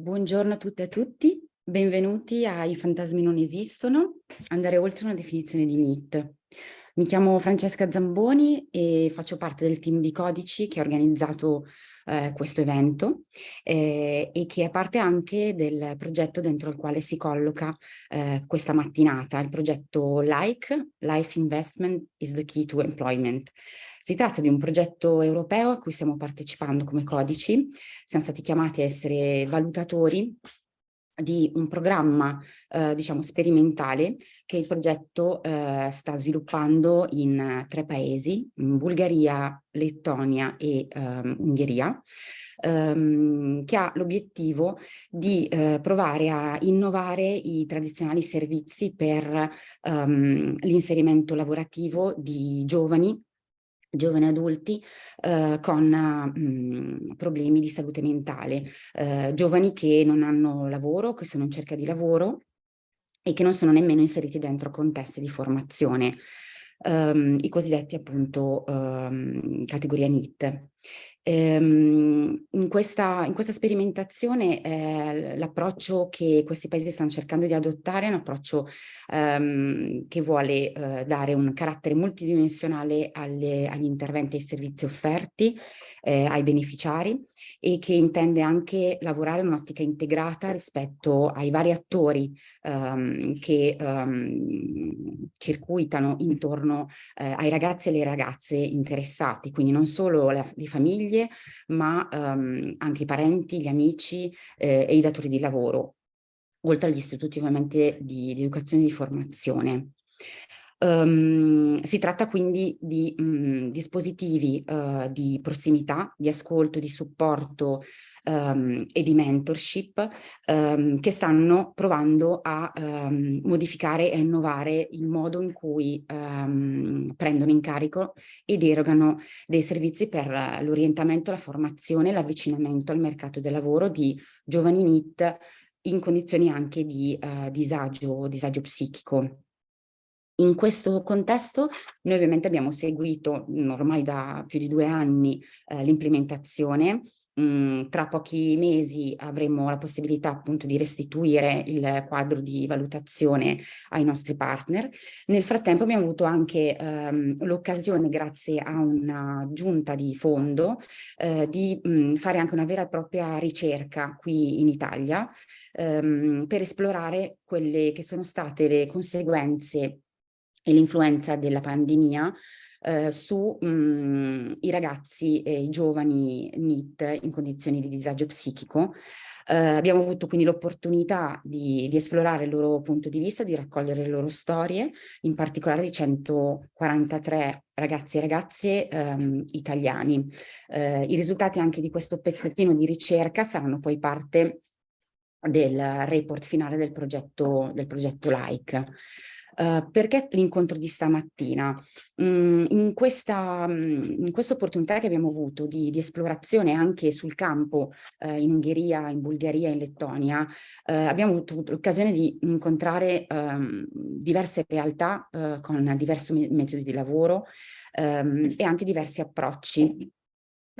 Buongiorno a tutte e a tutti, benvenuti a I fantasmi non esistono, andare oltre una definizione di MIT. Mi chiamo Francesca Zamboni e faccio parte del team di codici che ha organizzato eh, questo evento eh, e che è parte anche del progetto dentro il quale si colloca eh, questa mattinata, il progetto LIKE, Life Investment is the Key to Employment. Si tratta di un progetto europeo a cui stiamo partecipando come codici, siamo stati chiamati a essere valutatori di un programma eh, diciamo sperimentale che il progetto eh, sta sviluppando in uh, tre paesi, in Bulgaria, Lettonia e um, Ungheria, um, che ha l'obiettivo di uh, provare a innovare i tradizionali servizi per um, l'inserimento lavorativo di giovani giovani adulti eh, con mh, problemi di salute mentale, eh, giovani che non hanno lavoro, che sono in cerca di lavoro e che non sono nemmeno inseriti dentro contesti di formazione, um, i cosiddetti appunto um, categoria NIT. Ehm, in, questa, in, questa, sperimentazione eh, l'approccio che questi paesi stanno cercando di adottare è un approccio ehm, che vuole eh, dare un carattere multidimensionale alle, agli interventi e ai servizi offerti eh, ai beneficiari e che intende anche lavorare in un'ottica integrata rispetto ai vari attori ehm, che ehm, circuitano intorno eh, ai ragazzi e alle ragazze interessati, quindi non solo le, le famiglie ma ehm, anche i parenti, gli amici eh, e i datori di lavoro oltre agli istituti ovviamente di, di educazione e di formazione. Um, si tratta quindi di um, dispositivi uh, di prossimità, di ascolto, di supporto um, e di mentorship che stanno provando a modificare e innovare il modo in cui prendono in carico ed erogano dei servizi per l'orientamento, la formazione e l'avvicinamento al mercato del lavoro di giovani NIT in condizioni anche di uh, disagio, disagio psichico. In questo contesto noi ovviamente abbiamo seguito ormai da più di due anni eh, l'implementazione tra pochi mesi avremo la possibilità appunto di restituire il quadro di valutazione ai nostri partner. Nel frattempo abbiamo avuto anche ehm, l'occasione, grazie a una giunta di fondo, eh, di mh, fare anche una vera e propria ricerca qui in Italia ehm, per esplorare quelle che sono state le conseguenze e l'influenza della pandemia eh, mm, ragazzi e i giovani NIT in condizioni di disagio psichico. Eh, abbiamo avuto quindi l'opportunità di, di, esplorare il loro punto di vista, di raccogliere le loro storie, in particolare di 143 ragazzi e ragazze ehm, italiani. Eh, I risultati anche di questo pezzettino di ricerca saranno poi parte del report finale del progetto, del progetto LIKE. Uh, perché l'incontro di stamattina? Mm, in, questa, mm, in questa opportunità che abbiamo avuto di, di esplorazione anche sul campo uh, in Ungheria, in Bulgaria, in Lettonia, uh, abbiamo avuto l'occasione di incontrare um, diverse realtà con diversi metodi di lavoro um, e anche diversi approcci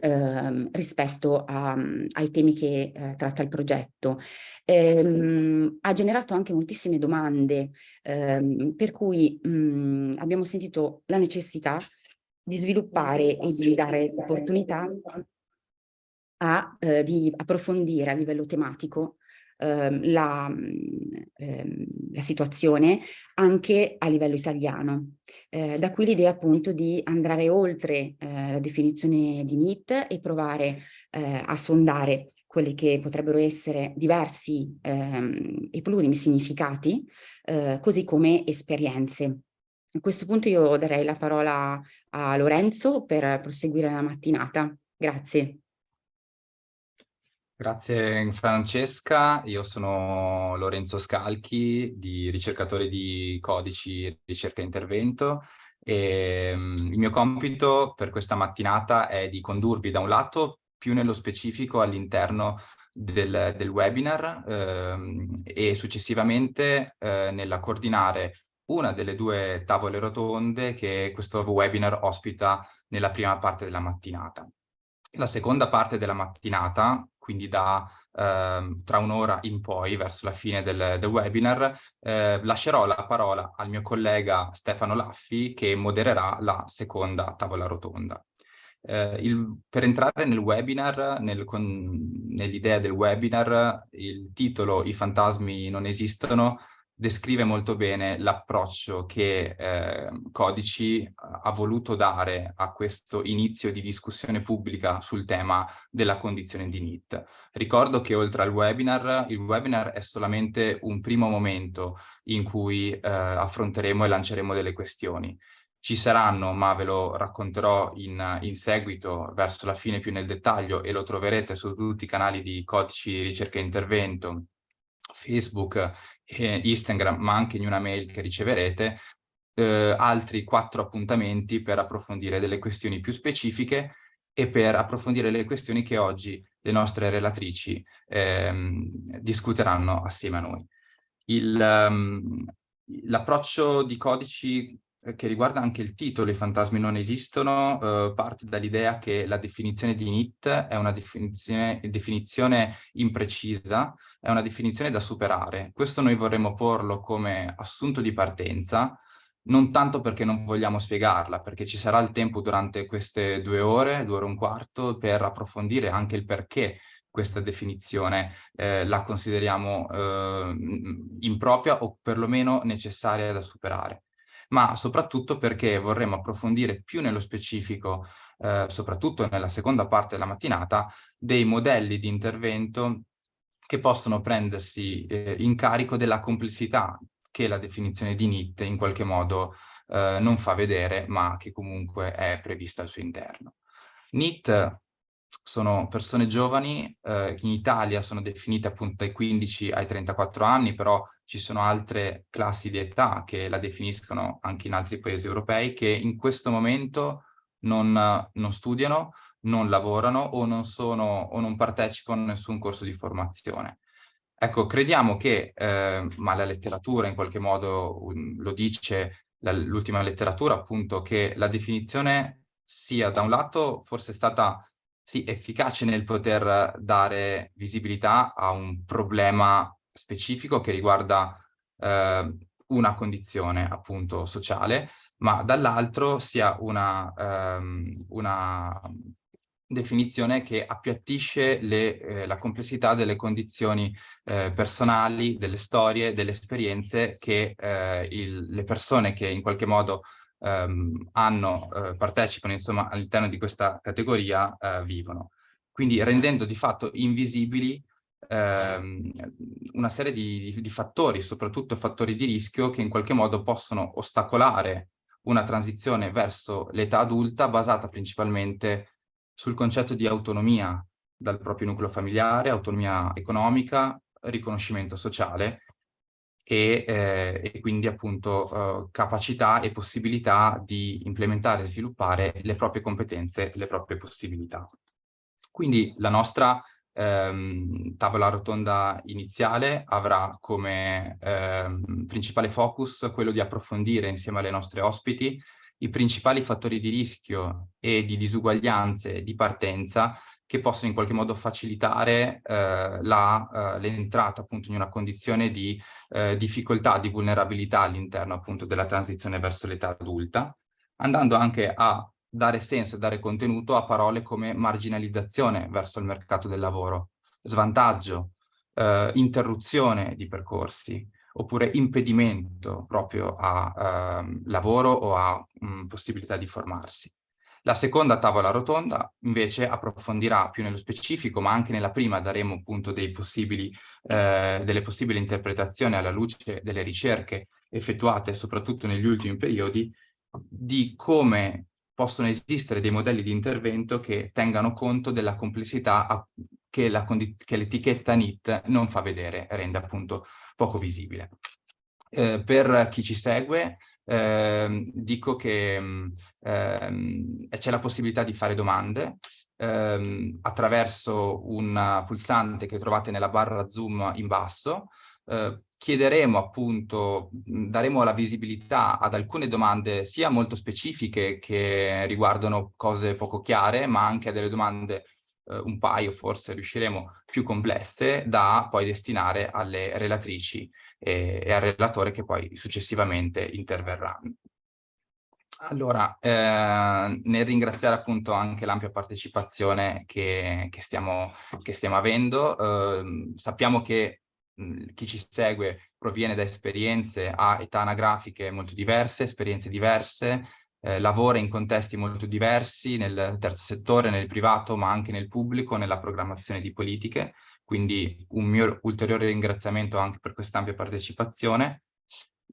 Ehm, rispetto a, ai temi che eh, tratta il progetto. Ehm, ha generato anche moltissime domande, ehm, per cui mh, abbiamo sentito la necessità di sviluppare e di dare opportunità a, eh, di approfondire a livello tematico ehm, la, ehm, la, situazione anche a livello italiano. Eh, da qui l'idea appunto di andare oltre eh, la definizione di NIT e provare eh, a sondare quelli che potrebbero essere diversi ehm, e plurimi significati, eh, così come esperienze. A questo punto io darei la parola a Lorenzo per proseguire la mattinata. Grazie. Grazie Francesca, io sono Lorenzo Scalchi, di ricercatore di codici ricerca e intervento e um, il mio compito per questa mattinata è di condurvi da un lato più nello specifico all'interno del, del, webinar ehm, e successivamente eh, nella coordinare una delle due tavole rotonde che questo webinar ospita nella prima parte della mattinata. La seconda parte della mattinata quindi da eh, tra un'ora in poi, verso la fine del, del webinar, eh, lascerò la parola al mio collega Stefano Laffi che modererà la seconda tavola rotonda. Eh, il, per entrare nel webinar, nel, nell'idea del webinar, il titolo I fantasmi non esistono descrive molto bene l'approccio che eh, Codici ha voluto dare a questo inizio di discussione pubblica sul tema della condizione di NIT. Ricordo che oltre al webinar, il webinar è solamente un primo momento in cui eh, affronteremo e lanceremo delle questioni. Ci saranno, ma ve lo racconterò in, in, seguito, verso la fine più nel dettaglio, e lo troverete su tutti i canali di Codici Ricerca e Intervento, Facebook, eh, Instagram, ma anche in una mail che riceverete, eh, altri quattro appuntamenti per approfondire delle questioni più specifiche e per approfondire le questioni che oggi le nostre relatrici ehm, discuteranno assieme a noi. Um, L'approccio di codici che riguarda anche il titolo, i fantasmi non esistono, eh, parte dall'idea che la definizione di NIT è una definizione, definizione, imprecisa, è una definizione da superare. Questo noi vorremmo porlo come assunto di partenza, non tanto perché non vogliamo spiegarla, perché ci sarà il tempo durante queste due ore, due ore e un quarto, per approfondire anche il perché questa definizione eh, la consideriamo eh, impropria o perlomeno necessaria da superare ma soprattutto perché vorremmo approfondire più nello specifico, eh, soprattutto nella seconda parte della mattinata, dei modelli di intervento che possono prendersi eh, in carico della complessità che la definizione di NIT in qualche modo eh, non fa vedere, ma che comunque è prevista al suo interno. NIT sono persone giovani, eh, in Italia sono definite appunto dai 15 ai 34 anni, però ci sono altre classi di età che la definiscono anche in altri paesi europei, che in questo momento non, non studiano, non lavorano o non, sono, o non partecipano a nessun corso di formazione. Ecco, crediamo che, eh, ma la letteratura in qualche modo um, lo dice, l'ultima letteratura appunto, che la definizione sia da un lato forse stata sì, efficace nel poter dare visibilità a un problema specifico che riguarda eh, una condizione appunto sociale, ma dall'altro sia una, um, una, definizione che appiattisce le, eh, la complessità delle condizioni eh, personali, delle storie, delle esperienze che eh, il, le persone che in qualche modo ehm, hanno, eh, partecipano insomma all'interno di questa categoria eh, vivono. Quindi rendendo di fatto invisibili ehm, una serie di, di, di fattori, soprattutto fattori di rischio che in qualche modo possono ostacolare una transizione verso l'età adulta basata principalmente sul concetto di autonomia dal proprio nucleo familiare, autonomia economica, riconoscimento sociale e, eh, e quindi appunto eh, capacità e possibilità di implementare e sviluppare le proprie competenze, le proprie possibilità. Quindi la nostra ehm, tavola rotonda iniziale avrà come ehm, principale focus quello di approfondire insieme alle nostre ospiti i principali fattori di rischio e di disuguaglianze di partenza che possono in qualche modo facilitare eh, eh l'entrata appunto in una condizione di eh, difficoltà, di vulnerabilità all'interno appunto della transizione verso l'età adulta, andando anche a dare senso e dare contenuto a parole come marginalizzazione verso il mercato del lavoro, svantaggio, eh, interruzione di percorsi, oppure impedimento proprio a ehm, lavoro o a mh, possibilità di formarsi. La seconda tavola rotonda invece approfondirà più nello specifico, ma anche nella prima daremo appunto possibili, eh, delle possibili interpretazioni alla luce delle ricerche effettuate soprattutto negli ultimi periodi di come possono esistere dei modelli di intervento che tengano conto della complessità che l'etichetta NIT non fa vedere, rende appunto poco visibile. Eh, per chi ci segue, eh, dico che eh, c'è la possibilità di fare domande ehm, attraverso un pulsante che trovate nella barra Zoom in basso. Eh, chiederemo appunto, daremo la visibilità ad alcune domande sia molto specifiche che riguardano cose poco chiare, ma anche a delle domande eh, un paio forse riusciremo più complesse da poi destinare alle relatrici e, e al relatore che poi successivamente interverranno. Allora, eh, nel ringraziare appunto anche l'ampia partecipazione che, che, stiamo, che stiamo avendo, eh, sappiamo che mh, chi ci segue proviene da esperienze a età anagrafiche molto diverse, esperienze diverse, eh, lavora in contesti molto diversi nel terzo settore, nel privato, ma anche nel pubblico, nella programmazione di politiche. Quindi un mio ulteriore ringraziamento anche per questa ampia partecipazione.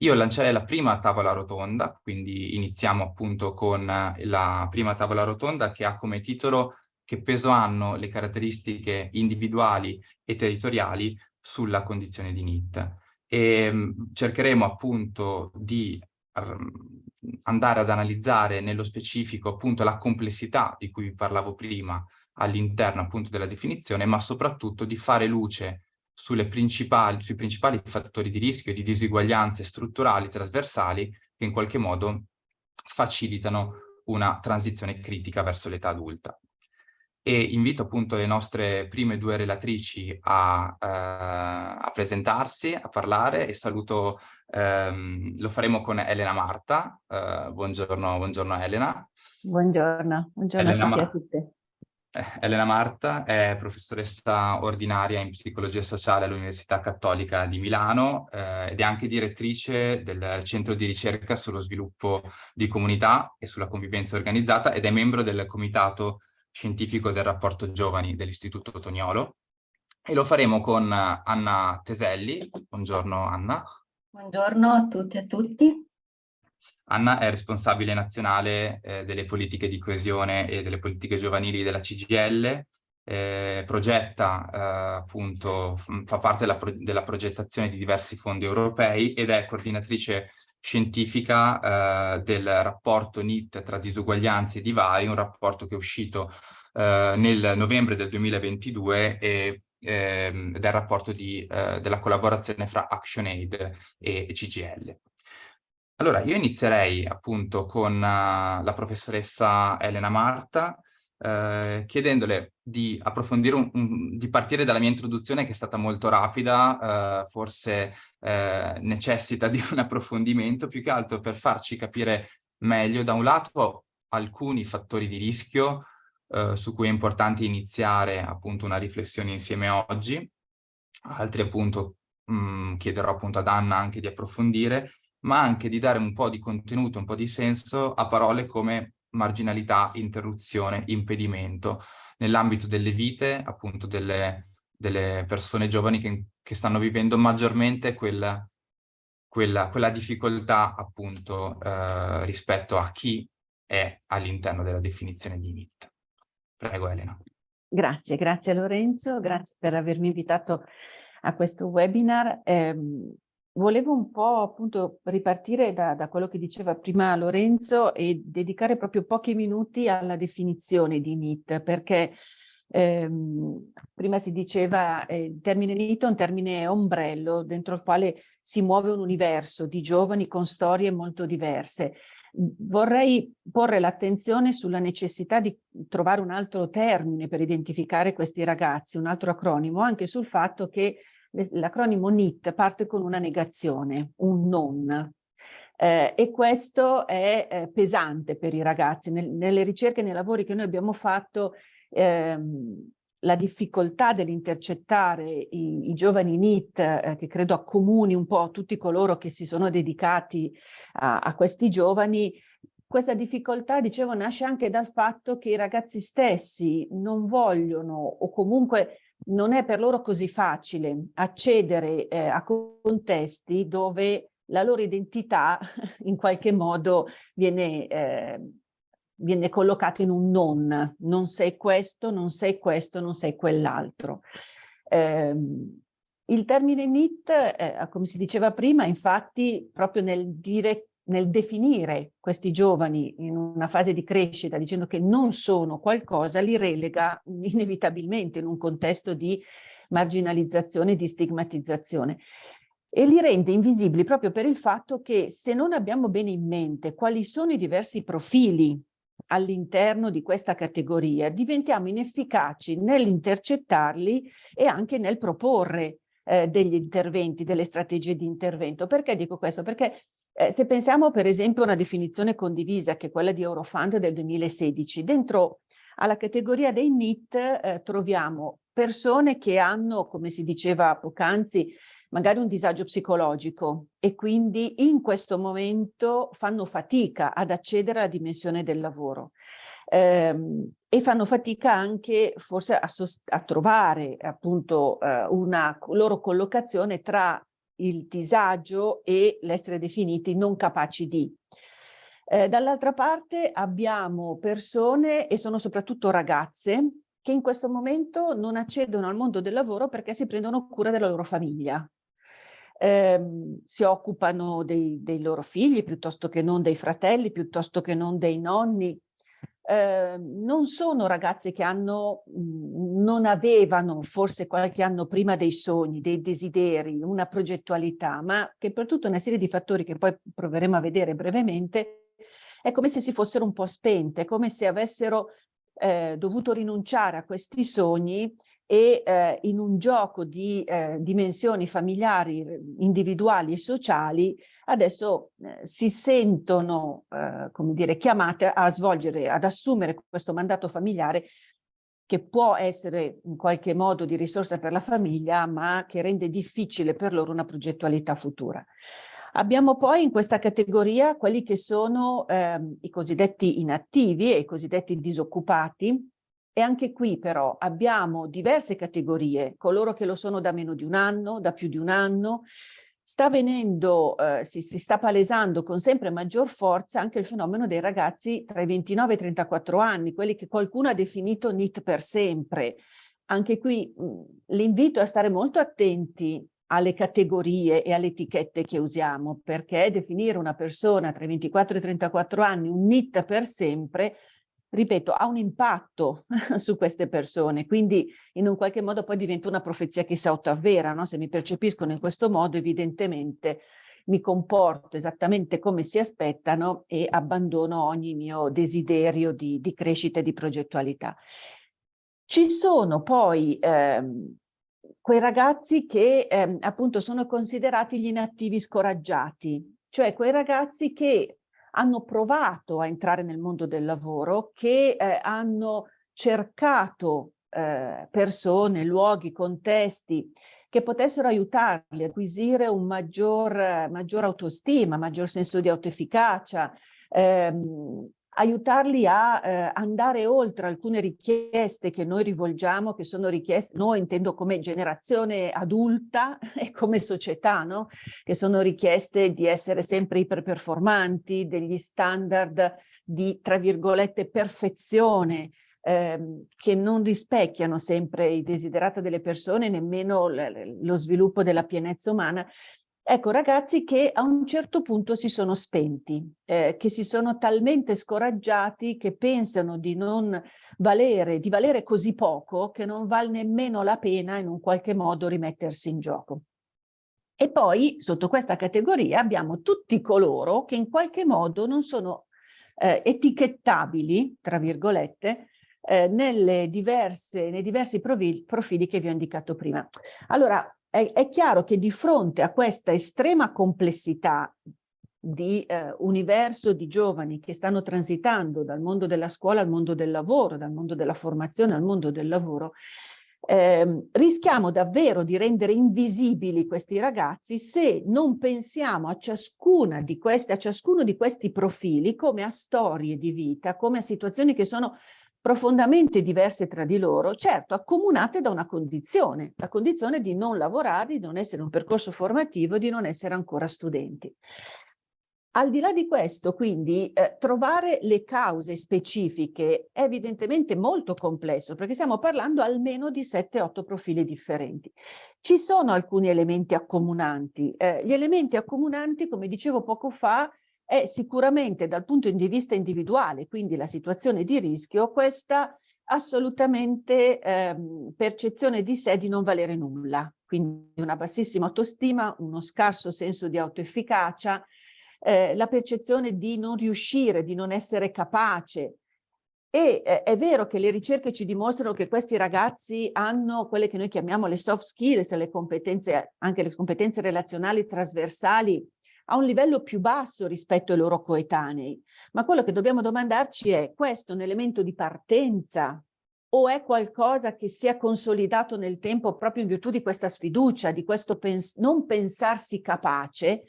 Io lancerei la prima tavola rotonda, quindi iniziamo appunto con la prima tavola rotonda che ha come titolo che peso hanno le caratteristiche individuali e territoriali sulla condizione di NIT. E mm, cercheremo appunto di andare ad analizzare nello specifico appunto la complessità di cui vi parlavo prima all'interno appunto della definizione, ma soprattutto di fare luce principali, sui principali fattori di rischio e di disuguaglianze strutturali trasversali che in qualche modo facilitano una transizione critica verso l'età adulta. E invito appunto le nostre prime due relatrici a, eh, a presentarsi, a parlare e saluto, ehm, lo faremo con Elena Marta. Eh, buongiorno, buongiorno Elena. Buongiorno, buongiorno Elena a tutti e a tutte. Eh, Elena Marta è professoressa ordinaria in psicologia sociale all'Università Cattolica di Milano eh, ed è anche direttrice del centro di ricerca sullo sviluppo di comunità e sulla convivenza organizzata ed è membro del comitato scientifico del rapporto giovani dell'Istituto Toniolo e lo faremo con Anna Teselli. Buongiorno Anna. Buongiorno a tutti e a tutti. Anna è responsabile nazionale eh, delle politiche di coesione e delle politiche giovanili della CGL, eh, progetta eh, appunto, fa parte della, pro della, progettazione di diversi fondi europei ed è coordinatrice scientifica eh, del rapporto NIT tra disuguaglianze e divari, un rapporto che è uscito eh, nel novembre del 2022 e ehm, del rapporto di, eh, della collaborazione fra ActionAid e CGL. Allora, io inizierei appunto con uh, la professoressa Elena Marta, eh, chiedendole di approfondire, un, un, di partire dalla mia introduzione che è stata molto rapida, eh, forse eh, necessita di un approfondimento, più che altro per farci capire meglio da un lato alcuni fattori di rischio eh, su cui è importante iniziare appunto una riflessione insieme oggi, altri appunto mh, mm, chiederò appunto ad Anna anche di approfondire, ma anche di dare un po' di contenuto, un po' di senso a parole come marginalità, interruzione, impedimento, nell'ambito delle vite, appunto delle, delle persone giovani che, che, stanno vivendo maggiormente quella, quella, quella difficoltà appunto eh, rispetto a chi è all'interno della definizione di NIT. Prego Elena. Grazie, grazie Lorenzo, grazie per avermi invitato a questo webinar. Eh, volevo un po' appunto ripartire da, da, quello che diceva prima Lorenzo e dedicare proprio pochi minuti alla definizione di NIT, perché ehm, prima si diceva eh, il termine NIT è un termine ombrello dentro il quale si muove un universo di giovani con storie molto diverse. Vorrei porre l'attenzione sulla necessità di trovare un altro termine per identificare questi ragazzi, un altro acronimo, anche sul fatto che l'acronimo NIT parte con una negazione, un non. Eh, e questo è eh, pesante per i ragazzi. Nel, nelle ricerche e nei lavori che noi abbiamo fatto, ehm, la difficoltà dell'intercettare i, i, giovani NIT, eh, che credo accomuni un po' tutti coloro che si sono dedicati a, a questi giovani, questa difficoltà, dicevo, nasce anche dal fatto che i ragazzi stessi non vogliono o comunque non è per loro così facile accedere eh, a contesti dove la loro identità in qualche modo viene, eh, viene collocata in un non, non sei questo, non sei questo, non sei quell'altro. Eh, il termine NIT, eh, come si diceva prima, infatti proprio nel dire nel definire questi giovani in una fase di crescita dicendo che non sono qualcosa, li relega inevitabilmente in un contesto di marginalizzazione di stigmatizzazione e li rende invisibili proprio per il fatto che se non abbiamo bene in mente quali sono i diversi profili all'interno di questa categoria, diventiamo inefficaci nell'intercettarli e anche nel proporre eh, degli interventi, delle strategie di intervento. Perché dico questo? Perché eh, se pensiamo per esempio a una definizione condivisa che è quella di Eurofund del 2016, dentro alla categoria dei NIT eh, troviamo persone che hanno, come si diceva poc'anzi, magari un disagio psicologico e quindi in questo momento fanno fatica ad accedere alla dimensione del lavoro. Ehm, e fanno fatica anche forse a, a trovare appunto eh, una loro collocazione tra il disagio e l'essere definiti non capaci di. Eh, Dall'altra parte abbiamo persone, e sono soprattutto ragazze, che in questo momento non accedono al mondo del lavoro perché si prendono cura della loro famiglia. Eh, si occupano dei, dei, loro figli piuttosto che non dei fratelli, piuttosto che non dei nonni, Ehm, non sono ragazze che hanno, mhmm, non avevano forse qualche anno prima dei sogni, dei desideri, una progettualità, ma che per tutta una serie di fattori che poi proveremo a vedere brevemente, è come se si fossero un po' spente, come se avessero eh, dovuto rinunciare a questi sogni e eh, in un gioco di eh, dimensioni familiari, individuali e sociali adesso eh, si sentono, eh, come dire, chiamate a svolgere, ad assumere questo mandato familiare che può essere in qualche modo di risorsa per la famiglia, ma che rende difficile per loro una progettualità futura. Abbiamo poi in questa categoria quelli che sono eh, i cosiddetti inattivi e i cosiddetti disoccupati, e anche qui però abbiamo diverse categorie, coloro che lo sono da meno di un anno, da più di un anno, sta venendo, eh, si, si, sta palesando con sempre maggior forza anche il fenomeno dei ragazzi tra i 29 e i 34 anni, quelli che qualcuno ha definito NIT per sempre. Anche qui l'invito è a stare molto attenti alle categorie e alle etichette che usiamo, perché definire una persona tra i 24 e i 34 anni un NIT per sempre ripeto, ha un impatto su queste persone, quindi in un qualche modo poi diventa una profezia che si autoavvera, no? se mi percepiscono in questo modo evidentemente mi comporto esattamente come si aspettano e abbandono ogni mio desiderio di, di crescita e di progettualità. Ci sono poi ehm, quei ragazzi che ehm, appunto sono considerati gli inattivi scoraggiati, cioè quei ragazzi che hanno provato a entrare nel mondo del lavoro, che eh, hanno cercato eh, persone, luoghi, contesti che potessero aiutarli a acquisire un maggior, maggior autostima, maggior senso di autoefficacia, ehm, aiutarli a eh, andare oltre alcune richieste che noi rivolgiamo, che sono richieste, noi intendo come generazione adulta e come società, no? che sono richieste di essere sempre iperperformanti, degli standard di, tra virgolette, perfezione, ehm, che non rispecchiano sempre i desiderati delle persone, nemmeno lo sviluppo della pienezza umana, Ecco, ragazzi che a un certo punto si sono spenti, eh, che si sono talmente scoraggiati che pensano di non valere, di valere così poco che non vale nemmeno la pena in un qualche modo rimettersi in gioco. E poi sotto questa categoria abbiamo tutti coloro che in qualche modo non sono eh, etichettabili, tra virgolette, eh, diverse, nei diversi profili che vi ho indicato prima. Allora, è, è chiaro che di fronte a questa estrema complessità di eh, universo di giovani che stanno transitando dal mondo della scuola al mondo del lavoro, dal mondo della formazione al mondo del lavoro, eh, rischiamo davvero di rendere invisibili questi ragazzi se non pensiamo a, queste, a ciascuno di questi profili come a storie di vita, come a situazioni che sono profondamente diverse tra di loro, certo accomunate da una condizione, la condizione di non lavorare, di non essere un percorso formativo, di non essere ancora studenti. Al di là di questo, quindi, eh, trovare le cause specifiche è evidentemente molto complesso, perché stiamo parlando almeno di 7-8 profili differenti. Ci sono alcuni elementi accomunanti. Eh, gli elementi accomunanti, come dicevo poco fa, è sicuramente dal punto di vista individuale, quindi la situazione di rischio, questa assolutamente ehm, percezione di sé di non valere nulla, quindi una bassissima autostima, uno scarso senso di autoefficacia, eh, la percezione di non riuscire, di non essere capace, E eh, è vero che le ricerche ci dimostrano che questi ragazzi hanno quelle che noi chiamiamo le soft skills, le competenze, anche le competenze relazionali trasversali, a un livello più basso rispetto ai loro coetanei. Ma quello che dobbiamo domandarci è, questo è un elemento di partenza o è qualcosa che si è consolidato nel tempo proprio in virtù di questa sfiducia, di questo pens non pensarsi capace,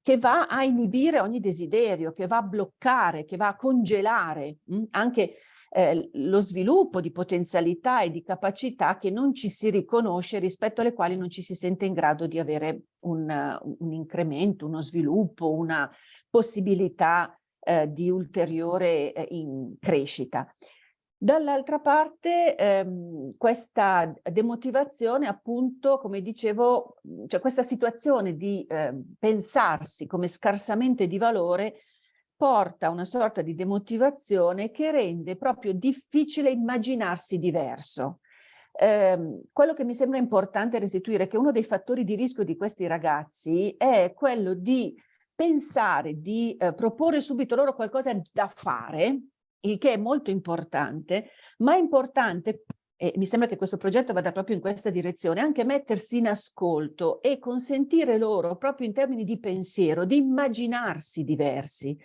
che va a inibire ogni desiderio, che va a bloccare, che va a congelare mh? Hm, anche eh, lo sviluppo di potenzialità e di capacità che non ci si riconosce rispetto alle quali non ci si sente in grado di avere un, un incremento, uno sviluppo, una possibilità eh, di ulteriore eh, crescita. Dall'altra parte ehm, questa demotivazione appunto, come dicevo, cioè questa situazione di eh, pensarsi come scarsamente di valore porta a una sorta di demotivazione che rende proprio difficile immaginarsi diverso. Eh, quello che mi sembra importante restituire è che uno dei fattori di rischio di questi ragazzi è quello di pensare, di eh, proporre subito loro qualcosa da fare, il che è molto importante, ma è importante, e mi sembra che questo progetto vada proprio in questa direzione, anche mettersi in ascolto e consentire loro, proprio in termini di pensiero, di immaginarsi diversi,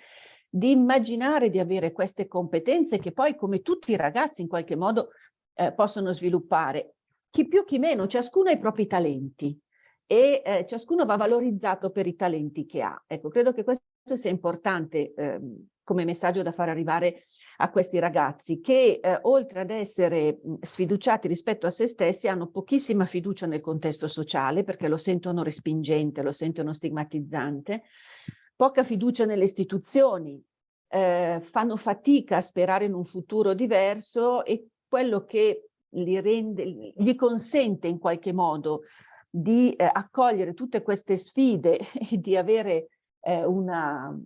di immaginare di avere queste competenze che poi, come tutti i ragazzi, in qualche modo eh, possono sviluppare. Chi più chi meno, ciascuno ha i propri talenti e eh, ciascuno va valorizzato per i talenti che ha. Ecco, credo che questo sia importante eh, come messaggio da far arrivare a questi ragazzi che eh, oltre ad essere sfiduciati rispetto a se stessi hanno pochissima fiducia nel contesto sociale perché lo sentono respingente, lo sentono stigmatizzante, poca fiducia nelle istituzioni, eh, fanno fatica a sperare in un futuro diverso e quello che li, rende, gli consente in qualche modo di eh, accogliere tutte queste sfide e di avere eh, una,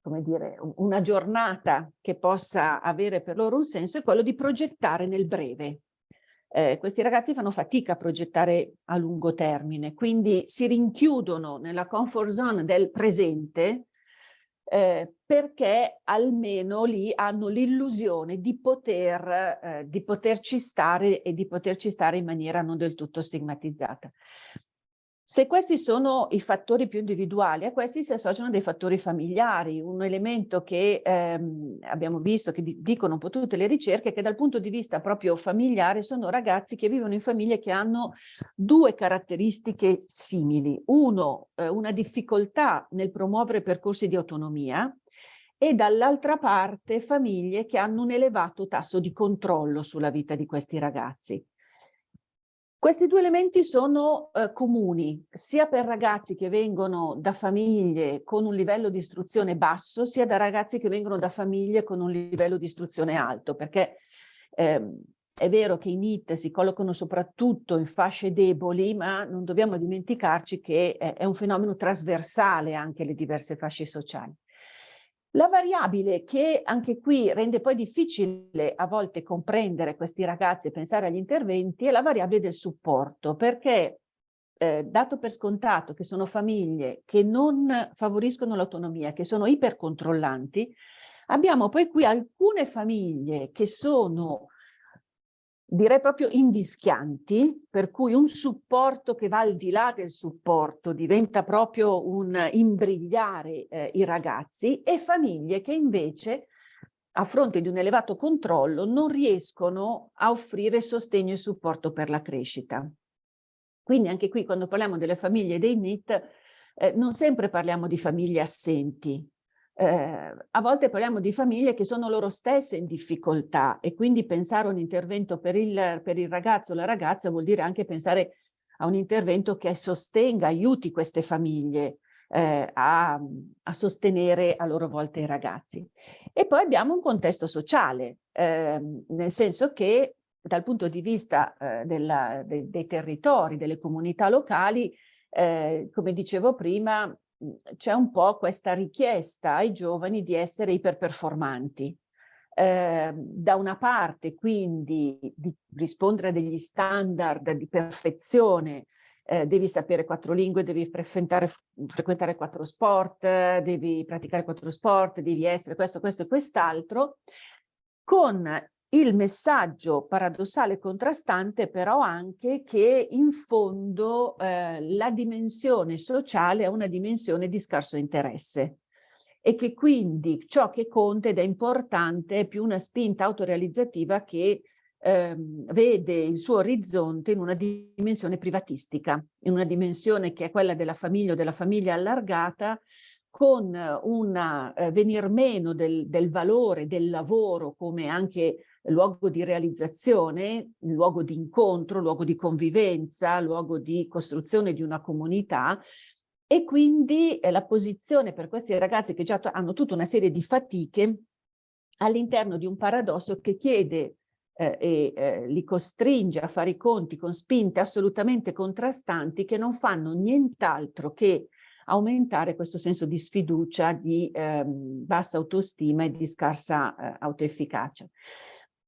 come dire, una giornata che possa avere per loro un senso è quello di progettare nel breve. Eh, questi ragazzi fanno fatica a progettare a lungo termine, quindi si rinchiudono nella comfort zone del presente eh, perché almeno lì hanno l'illusione di, poter, eh, di poterci stare e di poterci stare in maniera non del tutto stigmatizzata. Se questi sono i fattori più individuali, a questi si associano dei fattori familiari, un elemento che ehm, abbiamo visto, che dicono un po' tutte le ricerche, che dal punto di vista proprio familiare sono ragazzi che vivono in famiglie che hanno due caratteristiche simili. Uno, eh, una difficoltà nel promuovere percorsi di autonomia e dall'altra parte famiglie che hanno un elevato tasso di controllo sulla vita di questi ragazzi. Questi due elementi sono eh, comuni sia per ragazzi che vengono da famiglie con un livello di istruzione basso, sia da ragazzi che vengono da famiglie con un livello di istruzione alto, perché eh, è vero che i NIT si collocano soprattutto in fasce deboli, ma non dobbiamo dimenticarci che è un fenomeno trasversale anche alle diverse fasce sociali. La variabile che anche qui rende poi difficile a volte comprendere questi ragazzi e pensare agli interventi è la variabile del supporto, perché eh, dato per scontato che sono famiglie che non favoriscono l'autonomia, che sono ipercontrollanti, abbiamo poi qui alcune famiglie che sono direi proprio invischianti, per cui un supporto che va al di là del supporto diventa proprio un imbrigliare eh, i ragazzi e famiglie che invece a fronte di un elevato controllo non riescono a offrire sostegno e supporto per la crescita. Quindi anche qui quando parliamo delle famiglie dei NIT eh, non sempre parliamo di famiglie assenti, eh, a volte parliamo di famiglie che sono loro stesse in difficoltà e quindi pensare a un intervento per il, per il ragazzo o la ragazza vuol dire anche pensare a un intervento che sostenga, aiuti queste famiglie eh, a, a, sostenere a loro volta i ragazzi. E poi abbiamo un contesto sociale, eh, nel senso che dal punto di vista eh, della, de, dei territori, delle comunità locali, eh, come dicevo prima, c'è un po' questa richiesta ai giovani di essere iperperformanti. Eh, da una parte quindi di rispondere a degli standard di perfezione, eh, devi sapere quattro lingue, devi frequentare quattro sport, devi praticare quattro sport, devi essere questo, questo e quest'altro, con il messaggio paradossale e contrastante però anche che in fondo eh, la dimensione sociale è una dimensione di scarso interesse e che quindi ciò che conta ed è importante è più una spinta autorealizzativa che ehm, vede il suo orizzonte in una dimensione privatistica, in una dimensione che è quella della famiglia o della famiglia allargata con un eh, venir meno del, del valore del lavoro come anche luogo di realizzazione, luogo di incontro, luogo di convivenza, luogo di costruzione di una comunità e quindi eh, la posizione per questi ragazzi che già hanno tutta una serie di fatiche all'interno di un paradosso che chiede eh, e eh, li costringe a fare i conti con spinte assolutamente contrastanti che non fanno nient'altro che aumentare questo senso di sfiducia, di ehm, bassa autostima e di scarsa eh, autoefficacia.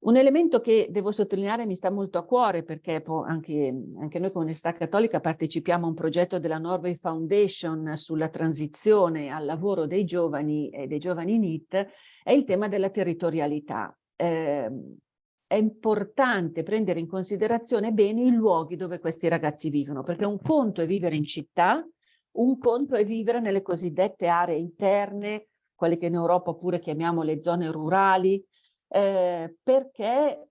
Un elemento che devo sottolineare mi sta molto a cuore perché anche, anche noi come Università Cattolica partecipiamo a un progetto della Norway Foundation sulla transizione al lavoro dei giovani e dei giovani NIT è il tema della territorialità. Eh, è importante prendere in considerazione bene i luoghi dove questi ragazzi vivono perché un conto è vivere in città, un conto è vivere nelle cosiddette aree interne, quelle che in Europa pure chiamiamo le zone rurali, eh, perché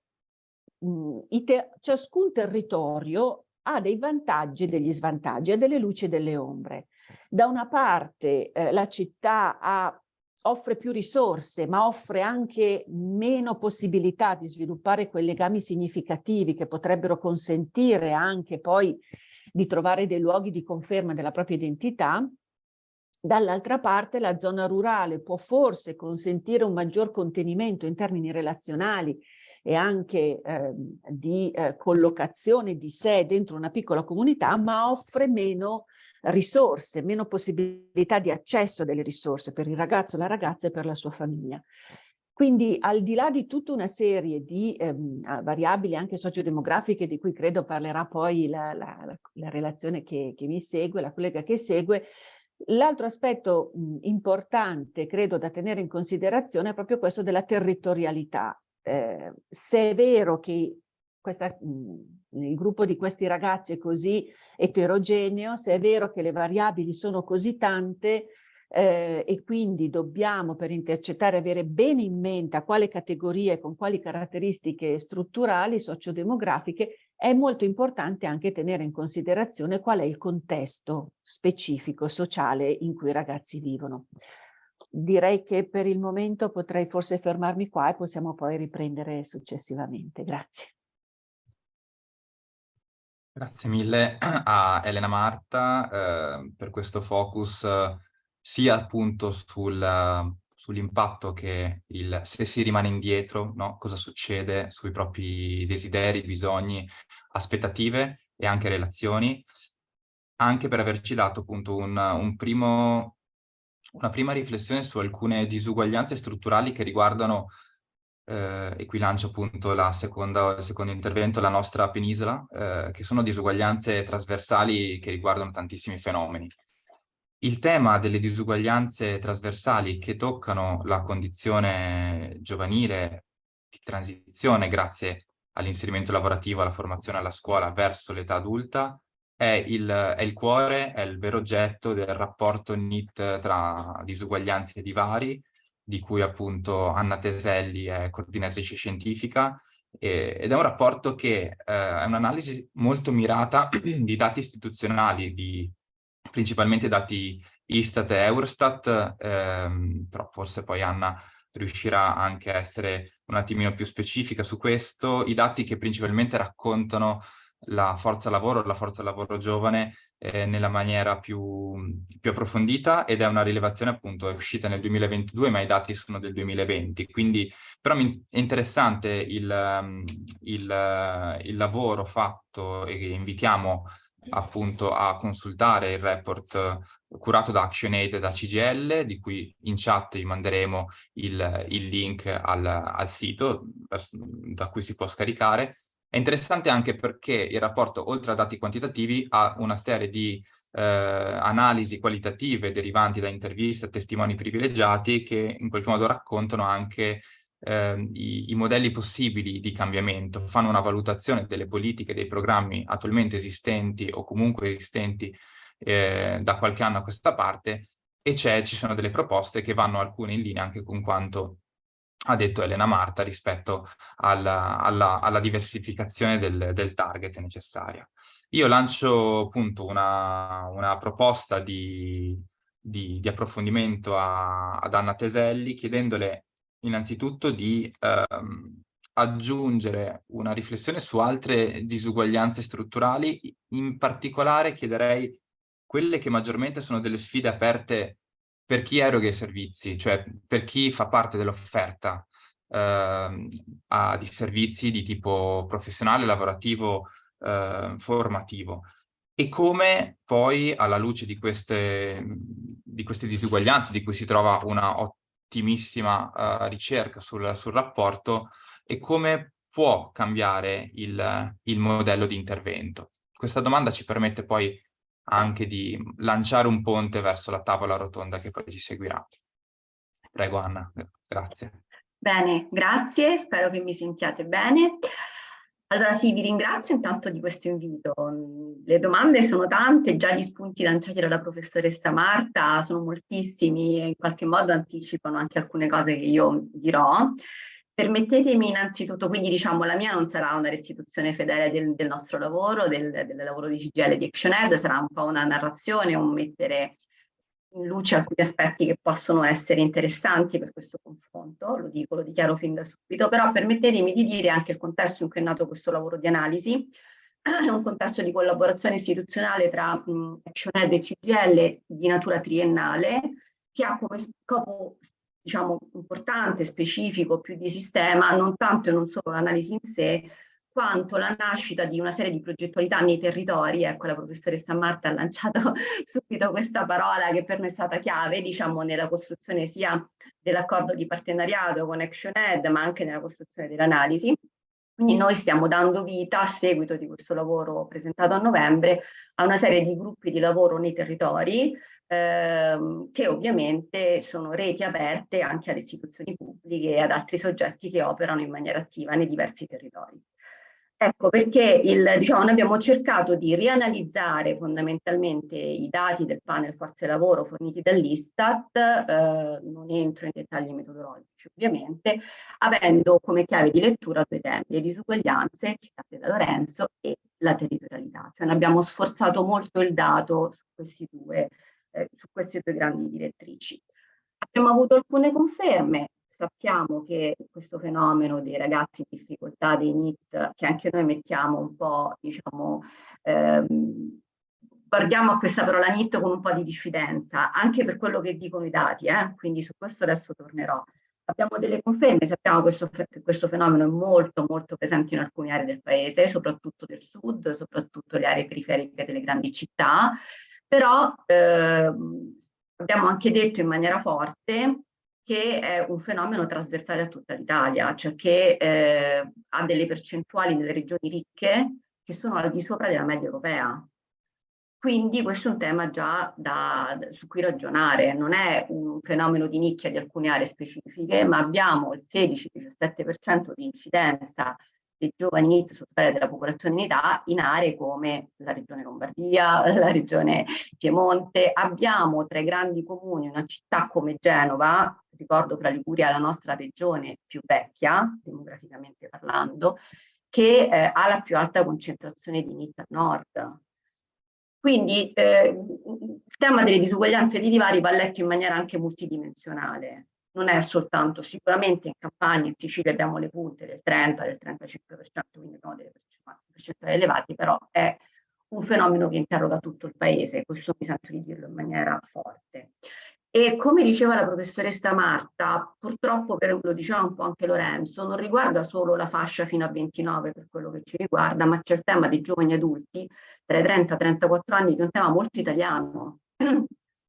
mh, te ciascun territorio ha dei vantaggi e degli svantaggi, ha delle luci e delle ombre. Da una parte eh, la città ha, offre più risorse, ma offre anche meno possibilità di sviluppare quei legami significativi che potrebbero consentire anche poi di trovare dei luoghi di conferma della propria identità, Dall'altra parte la zona rurale può forse consentire un maggior contenimento in termini relazionali e anche eh, di eh, collocazione di sé dentro una piccola comunità, ma offre meno risorse, meno possibilità di accesso delle risorse per il ragazzo, la ragazza e per la sua famiglia. Quindi al di là di tutta una serie di ehm, variabili anche sociodemografiche di cui credo parlerà poi la, la, la, la relazione che, che mi segue, la collega che segue, L'altro aspetto importante, credo, da tenere in considerazione è proprio questo della territorialità. Eh, se è vero che questa, il gruppo di questi ragazzi è così eterogeneo, se è vero che le variabili sono così tante eh, e quindi dobbiamo per intercettare avere bene in mente a quale categorie, con quali caratteristiche strutturali, sociodemografiche, è molto importante anche tenere in considerazione qual è il contesto specifico sociale in cui i ragazzi vivono. Direi che per il momento potrei forse fermarmi qua e possiamo poi riprendere successivamente. Grazie. Grazie mille a Elena Marta eh, per questo focus eh, sia appunto sul, sull'impatto che il se si rimane indietro, no? cosa succede sui propri desideri, bisogni, aspettative e anche relazioni, anche per averci dato appunto un, un primo, una prima riflessione su alcune disuguaglianze strutturali che riguardano, eh, e qui lancio appunto la seconda, il secondo intervento, la nostra penisola, eh, che sono disuguaglianze trasversali che riguardano tantissimi fenomeni. Il tema delle disuguaglianze trasversali che toccano la condizione giovanile di transizione grazie all'inserimento lavorativo, alla formazione alla scuola verso l'età adulta è il, è il, cuore, è il vero oggetto del rapporto NIT tra disuguaglianze e divari, di cui appunto Anna Teselli è coordinatrice scientifica, e, ed è un rapporto che eh, è un'analisi molto mirata di dati istituzionali, di principalmente dati Istat e Eurostat, ehm, però forse poi Anna riuscirà anche a essere un attimino più specifica su questo, i dati che principalmente raccontano la forza lavoro, la forza lavoro giovane eh, nella maniera più, più, approfondita ed è una rilevazione appunto, è uscita nel 2022 ma i dati sono del 2020, quindi però è interessante il, il, il lavoro fatto e invitiamo appunto a consultare il report curato da ActionAid e da CGL, di cui in chat vi manderemo il, il link al, al, sito da cui si può scaricare. È interessante anche perché il rapporto, oltre a dati quantitativi, ha una serie di eh, analisi qualitative derivanti da interviste a testimoni privilegiati che in qualche modo raccontano anche eh, i, i, modelli possibili di cambiamento, fanno una valutazione delle politiche, dei programmi attualmente esistenti o comunque esistenti eh, da qualche anno a questa parte e ci sono delle proposte che vanno alcune in linea anche con quanto ha detto Elena Marta rispetto alla, alla, alla diversificazione del, del, target necessaria. Io lancio appunto una, una proposta di, di, di approfondimento a, ad Anna Teselli chiedendole innanzitutto di ehm, aggiungere una riflessione su altre disuguaglianze strutturali, in particolare chiederei quelle che maggiormente sono delle sfide aperte per chi eroga i servizi, cioè per chi fa parte dell'offerta eh, di servizi di tipo professionale, lavorativo, eh, formativo. E come poi alla luce di queste, di queste disuguaglianze di cui si trova una ottimissima uh, ricerca sul, sul, rapporto e come può cambiare il, il modello di intervento. Questa domanda ci permette poi anche di lanciare un ponte verso la tavola rotonda che poi ci seguirà. Prego Anna, grazie. Bene, grazie, spero che mi sentiate bene. Allora sì, vi ringrazio intanto di questo invito. Le domande sono tante, già gli spunti lanciati dalla professoressa Marta sono moltissimi e in qualche modo anticipano anche alcune cose che io dirò. Permettetemi innanzitutto, quindi diciamo la mia non sarà una restituzione fedele del, del nostro lavoro, del, del, lavoro di CGL di ActionEd, sarà un po' una narrazione, un mettere in luce alcuni aspetti che possono essere interessanti per questo confronto, lo dico, lo dichiaro fin da subito, però permettetemi di dire anche il contesto in cui è nato questo lavoro di analisi, è un contesto di collaborazione istituzionale tra ActionEd e CGL di natura triennale, che ha come scopo diciamo, importante, specifico, più di sistema, non tanto e non solo l'analisi in sé, quanto la nascita di una serie di progettualità nei territori, ecco la professoressa Marta ha lanciato subito questa parola che per me è stata chiave, diciamo nella costruzione sia dell'accordo di partenariato con ActionEd, ma anche nella costruzione dell'analisi. Quindi noi stiamo dando vita, a seguito di questo lavoro presentato a novembre, a una serie di gruppi di lavoro nei territori, ehm, che ovviamente sono reti aperte anche alle istituzioni pubbliche e ad altri soggetti che operano in maniera attiva nei diversi territori. Ecco perché il, diciamo, noi abbiamo cercato di rianalizzare fondamentalmente i dati del panel forze lavoro forniti dall'Istat, eh, non entro in dettagli metodologici ovviamente, avendo come chiave di lettura due temi, le disuguaglianze citate da Lorenzo e la territorialità. Cioè abbiamo sforzato molto il dato su, questi due, eh, su queste due grandi direttrici. Abbiamo avuto alcune conferme, sappiamo che questo fenomeno dei ragazzi in difficoltà, dei NIT, che anche noi mettiamo un po', diciamo, ehm, guardiamo a questa parola NIT con un po' di diffidenza, anche per quello che dicono i dati, eh? quindi su questo adesso tornerò. Abbiamo delle conferme, sappiamo questo, che questo fenomeno è molto molto presente in alcune aree del paese, soprattutto del sud, soprattutto le aree periferiche delle grandi città, però eh, abbiamo anche detto in maniera forte che è un fenomeno trasversale a tutta l'Italia, cioè che eh, ha delle percentuali nelle regioni ricche che sono al di sopra della media europea. Quindi questo è un tema già da, su cui ragionare, non è un fenomeno di nicchia di alcune aree specifiche, ma abbiamo il 16-17% di incidenza dei giovani sotto della popolazione in età in aree come la regione Lombardia, la regione Piemonte. Abbiamo tra i grandi comuni una città come Genova, ricordo che la Liguria è la nostra regione più vecchia, demograficamente parlando, che eh, ha la più alta concentrazione di NIT a nord. Quindi eh, il tema delle disuguaglianze e di divari va letto in maniera anche multidimensionale. Non è soltanto, sicuramente in campagna in Sicilia abbiamo le punte del 30, del 35%, quindi abbiamo delle percentuali elevate, però è un fenomeno che interroga tutto il paese, questo mi sento di dirlo in maniera forte. E come diceva la professoressa Marta, purtroppo per, lo diceva un po' anche Lorenzo, non riguarda solo la fascia fino a 29 per quello che ci riguarda, ma c'è il tema dei giovani adulti tra i 30 e i 34 anni che è un tema molto italiano,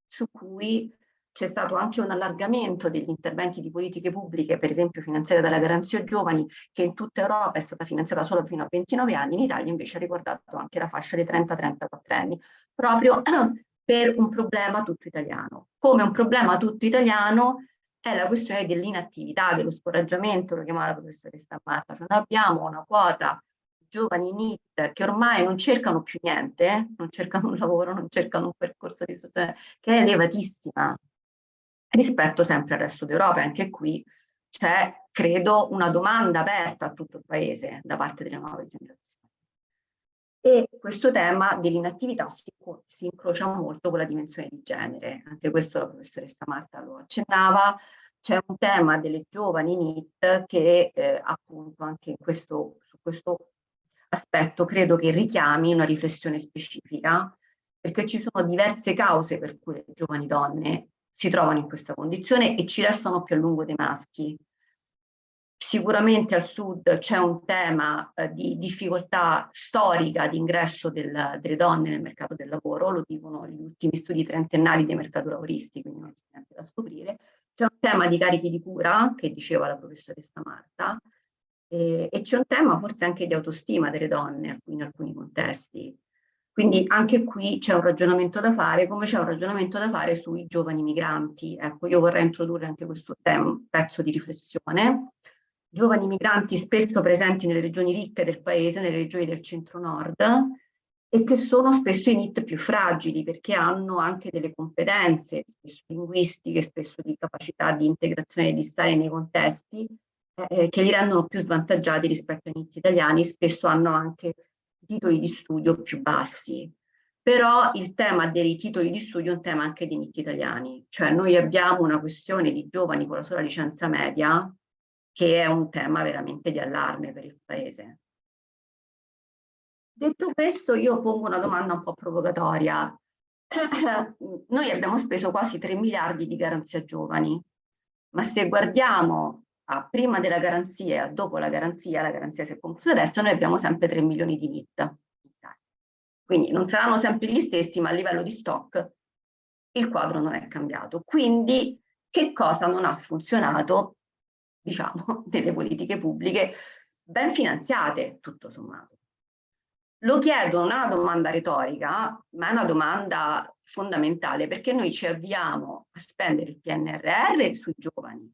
su cui c'è stato anche un allargamento degli interventi di politiche pubbliche, per esempio finanziate dalla Garanzia Giovani, che in tutta Europa è stata finanziata solo fino a 29 anni, in Italia invece ha riguardato anche la fascia dei 30-34 anni, proprio per un problema tutto italiano. Come un problema tutto italiano è la questione dell'inattività, dello scoraggiamento, lo chiamava la professoressa Marta, cioè noi abbiamo una quota giovani NIT che ormai non cercano più niente, non cercano un lavoro, non cercano un percorso di istruzione, che è elevatissima rispetto sempre al resto d'Europa, anche qui c'è, credo, una domanda aperta a tutto il paese da parte delle nuove generazioni. E questo tema dell'inattività si, si, incrocia molto con la dimensione di genere, anche questo la professoressa Marta lo accennava, c'è un tema delle giovani NIT che eh, appunto anche questo, su questo aspetto credo che richiami una riflessione specifica, perché ci sono diverse cause per cui le giovani donne si trovano in questa condizione e ci restano più a lungo dei maschi. Sicuramente al sud c'è un tema eh, di difficoltà storica di ingresso del, delle donne nel mercato del lavoro, lo dicono gli ultimi studi trentennali dei mercati lavoristi, quindi non c'è niente da scoprire. C'è un tema di carichi di cura, che diceva la professoressa Marta, e, e c'è un tema forse anche di autostima delle donne in alcuni contesti. Quindi anche qui c'è un ragionamento da fare, come c'è un ragionamento da fare sui giovani migranti. Ecco, io vorrei introdurre anche questo tema, pezzo di riflessione giovani migranti spesso presenti nelle regioni ricche del paese, nelle regioni del centro-nord, e che sono spesso i NIT più fragili perché hanno anche delle competenze, spesso linguistiche, spesso di capacità di integrazione di stare nei contesti, eh, che li rendono più svantaggiati rispetto ai NIT italiani, spesso hanno anche titoli di studio più bassi. Però il tema dei titoli di studio è un tema anche dei NIT italiani, cioè noi abbiamo una questione di giovani con la sola licenza media che è un tema veramente di allarme per il Paese. Detto questo, io pongo una domanda un po' provocatoria. Noi abbiamo speso quasi 3 miliardi di garanzia giovani, ma se guardiamo a prima della garanzia e dopo la garanzia, la garanzia si è conclusa adesso, noi abbiamo sempre 3 milioni di NIT. Quindi non saranno sempre gli stessi, ma a livello di stock il quadro non è cambiato. Quindi che cosa non ha funzionato diciamo, delle politiche pubbliche ben finanziate, tutto sommato. Lo chiedo, non è una domanda retorica, ma è una domanda fondamentale, perché noi ci avviamo a spendere il PNRR sui giovani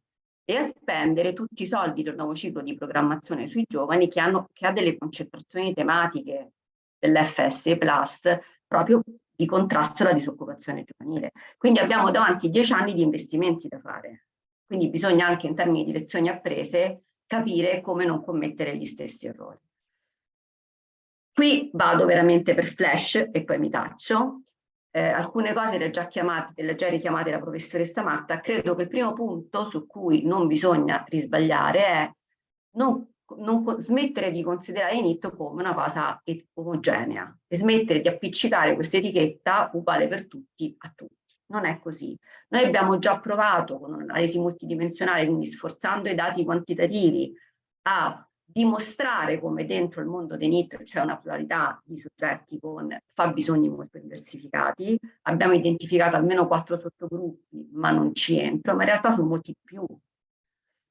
e a spendere tutti i soldi del nuovo ciclo di programmazione sui giovani che, hanno, che ha delle concentrazioni tematiche dell'FS Plus proprio di contrasto alla disoccupazione giovanile. Quindi abbiamo davanti dieci anni di investimenti da fare. Quindi bisogna anche in termini di lezioni apprese capire come non commettere gli stessi errori. Qui vado veramente per flash e poi mi taccio. Eh, alcune cose le già, già richiamate la professoressa Marta. Credo che il primo punto su cui non bisogna risbagliare è non, non smettere di considerare NIT come una cosa omogenea e smettere di appiccicare questa etichetta uguale per tutti a tutti non è così. Noi abbiamo già provato con un'analisi multidimensionale, quindi sforzando i dati quantitativi, a dimostrare come dentro il mondo dei NIT c'è una pluralità di soggetti con fabbisogni molto diversificati. Abbiamo identificato almeno quattro sottogruppi, ma non ci entro, ma in realtà sono molti più.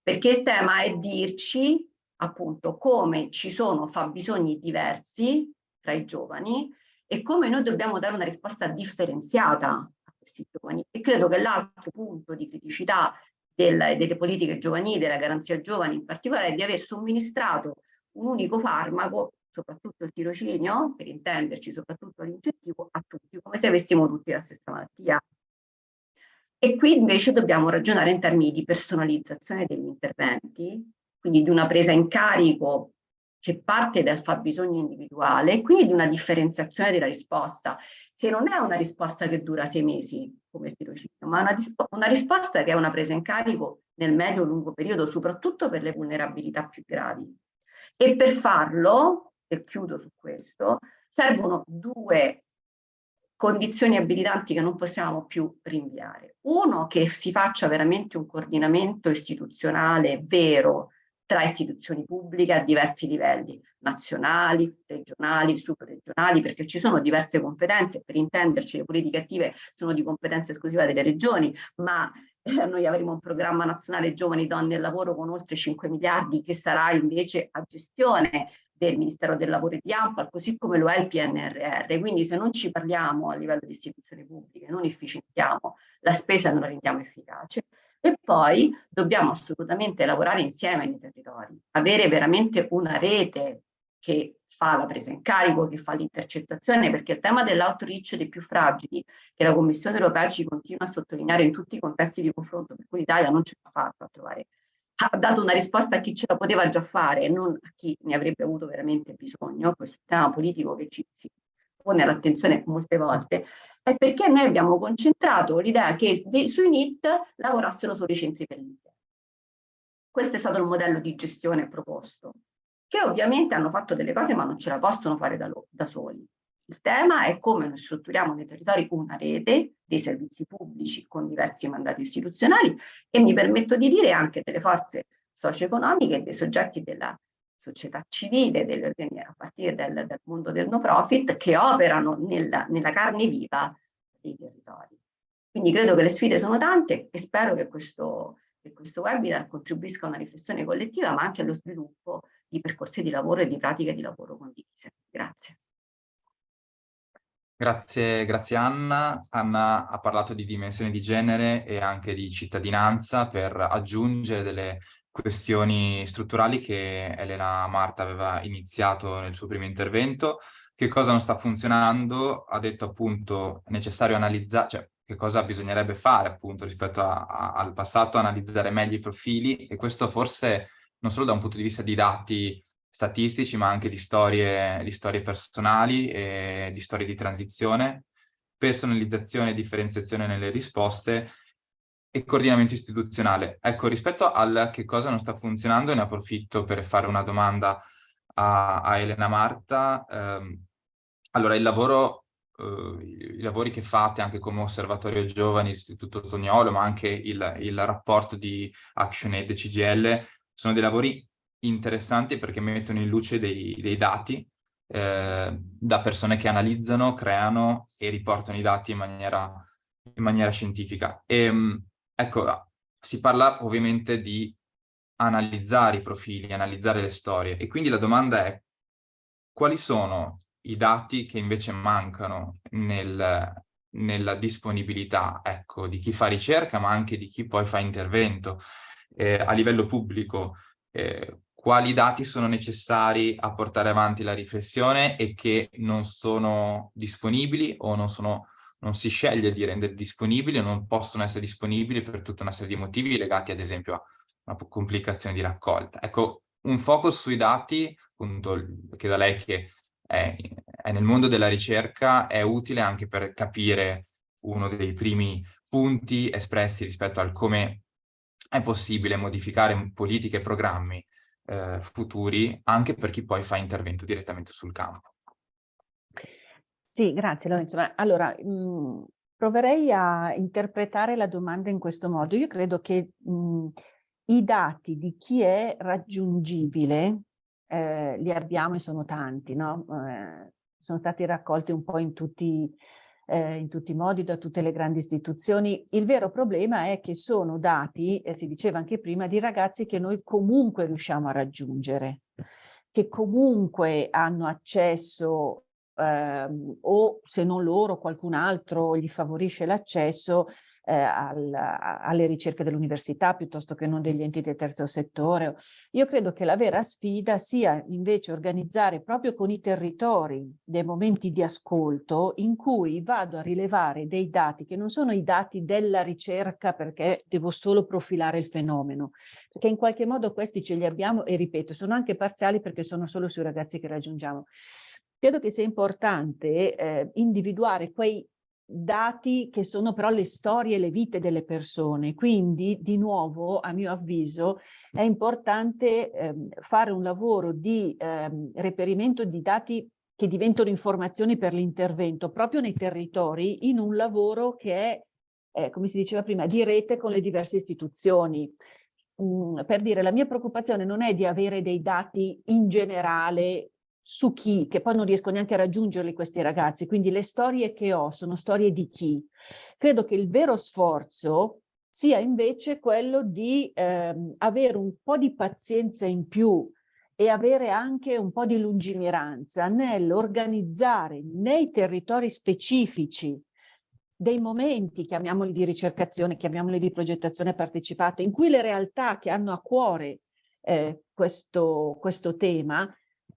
Perché il tema è dirci appunto come ci sono fabbisogni diversi tra i giovani e come noi dobbiamo dare una risposta differenziata questi giovani. E credo che l'altro punto di criticità del, delle politiche giovanili, della garanzia giovani in particolare, di aver somministrato un unico farmaco, soprattutto il tirocinio, per intenderci, soprattutto l'incentivo, a tutti, come se avessimo tutti la stessa malattia. E qui invece dobbiamo ragionare in termini di personalizzazione degli interventi, quindi di una presa in carico che parte dal fabbisogno individuale e quindi di una differenziazione della risposta che non è una risposta che dura sei mesi come il tirocinio, ma una, una risposta che è una presa in carico nel medio-lungo periodo, soprattutto per le vulnerabilità più gravi. E per farlo, e chiudo su questo, servono due condizioni abilitanti che non possiamo più rinviare. Uno, che si faccia veramente un coordinamento istituzionale vero tra istituzioni pubbliche a diversi livelli, nazionali, regionali, subregionali, perché ci sono diverse competenze, per intenderci le politiche attive sono di competenza esclusiva delle regioni, ma eh, noi avremo un programma nazionale giovani, donne e lavoro con oltre 5 miliardi che sarà invece a gestione del Ministero del Lavoro e di AMPAL, così come lo è il PNRR. Quindi se non ci parliamo a livello di istituzioni pubbliche, non efficientiamo la spesa non la rendiamo efficace. E poi dobbiamo assolutamente lavorare insieme nei territori, avere veramente una rete che fa la presa in carico, che fa l'intercettazione, perché il tema dell'outreach dei più fragili, che la Commissione europea ci continua a sottolineare in tutti i contesti di confronto, per cui l'Italia non ce l'ha fatta a trovare, ha dato una risposta a chi ce la poteva già fare e non a chi ne avrebbe avuto veramente bisogno, questo tema politico che ci si pone all'attenzione molte volte, è perché noi abbiamo concentrato l'idea che sui NIT lavorassero solo i centri per l'Italia. Questo è stato il modello di gestione proposto che ovviamente hanno fatto delle cose ma non ce la possono fare da, da soli. Il tema è come noi strutturiamo nei territori una rete dei servizi pubblici con diversi mandati istituzionali e mi permetto di dire anche delle forze socio-economiche e dei soggetti della società civile, delle, a partire dal, dal, mondo del no profit, che operano nella, nella carne viva dei territori. Quindi credo che le sfide sono tante e spero che questo, che questo webinar contribuisca a una riflessione collettiva ma anche allo sviluppo di percorsi di lavoro e di pratiche di lavoro condivise. Grazie. Grazie, grazie Anna. Anna ha parlato di dimensione di genere e anche di cittadinanza per aggiungere delle questioni strutturali che Elena Marta aveva iniziato nel suo primo intervento. Che cosa non sta funzionando? Ha detto appunto necessario analizzare, cioè che cosa bisognerebbe fare appunto rispetto a, a, al passato, analizzare meglio i profili e questo forse non solo da un punto di vista di dati statistici, ma anche di storie, di storie personali e di storie di transizione, personalizzazione e differenziazione nelle risposte e coordinamento istituzionale. Ecco, rispetto a che cosa non sta funzionando, ne approfitto per fare una domanda a, a Elena Marta. Um, allora, il lavoro, uh, i lavori che fate anche come Osservatorio Giovani, l'Istituto Toniolo, ma anche il, il rapporto di ActionAid CGL, sono dei lavori interessanti perché mettono in luce dei, dei dati eh, da persone che analizzano, creano e riportano i dati in maniera, in maniera scientifica. E, ehm, ecco, si parla ovviamente di analizzare i profili, analizzare le storie. E quindi la domanda è quali sono i dati che invece mancano nel, nella disponibilità ecco, di chi fa ricerca ma anche di chi poi fa intervento? Eh, a livello pubblico eh, quali dati sono necessari a portare avanti la riflessione e che non sono disponibili o non, sono, non si sceglie di rendere disponibili o non possono essere disponibili per tutta una serie di motivi legati ad esempio a una complicazione di raccolta. Ecco, un focus sui dati, appunto, che da lei che è, è nel mondo della ricerca, è utile anche per capire uno dei primi punti espressi rispetto al come è possibile modificare politiche e programmi eh, futuri anche per chi poi fa intervento direttamente sul campo. Sì, grazie Lorenzo. Ma allora, mh, mm, proverei a interpretare la domanda in questo modo. Io credo che mh, mm, i dati di chi è raggiungibile eh, li abbiamo e sono tanti, no? Eh, sono stati raccolti un po' in tutti eh, in tutti i modi da tutte le grandi istituzioni. Il vero problema è che sono dati, si diceva anche prima, di ragazzi che noi comunque riusciamo a raggiungere, che comunque hanno accesso ehm, o se non loro qualcun altro gli favorisce l'accesso eh, al, alle ricerche dell'università piuttosto che non degli enti del terzo settore. Io credo che la vera sfida sia invece organizzare proprio con i territori dei momenti di ascolto in cui vado a rilevare dei dati che non sono i dati della ricerca perché devo solo profilare il fenomeno, perché in qualche modo questi ce li abbiamo e ripeto, sono anche parziali perché sono solo sui ragazzi che raggiungiamo. Credo che sia importante eh, individuare quei dati che sono però le storie e le vite delle persone. Quindi, di nuovo, a mio avviso, è importante ehm, fare un lavoro di ehm, reperimento di dati che diventano informazioni per l'intervento proprio nei territori in un lavoro che è, eh, come si diceva prima, di rete con le diverse istituzioni. Mm, per dire, la mia preoccupazione non è di avere dei dati in generale su chi, che poi non riesco neanche a raggiungerli questi ragazzi, quindi le storie che ho sono storie di chi. Credo che il vero sforzo sia invece quello di ehm, avere un po' di pazienza in più e avere anche un po' di lungimiranza nell'organizzare nei territori specifici dei momenti, chiamiamoli di ricercazione, chiamiamoli di progettazione partecipata, in cui le realtà che hanno a cuore eh, questo, questo tema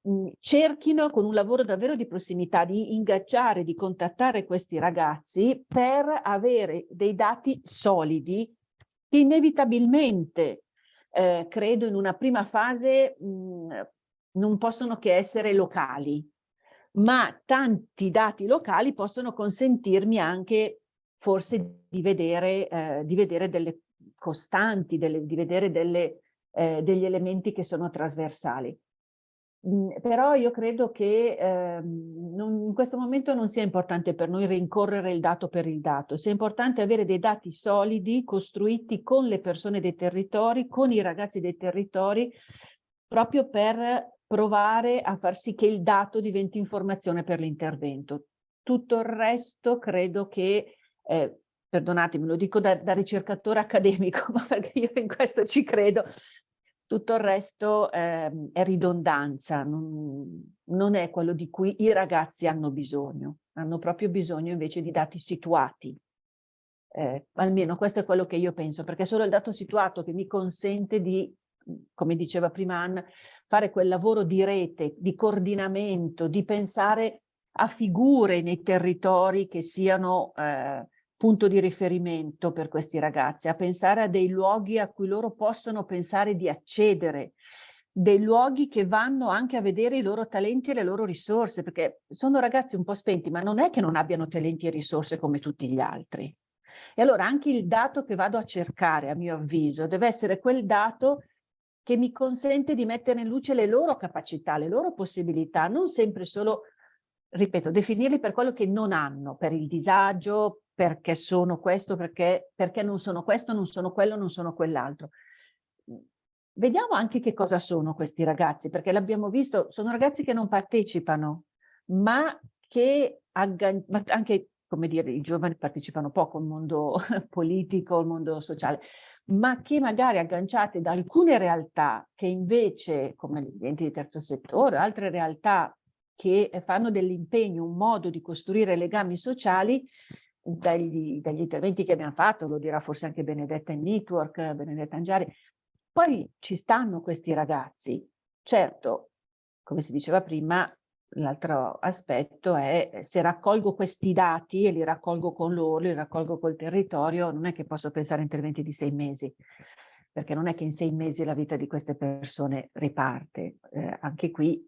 mh, cerchino con un lavoro davvero di prossimità di ingaggiare, di contattare questi ragazzi per avere dei dati solidi che inevitabilmente, eh, credo in una prima fase, mh, non possono che essere locali, ma tanti dati locali possono consentirmi anche forse di vedere, eh, di vedere delle costanti, delle, di vedere delle, eh, degli elementi che sono trasversali. Mm, però io credo che eh, non, in questo momento non sia importante per noi rincorrere il dato per il dato, sia importante avere dei dati solidi costruiti con le persone dei territori, con i ragazzi dei territori, proprio per provare a far sì che il dato diventi informazione per l'intervento. Tutto il resto credo che, eh, perdonatemi, lo dico da, da, ricercatore accademico, ma perché io in questo ci credo, tutto il resto eh, è ridondanza, non, non è quello di cui i ragazzi hanno bisogno, hanno proprio bisogno invece di dati situati. Eh, almeno questo è quello che io penso, perché è solo il dato situato che mi consente di, come diceva prima Anna, fare quel lavoro di rete, di coordinamento, di pensare a figure nei territori che siano eh, punto di riferimento per questi ragazzi, a pensare a dei luoghi a cui loro possono pensare di accedere, dei luoghi che vanno anche a vedere i loro talenti e le loro risorse, perché sono ragazzi un po' spenti, ma non è che non abbiano talenti e risorse come tutti gli altri. E allora anche il dato che vado a cercare, a mio avviso, deve essere quel dato che mi consente di mettere in luce le loro capacità, le loro possibilità, non sempre solo, ripeto, definirli per quello che non hanno, per il disagio, perché sono questo, perché, perché non sono questo, non sono quello, non sono quell'altro. Vediamo anche che cosa sono questi ragazzi, perché l'abbiamo visto, sono ragazzi che non partecipano, ma che ma anche, come dire, i giovani partecipano poco al mondo politico, al mondo sociale, ma che magari agganciate da alcune realtà che invece, come gli enti di terzo settore, altre realtà che fanno dell'impegno un modo di costruire legami sociali, dagli, dagli, interventi che abbiamo fatto, lo dirà forse anche Benedetta in Network, Benedetta Angiari, poi ci stanno questi ragazzi. Certo, come si diceva prima, L'altro aspetto è se raccolgo questi dati e li raccolgo con loro, li raccolgo col territorio, non è che posso pensare a interventi di sei mesi, perché non è che in sei mesi la vita di queste persone riparte. Eh, anche qui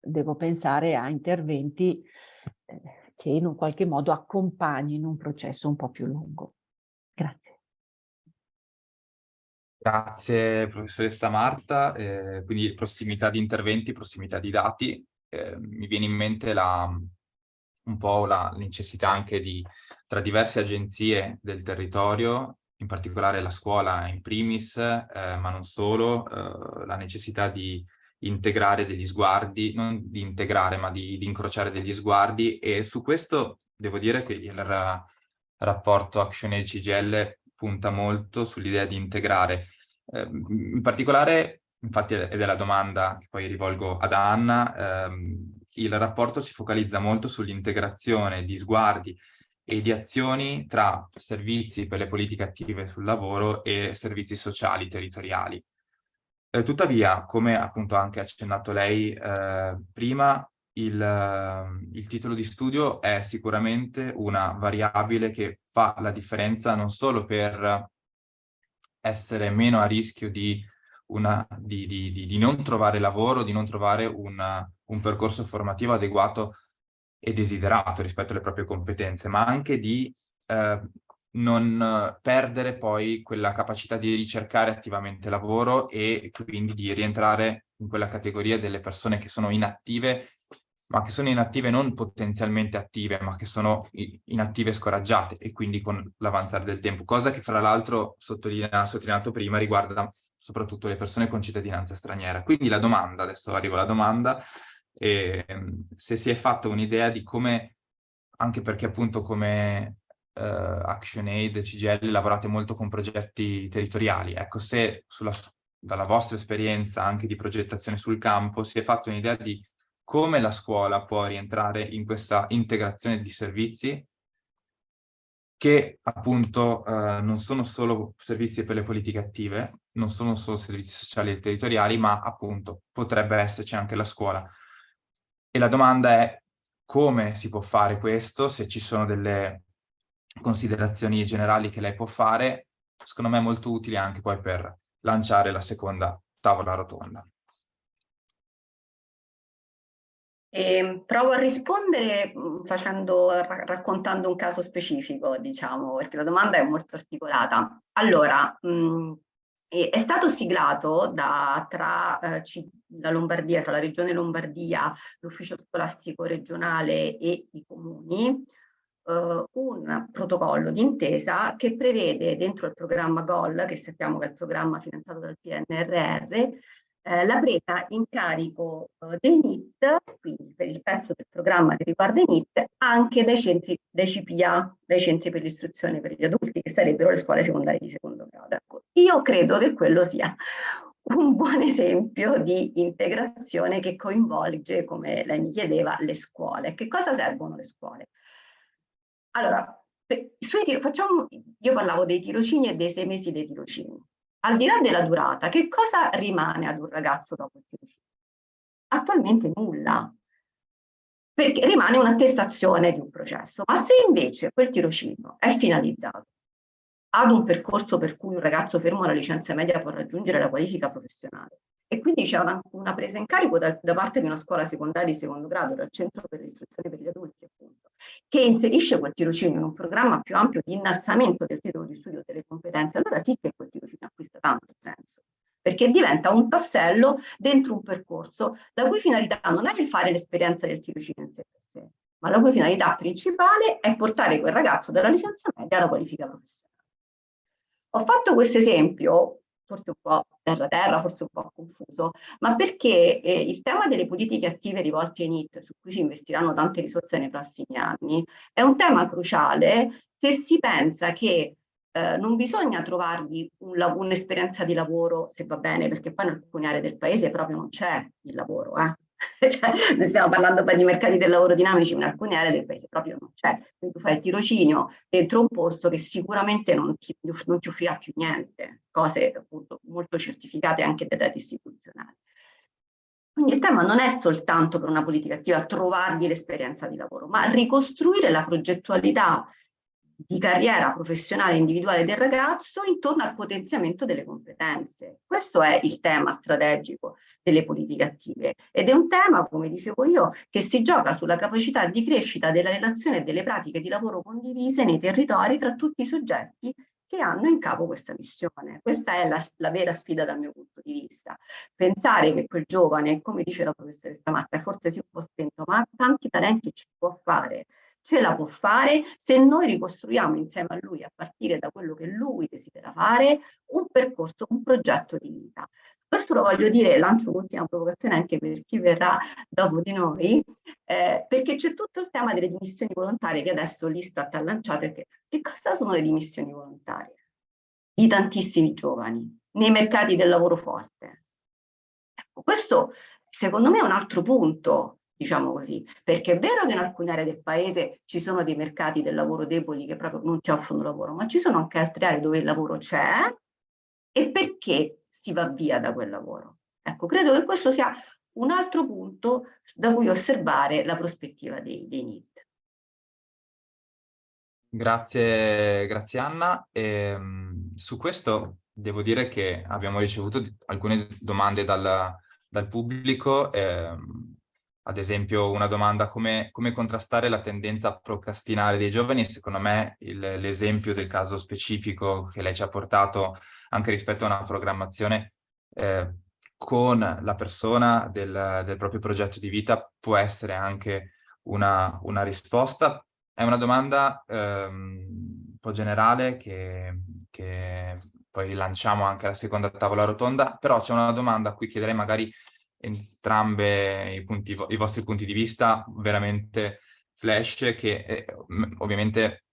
devo pensare a interventi eh, che in un qualche modo accompagnino un processo un po' più lungo. Grazie. Grazie professoressa Marta, eh, quindi prossimità di interventi, prossimità di dati, eh, mi viene in mente la, un po' la necessità anche di, tra diverse agenzie del territorio, in particolare la scuola in primis, eh, ma non solo, eh, la necessità di integrare degli sguardi, non di integrare ma di, di incrociare degli sguardi e su questo devo dire che il ra rapporto Action Aid CGL punta molto sull'idea di integrare. Eh, in particolare, infatti è della domanda che poi rivolgo ad Anna, ehm, il rapporto si focalizza molto sull'integrazione di sguardi e di azioni tra servizi per le politiche attive sul lavoro e servizi sociali territoriali. Eh, tuttavia, come appunto anche accennato lei eh, prima, il, il, titolo di studio è sicuramente una variabile che fa la differenza non solo per essere meno a rischio di, una, di, di, di non trovare lavoro, di non trovare una, un percorso formativo adeguato e desiderato rispetto alle proprie competenze, ma anche di eh, non perdere poi quella capacità di ricercare attivamente lavoro e quindi di rientrare in quella categoria delle persone che sono inattive ma che sono inattive non potenzialmente attive, ma che sono inattive scoraggiate e quindi con l'avanzare del tempo, cosa che fra l'altro sottolineato prima riguarda soprattutto le persone con cittadinanza straniera. Quindi la domanda, adesso arrivo alla domanda, eh, se si è fatta un'idea di come, anche perché appunto come eh, ActionAid, CGL lavorate molto con progetti territoriali, ecco se sulla, dalla vostra esperienza anche di progettazione sul campo si è fatta un'idea di come la scuola può rientrare in questa integrazione di servizi che appunto eh, non sono solo servizi per le politiche attive, non sono solo servizi sociali e territoriali, ma appunto potrebbe esserci anche la scuola. E la domanda è come si può fare questo, se ci sono delle considerazioni generali che lei può fare, secondo me molto utili anche poi per lanciare la seconda tavola rotonda. E ehm, provo a rispondere mm, facendo, raccontando un caso specifico, diciamo, perché la domanda è molto articolata. Allora, mh, mm, è stato siglato da, tra eh, la Lombardia, tra la Regione Lombardia, l'Ufficio Scolastico Regionale e i comuni, eh, un protocollo d'intesa che prevede dentro il programma GOL, che sappiamo che è il programma finanziato dal PNRR, eh, la presa in carico eh, dei NIT, quindi per il pezzo del programma che riguarda i NIT, anche dai centri, dai CPA, dai centri per l'istruzione per gli adulti, che sarebbero le scuole secondarie di secondo grado. Ecco, io credo che quello sia un buon esempio di integrazione che coinvolge, come lei mi chiedeva, le scuole. Che cosa servono le scuole? Allora, sui, facciamo, io parlavo dei tirocini e dei sei mesi dei tirocini. Al di là della durata, che cosa rimane ad un ragazzo dopo il tirocinio? Attualmente nulla, perché rimane un'attestazione di un processo. Ma se invece quel tirocinio è finalizzato ad un percorso per cui un ragazzo fermo alla licenza media può raggiungere la qualifica professionale, e quindi c'è una, una, presa in carico da, da, parte di una scuola secondaria di secondo grado, dal Centro per l'istruzione per gli adulti, appunto, che inserisce quel tirocinio in un programma più ampio di innalzamento del titolo di studio delle competenze, allora sì che quel tirocinio acquista tanto senso, perché diventa un tassello dentro un percorso la cui finalità non è il fare l'esperienza del tirocinio in sé per sé, ma la cui finalità principale è portare quel ragazzo dalla licenza media alla qualifica professionale. Ho fatto questo esempio forse un po' terra-terra, forse un po' confuso, ma perché eh, il tema delle politiche attive rivolte ai NIT, su cui si investiranno tante risorse nei prossimi anni, è un tema cruciale se si pensa che eh, non bisogna trovargli un'esperienza un di lavoro, se va bene, perché poi in alcune aree del paese proprio non c'è il lavoro, eh? cioè, ne stiamo parlando poi di mercati del lavoro dinamici, in alcune aree del paese proprio non c'è. Quindi tu fai il tirocinio dentro un posto che sicuramente non ti, non ti offrirà più niente, cose appunto molto certificate anche dai dati istituzionali. Quindi il tema non è soltanto per una politica attiva trovargli l'esperienza di lavoro, ma ricostruire la progettualità di carriera professionale individuale del ragazzo intorno al potenziamento delle competenze. Questo è il tema strategico delle politiche attive ed è un tema, come dicevo io, che si gioca sulla capacità di crescita della relazione e delle pratiche di lavoro condivise nei territori tra tutti i soggetti che hanno in capo questa missione. Questa è la, la, vera sfida dal mio punto di vista. Pensare che quel giovane, come dice la professoressa Marta, forse si è un po' spento, ma tanti talenti ci può fare ce la può fare se noi ricostruiamo insieme a lui, a partire da quello che lui desidera fare, un percorso, un progetto di vita. Questo lo voglio dire, lancio un'ultima provocazione anche per chi verrà dopo di noi, eh, perché c'è tutto il tema delle dimissioni volontarie che adesso l'Istat ha lanciato. Che, che cosa sono le dimissioni volontarie? Di tantissimi giovani, nei mercati del lavoro forte. Ecco, questo secondo me è un altro punto diciamo così, perché è vero che in alcune aree del paese ci sono dei mercati del lavoro deboli che proprio non ti offrono lavoro, ma ci sono anche altre aree dove il lavoro c'è e perché si va via da quel lavoro. Ecco, credo che questo sia un altro punto da cui osservare la prospettiva dei, dei NIT. Grazie, grazie Anna. E, ehm, su questo devo dire che abbiamo ricevuto alcune domande dal, dal pubblico. Eh, ad esempio una domanda come, come, contrastare la tendenza a procrastinare dei giovani, secondo me l'esempio del caso specifico che lei ci ha portato anche rispetto a una programmazione eh, con la persona del, del, proprio progetto di vita può essere anche una, una risposta. È una domanda ehm, un po' generale che, che poi lanciamo anche alla seconda tavola rotonda, però c'è una domanda a cui chiederei magari entrambe i, punti, i vostri punti di vista veramente flash che eh, ovviamente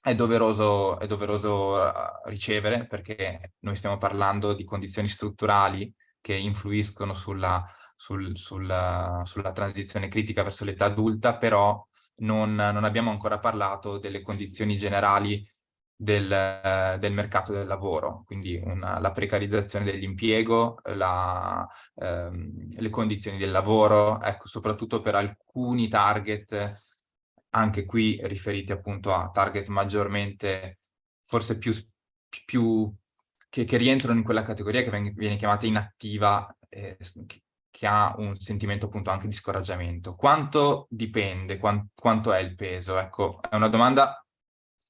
è doveroso, è doveroso uh, ricevere perché noi stiamo parlando di condizioni strutturali che influiscono sulla, sul, sulla, sulla transizione critica verso l'età adulta, però non, non abbiamo ancora parlato delle condizioni generali del, del, mercato del lavoro, quindi una, la precarizzazione dell'impiego, ehm, le condizioni del lavoro, ecco, soprattutto per alcuni target, anche qui riferiti appunto a target maggiormente, forse più, più che, che rientrano in quella categoria che viene, chiamata inattiva, eh, che, che, ha un sentimento appunto anche di scoraggiamento. Quanto dipende, quant, quanto è il peso? Ecco, è una domanda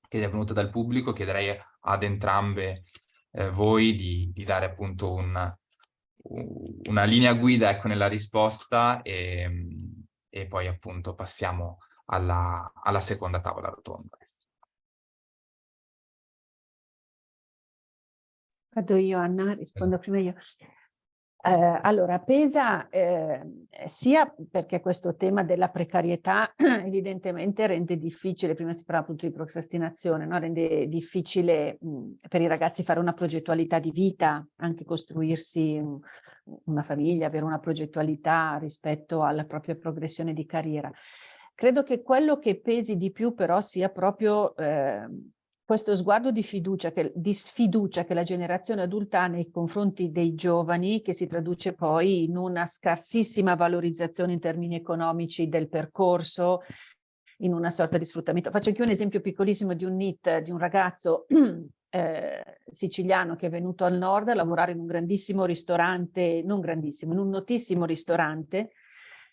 che è venuta dal pubblico, chiederei ad entrambe eh, voi di, di, dare appunto un, una linea guida ecco, nella risposta e, e poi appunto passiamo alla, alla seconda tavola rotonda. Vado io Anna, rispondo prima io. Eh, allora, pesa eh, sia perché questo tema della precarietà evidentemente rende difficile, prima si parla appunto di procrastinazione, no? rende difficile mh, per i ragazzi fare una progettualità di vita, anche costruirsi un, una famiglia, avere una progettualità rispetto alla propria progressione di carriera. Credo che quello che pesi di più però sia proprio eh, questo sguardo di fiducia, che, di sfiducia che la generazione adulta ha nei confronti dei giovani, che si traduce poi in una scarsissima valorizzazione in termini economici del percorso, in una sorta di sfruttamento. Faccio anche un esempio piccolissimo di un NIT, di un ragazzo eh, siciliano che è venuto al nord a lavorare in un grandissimo ristorante, non grandissimo, in un notissimo ristorante,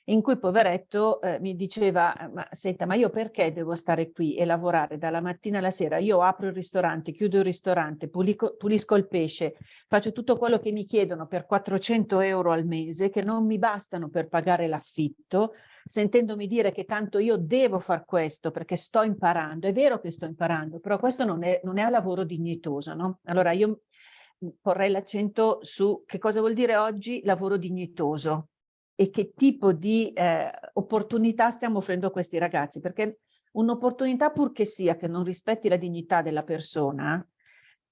in cui poveretto eh, mi diceva, eh, ma senta, ma io perché devo stare qui e lavorare dalla mattina alla sera? Io apro il ristorante, chiudo il ristorante, pulico, pulisco il pesce, faccio tutto quello che mi chiedono per 400 euro al mese, che non mi bastano per pagare l'affitto, sentendomi dire che tanto io devo far questo perché sto imparando. È vero che sto imparando, però questo non è, non è un lavoro dignitoso, no? Allora io porrei l'accento su che cosa vuol dire oggi lavoro dignitoso e che tipo di eh, opportunità stiamo offrendo a questi ragazzi, perché un'opportunità purché sia che non rispetti la dignità della persona,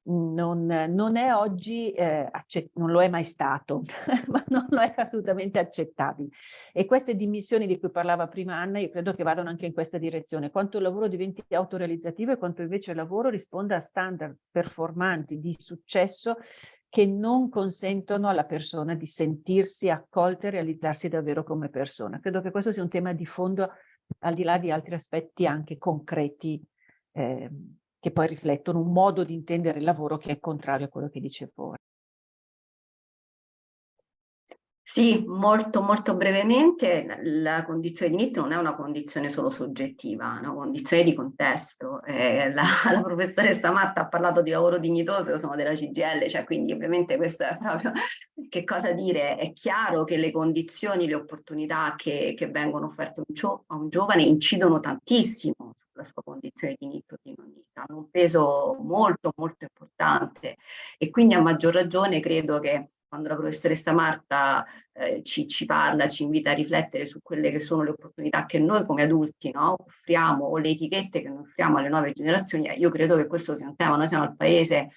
non, non è oggi, eh, non lo è mai stato, ma non lo è assolutamente accettabile. E queste dimissioni di cui parlava prima Anna, io credo che vadano anche in questa direzione. Quanto il lavoro diventi autorealizzativo e quanto invece il lavoro risponda a standard performanti di successo che non consentono alla persona di sentirsi accolta e realizzarsi davvero come persona. Credo che questo sia un tema di fondo al di là di altri aspetti anche concreti eh, che poi riflettono un modo di intendere il lavoro che è contrario a quello che dicevo ora. Sì, molto molto brevemente, la condizione di NIT non è una condizione solo soggettiva, è una condizione di contesto. Eh, la, la, professoressa Matta ha parlato di lavoro dignitoso, sono della CGL, cioè quindi ovviamente questo è proprio che cosa dire, è chiaro che le condizioni, le opportunità che, che vengono offerte a un, a un, giovane incidono tantissimo sulla sua condizione di NIT o di non NIT, hanno un peso molto molto importante e quindi a maggior ragione credo che quando la professoressa Marta eh, ci, ci, parla, ci invita a riflettere su quelle che sono le opportunità che noi come adulti no, offriamo o le etichette che noi offriamo alle nuove generazioni, eh, io credo che questo sia un tema, noi siamo il paese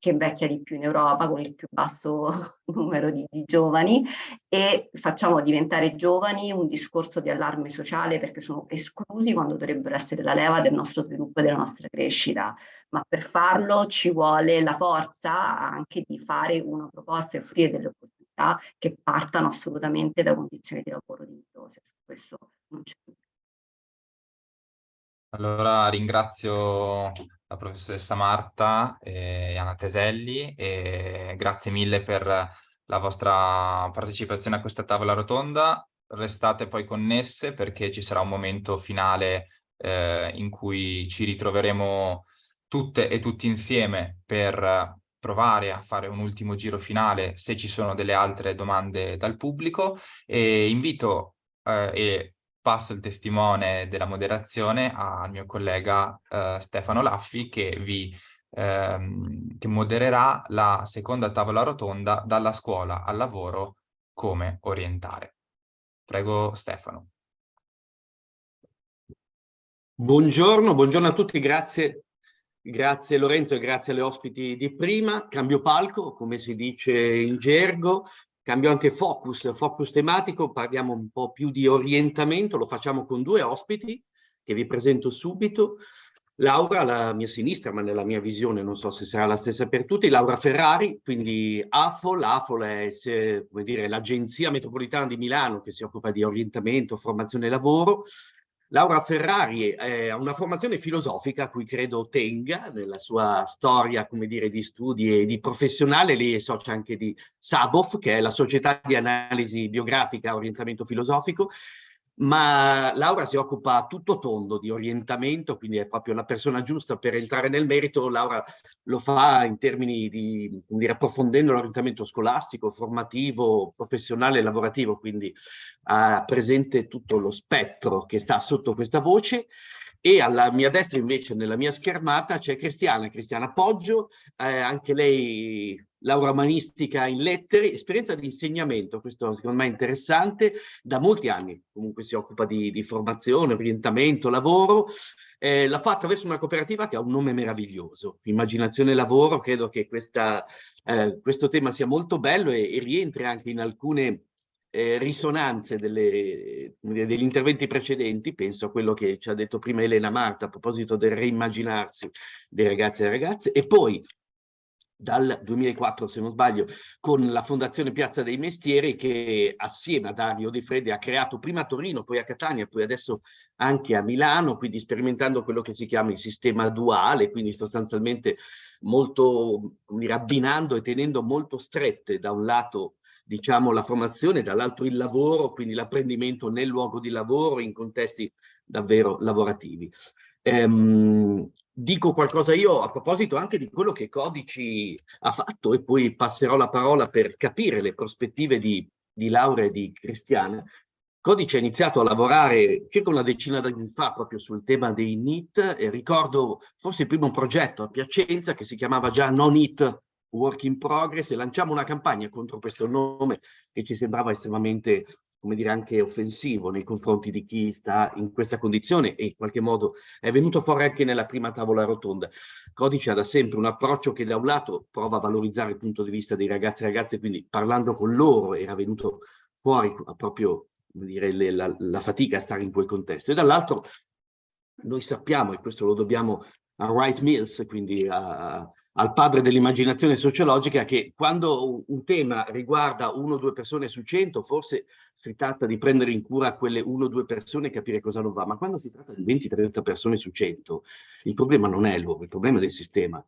che invecchia di più in Europa con il più basso numero di, di, giovani e facciamo diventare giovani un discorso di allarme sociale perché sono esclusi quando dovrebbero essere la leva del nostro sviluppo e della nostra crescita. Ma per farlo ci vuole la forza anche di fare una proposta e offrire delle opportunità che partano assolutamente da condizioni di lavoro dignitose. Questo non c'è dubbio. Allora ringrazio la professoressa Marta e Anna Teselli e grazie mille per la vostra partecipazione a questa tavola rotonda. Restate poi connesse perché ci sarà un momento finale eh, in cui ci ritroveremo tutte e tutti insieme per provare a fare un ultimo giro finale se ci sono delle altre domande dal pubblico e invito eh, e passo il testimone della moderazione al mio collega eh, Stefano Laffi che vi ehm, che modererà la seconda tavola rotonda dalla scuola al lavoro come orientare. Prego Stefano. Buongiorno, buongiorno a tutti, grazie, grazie Lorenzo e grazie alle ospiti di prima. Cambio palco, come si dice in gergo, Cambio anche focus, focus tematico, parliamo un po' più di orientamento, lo facciamo con due ospiti, che vi presento subito. Laura alla mia sinistra, ma nella mia visione non so se sarà la stessa per tutti, Laura Ferrari, quindi AFOL, AFOL è l'agenzia metropolitana di Milano che si occupa di orientamento, formazione e lavoro. Laura Ferrari ha una formazione filosofica a cui credo tenga nella sua storia, come dire, di studi e di professionale, lei è socia anche di SABOF, che è la società di analisi biografica e orientamento filosofico, ma Laura si occupa a tutto tondo di orientamento, quindi è proprio la persona giusta per entrare nel merito. Laura lo fa in termini di, dire, approfondendo l'orientamento scolastico, formativo, professionale e lavorativo, quindi ha presente tutto lo spettro che sta sotto questa voce e alla mia destra invece nella mia schermata c'è Cristiana, Cristiana Poggio, eh, anche lei laurea umanistica in lettere, esperienza di insegnamento, questo secondo me è interessante, da molti anni comunque si occupa di, di formazione, orientamento, lavoro, eh, l'ha fatto attraverso una cooperativa che ha un nome meraviglioso, Immaginazione Lavoro, credo che questa, eh, questo tema sia molto bello e, e rientri anche in alcune eh, risonanze delle, degli interventi precedenti, penso a quello che ci ha detto prima Elena Marta a proposito del reimmaginarsi dei ragazzi e delle ragazze, e poi dal 2004 se non sbaglio con la Fondazione Piazza dei Mestieri che assieme a Dario Di Freddi ha creato prima a Torino, poi a Catania, poi adesso anche a Milano, quindi sperimentando quello che si chiama il sistema duale, quindi sostanzialmente molto, dire, abbinando e tenendo molto strette da un lato diciamo, la formazione, dall'altro il lavoro, quindi l'apprendimento nel luogo di lavoro in contesti davvero lavorativi. Ehm, dico qualcosa io a proposito anche di quello che Codici ha fatto e poi passerò la parola per capire le prospettive di, di laurea e di Cristiana. Codice ha iniziato a lavorare circa una decina d'anni fa proprio sul tema dei NIT e ricordo forse il primo progetto a Piacenza che si chiamava già No NIT work in progress e lanciamo una campagna contro questo nome che ci sembrava estremamente come dire, anche offensivo nei confronti di chi sta in questa condizione e in qualche modo è venuto fuori anche nella prima tavola rotonda. Codice ha da sempre un approccio che da un lato prova a valorizzare il punto di vista dei ragazzi e ragazze, quindi parlando con loro era venuto fuori proprio dire, le, la, la fatica a stare in quel contesto e dall'altro noi sappiamo, e questo lo dobbiamo a Wright Mills, quindi a, al padre dell'immaginazione sociologica che quando un tema riguarda uno o due persone su cento forse si tratta di prendere in cura quelle uno o due persone e capire cosa non va, ma quando si tratta di 20-30 persone su cento il problema non è loro, il problema è del sistema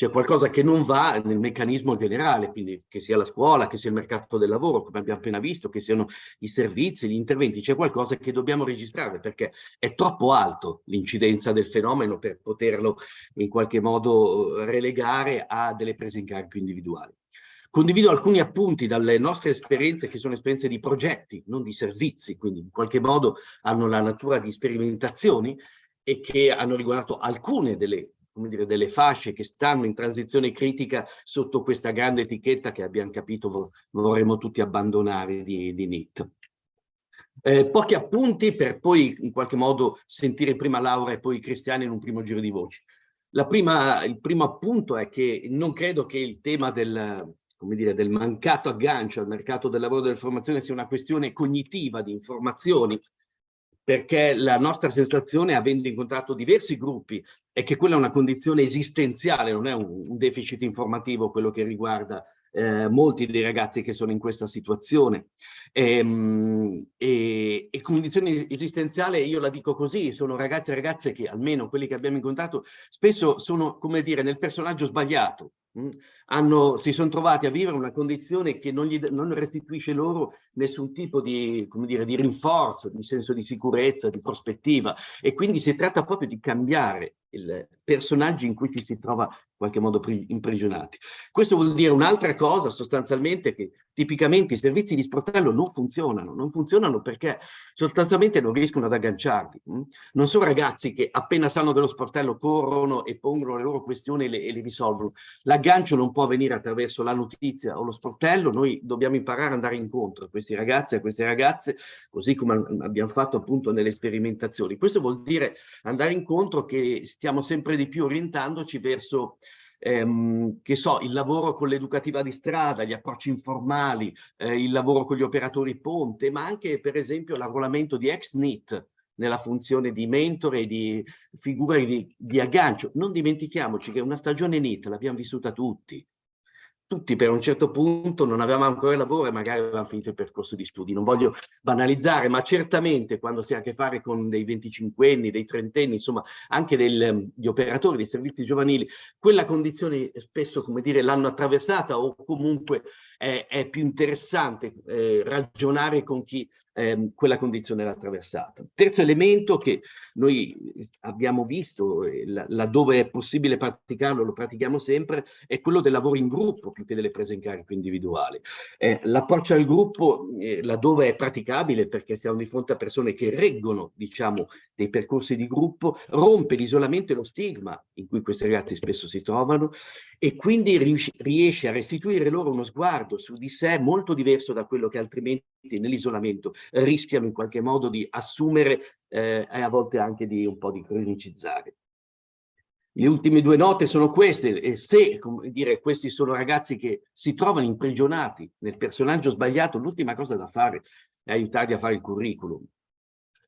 c'è qualcosa che non va nel meccanismo generale, quindi che sia la scuola, che sia il mercato del lavoro, come abbiamo appena visto, che siano i servizi, gli interventi, c'è qualcosa che dobbiamo registrare perché è troppo alto l'incidenza del fenomeno per poterlo in qualche modo relegare a delle prese in carico individuali. Condivido alcuni appunti dalle nostre esperienze che sono esperienze di progetti, non di servizi, quindi in qualche modo hanno la natura di sperimentazioni e che hanno riguardato alcune delle come dire, delle fasce che stanno in transizione critica sotto questa grande etichetta che abbiamo capito vorremmo tutti abbandonare di, di NIT. Eh, pochi appunti per poi in qualche modo sentire prima Laura e poi Cristiane in un primo giro di voci. Prima, il primo appunto è che non credo che il tema del, dire, del mancato aggancio al mercato del lavoro e della formazione sia una questione cognitiva di informazioni, perché la nostra sensazione, avendo incontrato diversi gruppi, è che quella è una condizione esistenziale, non è un, deficit informativo quello che riguarda eh, molti dei ragazzi che sono in questa situazione. E, ehm, e, e, condizione esistenziale, io la dico così, sono ragazzi e ragazze che, almeno quelli che abbiamo incontrato, spesso sono, come dire, nel personaggio sbagliato. Hanno, si sono trovati a vivere una condizione che non, gli, non restituisce loro nessun tipo di, dire, di rinforzo, di senso di sicurezza, di prospettiva. E quindi si tratta proprio di cambiare il personaggio in cui ci si trova in qualche modo imprigionati. Questo vuol dire un'altra cosa sostanzialmente che tipicamente i servizi di sportello non funzionano, non funzionano perché sostanzialmente non riescono ad agganciarli. Mm. Non sono ragazzi che appena sanno dello sportello corrono e pongono le loro questioni e le, e le risolvono. L'aggancio non può avvenire attraverso la notizia o lo sportello, noi dobbiamo imparare ad andare incontro a questi ragazzi e a queste ragazze, così come abbiamo fatto appunto nelle sperimentazioni. Questo vuol dire andare incontro che stiamo sempre di più orientandoci verso ehm, che so, il lavoro con l'educativa di strada, gli approcci informali, eh, il lavoro con gli operatori ponte, ma anche per esempio l'arruolamento di ex-NIT nella funzione di mentore e di figura di, di aggancio. Non dimentichiamoci che una stagione NIT l'abbiamo vissuta tutti, tutti per un certo punto non avevamo ancora lavoro e magari avevamo finito il percorso di studi. Non voglio banalizzare, ma certamente quando si ha a che fare con dei 25 anni, dei 30 anni, insomma anche degli operatori dei servizi giovanili, quella condizione spesso, come dire, l'hanno attraversata o comunque è, è più interessante eh, ragionare con chi ehm, quella condizione l'ha attraversata. Terzo elemento che noi abbiamo visto, laddove è possibile praticarlo, lo pratichiamo sempre, è quello del lavoro in gruppo più che delle prese in carico individuali. Eh, L'approccio al gruppo, eh, laddove è praticabile, perché siamo di fronte a persone che reggono, diciamo, dei percorsi di gruppo, rompe l'isolamento e lo stigma in cui questi ragazzi spesso si trovano e quindi riesce a restituire loro uno sguardo su di sé molto diverso da quello che altrimenti nell'isolamento rischiano in qualche modo di assumere eh, e a volte anche di un po' di cronicizzare. Le ultime due note sono queste, e se come dire, questi sono ragazzi che si trovano imprigionati nel personaggio sbagliato, l'ultima cosa da fare è aiutarli a fare il curriculum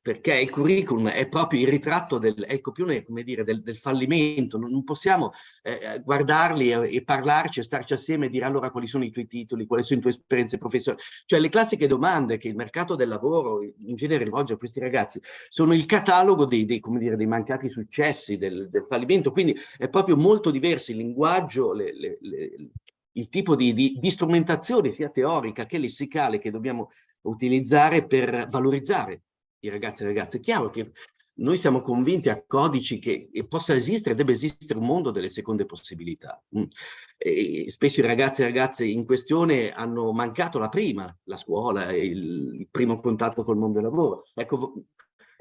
perché il curriculum è proprio il ritratto del, è il copione, come dire, del, del fallimento, non, possiamo eh, eh guardarli e, e, parlarci e starci assieme e dire allora quali sono i tuoi titoli, quali sono le tue esperienze professionali, cioè le classiche domande che il mercato del lavoro in genere rivolge a questi ragazzi sono il catalogo dei, dei, dire, dei mancati successi, del, del, fallimento, quindi è proprio molto diverso il linguaggio, le, le, le, il tipo di, di, di strumentazione sia teorica che lessicale che dobbiamo utilizzare per valorizzare i ragazzi e le ragazze. È chiaro che noi siamo convinti a codici che possa esistere, debba esistere un mondo delle seconde possibilità. Mm. E spesso i ragazzi e ragazze in questione hanno mancato la prima, la scuola, il primo contatto col mondo del lavoro. Ecco,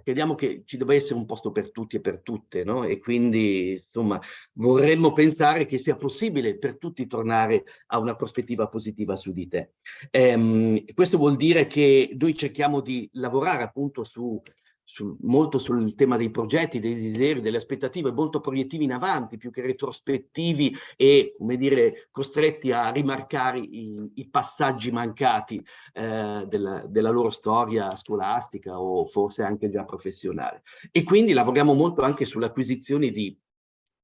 crediamo che ci debba essere un posto per tutti e per tutte, no? E quindi, insomma, vorremmo pensare che sia possibile per tutti tornare a una prospettiva positiva su di te. Ehm, questo vuol dire che noi cerchiamo di lavorare appunto su sul, molto sul tema dei progetti, dei desideri, delle aspettative, molto proiettivi in avanti, più che retrospettivi e, come dire, costretti a rimarcare i, i passaggi mancati eh, della, della, loro storia scolastica o forse anche già professionale. E quindi lavoriamo molto anche sull'acquisizione di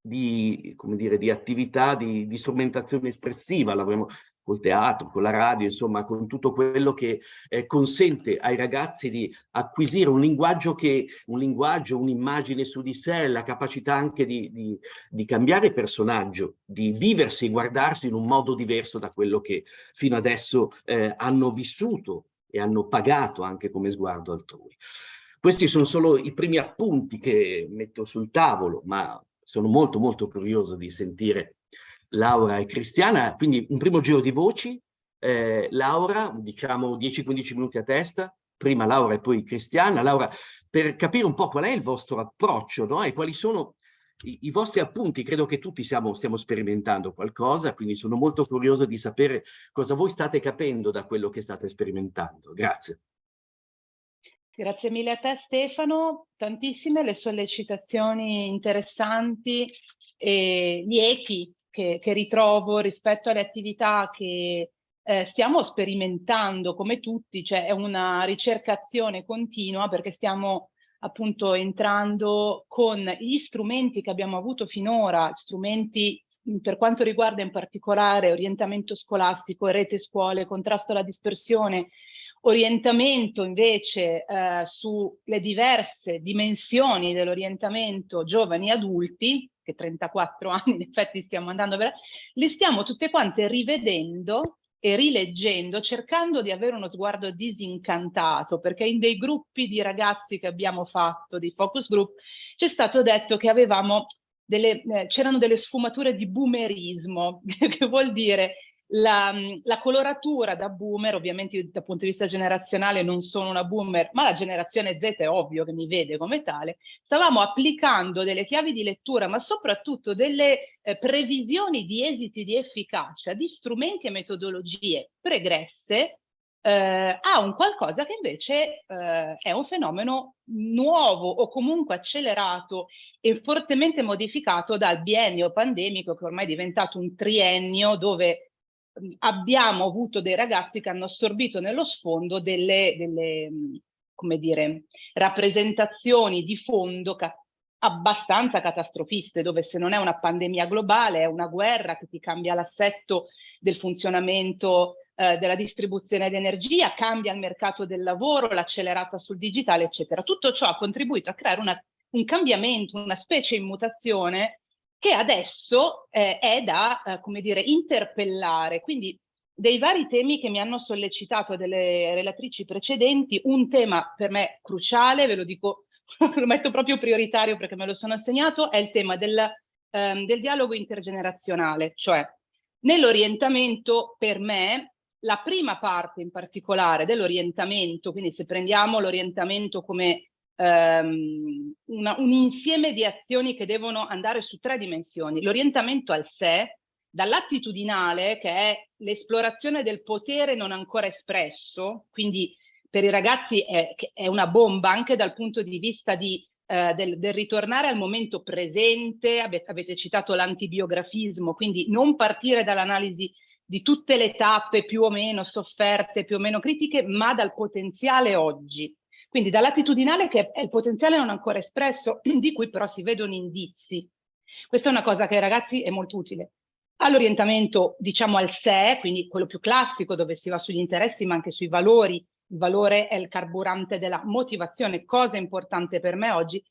di, come dire, di attività di, di strumentazione espressiva, lavoriamo col teatro, con la radio, insomma con tutto quello che eh, consente ai ragazzi di acquisire un linguaggio che, un linguaggio, un'immagine su di sé, la capacità anche di, di, di cambiare personaggio, di viversi e guardarsi in un modo diverso da quello che fino adesso eh, hanno vissuto e hanno pagato anche come sguardo altrui. Questi sono solo i primi appunti che metto sul tavolo, ma sono molto molto curioso di sentire Laura e Cristiana, quindi un primo giro di voci, eh, Laura, diciamo 10-15 minuti a testa, prima Laura e poi Cristiana. Laura, per capire un po' qual è il vostro approccio no? e quali sono i, i, vostri appunti, credo che tutti siamo, stiamo sperimentando qualcosa, quindi sono molto curioso di sapere cosa voi state capendo da quello che state sperimentando. Grazie. Grazie mille a te Stefano, tantissime le sollecitazioni interessanti e gli echi che, che ritrovo rispetto alle attività che eh, stiamo sperimentando come tutti, cioè è una ricercazione continua perché stiamo appunto entrando con gli strumenti che abbiamo avuto finora, strumenti per quanto riguarda in particolare orientamento scolastico, rete scuole, contrasto alla dispersione, orientamento invece eh, sulle diverse dimensioni dell'orientamento giovani adulti, che 34 anni in effetti stiamo andando per... le stiamo tutte quante rivedendo e rileggendo, cercando di avere uno sguardo disincantato, perché in dei gruppi di ragazzi che abbiamo fatto, di focus group, c'è stato detto che avevamo eh, c'erano delle sfumature di boomerismo, che vuol dire la, la, coloratura da boomer, ovviamente io dal punto di vista generazionale non sono una boomer, ma la generazione Z è ovvio che mi vede come tale, stavamo applicando delle chiavi di lettura, ma soprattutto delle eh, previsioni di esiti di efficacia di strumenti e metodologie pregresse eh, a un qualcosa che invece eh, è un fenomeno nuovo o comunque accelerato e fortemente modificato dal biennio pandemico che ormai è diventato un triennio dove abbiamo avuto dei ragazzi che hanno assorbito nello sfondo delle, delle, come dire, rappresentazioni di fondo ca abbastanza catastrofiste, dove se non è una pandemia globale è una guerra che ti cambia l'assetto del funzionamento eh, della distribuzione di energia, cambia il mercato del lavoro, l'accelerata sul digitale, eccetera. Tutto ciò ha contribuito a creare una, un cambiamento, una specie in mutazione che adesso eh, è da, eh, come dire, interpellare. Quindi dei vari temi che mi hanno sollecitato delle relatrici precedenti, un tema per me cruciale, ve lo dico, lo metto proprio prioritario perché me lo sono assegnato, è il tema del, um, del dialogo intergenerazionale, cioè nell'orientamento per me la prima parte in particolare dell'orientamento, quindi se prendiamo l'orientamento come um, una, un insieme di azioni che devono andare su tre dimensioni, l'orientamento al sé, dall'attitudinale, che è l'esplorazione del potere non ancora espresso, quindi per i ragazzi è, è una bomba anche dal punto di vista di, eh, del, del, ritornare al momento presente, avete citato l'antibiografismo, quindi non partire dall'analisi di tutte le tappe più o meno sofferte, più o meno critiche, ma dal potenziale oggi. Quindi dall'attitudinale che è il potenziale non ancora espresso, di cui però si vedono indizi. Questa è una cosa che ai ragazzi è molto utile all'orientamento diciamo al sé, quindi quello più classico dove si va sugli interessi ma anche sui valori, il valore è il carburante della motivazione, cosa importante per me oggi,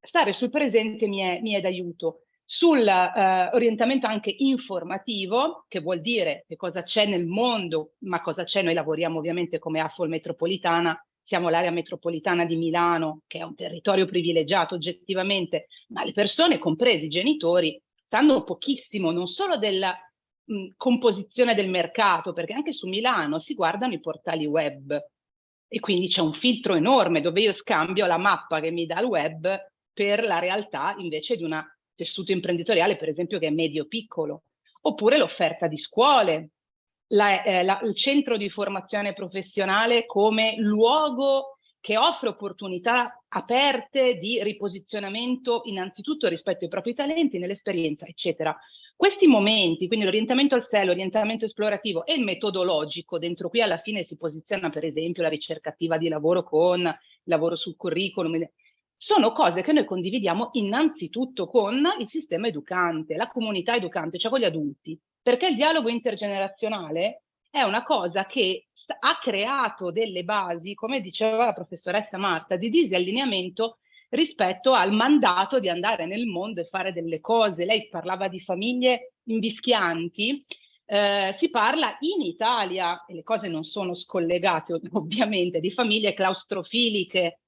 stare sul presente mi è, è d'aiuto. Sull'orientamento eh, anche informativo, che vuol dire che cosa c'è nel mondo, ma cosa c'è, noi lavoriamo ovviamente come AFOL metropolitana, siamo l'area metropolitana di Milano, che è un territorio privilegiato oggettivamente, ma le persone, compresi i genitori, sanno pochissimo non solo della mh, composizione del mercato, perché anche su Milano si guardano i portali web. E quindi c'è un filtro enorme dove io scambio la mappa che mi dà il web per la realtà invece di un tessuto imprenditoriale, per esempio, che è medio-piccolo, oppure l'offerta di scuole, la, eh, la, il centro di formazione professionale come luogo che offre opportunità aperte di riposizionamento innanzitutto rispetto ai propri talenti, nell'esperienza, eccetera. Questi momenti, quindi l'orientamento al sé, l'orientamento esplorativo e il metodologico, dentro qui alla fine si posiziona per esempio la ricerca attiva di lavoro con lavoro sul curriculum, sono cose che noi condividiamo innanzitutto con il sistema educante, la comunità educante, cioè con gli adulti, perché il dialogo intergenerazionale è una cosa che ha creato delle basi, come diceva la professoressa Marta, di disallineamento rispetto al mandato di andare nel mondo e fare delle cose. Lei parlava di famiglie invischianti, eh, si parla in Italia, e le cose non sono scollegate ovviamente, di famiglie claustrofiliche,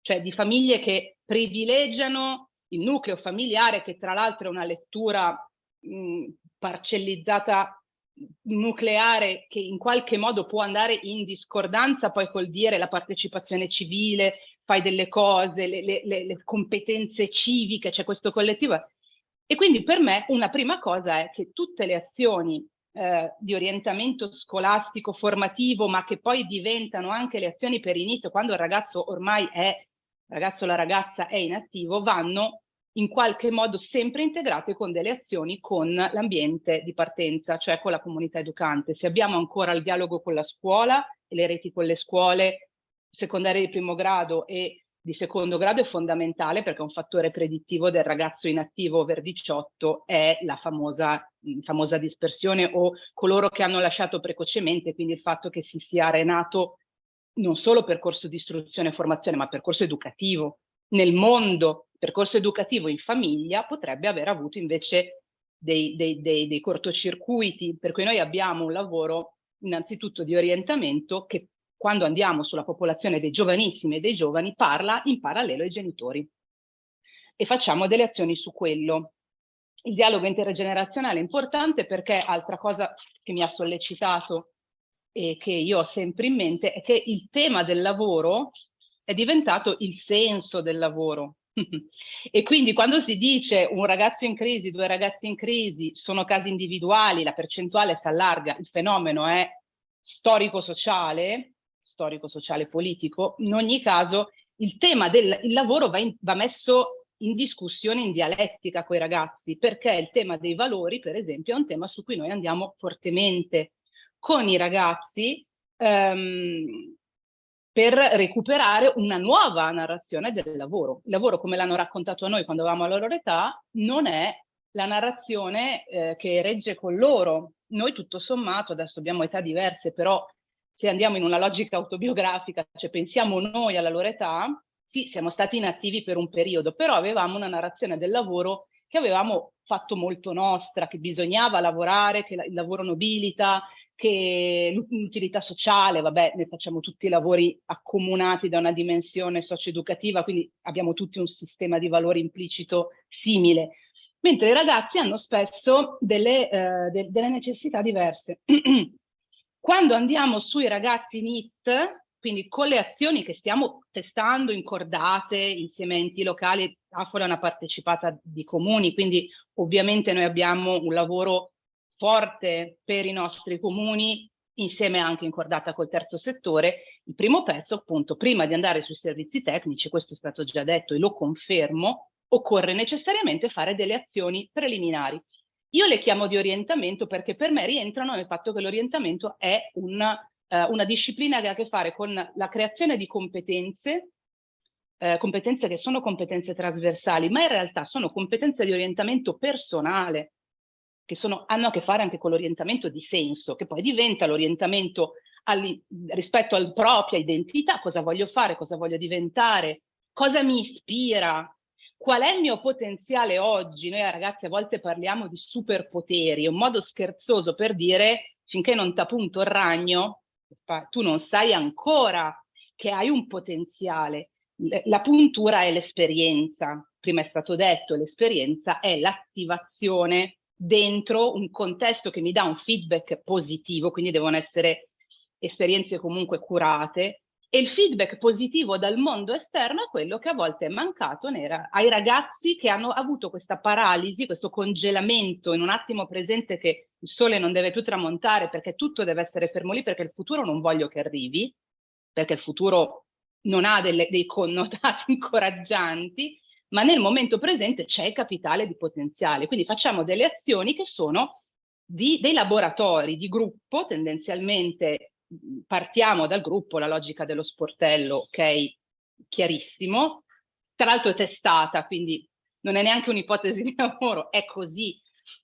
cioè di famiglie che privilegiano il nucleo familiare, che tra l'altro è una lettura mh, parcellizzata nucleare che in qualche modo può andare in discordanza poi col dire la partecipazione civile, fai delle cose, le, le, le competenze civiche, c'è questo collettivo. E quindi per me una prima cosa è che tutte le azioni eh, di orientamento scolastico, formativo, ma che poi diventano anche le azioni per inizio, quando il ragazzo ormai è, ragazzo o la ragazza è inattivo, vanno in qualche modo sempre integrate con delle azioni con l'ambiente di partenza, cioè con la comunità educante. Se abbiamo ancora il dialogo con la scuola e le reti con le scuole secondarie di primo grado e di secondo grado è fondamentale perché un fattore predittivo del ragazzo inattivo over 18 è la famosa, famosa dispersione o coloro che hanno lasciato precocemente, quindi il fatto che si sia arenato non solo percorso di istruzione e formazione, ma percorso educativo nel mondo percorso educativo in famiglia potrebbe aver avuto invece dei, dei, dei, dei cortocircuiti, per cui noi abbiamo un lavoro innanzitutto di orientamento che quando andiamo sulla popolazione dei giovanissimi e dei giovani parla in parallelo ai genitori e facciamo delle azioni su quello. Il dialogo intergenerazionale è importante perché altra cosa che mi ha sollecitato e che io ho sempre in mente è che il tema del lavoro è diventato il senso del lavoro. e quindi quando si dice un ragazzo in crisi, due ragazzi in crisi, sono casi individuali, la percentuale si allarga, il fenomeno è storico-sociale, storico-sociale politico, in ogni caso il tema del il lavoro va, in, va messo in discussione in dialettica con i ragazzi, perché il tema dei valori, per esempio, è un tema su cui noi andiamo fortemente. Con i ragazzi, ehm, per recuperare una nuova narrazione del lavoro. Il lavoro, come l'hanno raccontato a noi quando avevamo la loro età, non è la narrazione eh, che regge con loro. Noi tutto sommato, adesso abbiamo età diverse, però se andiamo in una logica autobiografica, cioè pensiamo noi alla loro età, sì, siamo stati inattivi per un periodo, però avevamo una narrazione del lavoro che avevamo fatto molto nostra, che bisognava lavorare, che il lavoro nobilita, che l'utilità sociale, vabbè, ne facciamo tutti i lavori accomunati da una dimensione socio-educativa, quindi abbiamo tutti un sistema di valori implicito simile, mentre i ragazzi hanno spesso delle, eh, de delle necessità diverse. Quando andiamo sui ragazzi NIT, quindi con le azioni che stiamo testando incordate insieme a enti locali, Afora è una partecipata di comuni, quindi ovviamente noi abbiamo un lavoro forte per i nostri comuni, insieme anche incordata col terzo settore. Il primo pezzo, appunto, prima di andare sui servizi tecnici, questo è stato già detto e lo confermo, occorre necessariamente fare delle azioni preliminari. Io le chiamo di orientamento perché per me rientrano nel fatto che l'orientamento è una, eh, una disciplina che ha a che fare con la creazione di competenze, eh, competenze che sono competenze trasversali, ma in realtà sono competenze di orientamento personale, che sono, hanno a che fare anche con l'orientamento di senso, che poi diventa l'orientamento rispetto alla propria identità, cosa voglio fare, cosa voglio diventare, cosa mi ispira, qual è il mio potenziale oggi. Noi ragazzi a volte parliamo di superpoteri, è un modo scherzoso per dire finché non ti appunto il ragno, tu non sai ancora che hai un potenziale. La puntura è l'esperienza, prima è stato detto, l'esperienza è l'attivazione dentro un contesto che mi dà un feedback positivo, quindi devono essere esperienze comunque curate, e il feedback positivo dal mondo esterno è quello che a volte è mancato ai ragazzi che hanno avuto questa paralisi, questo congelamento in un attimo presente che il sole non deve più tramontare perché tutto deve essere fermo lì perché il futuro non voglio che arrivi, perché il futuro non ha delle, dei connotati incoraggianti, ma nel momento presente c'è capitale di potenziale. Quindi facciamo delle azioni che sono di, dei laboratori di gruppo, tendenzialmente partiamo dal gruppo, la logica dello sportello, ok, chiarissimo, tra l'altro è testata, quindi non è neanche un'ipotesi di lavoro, è così.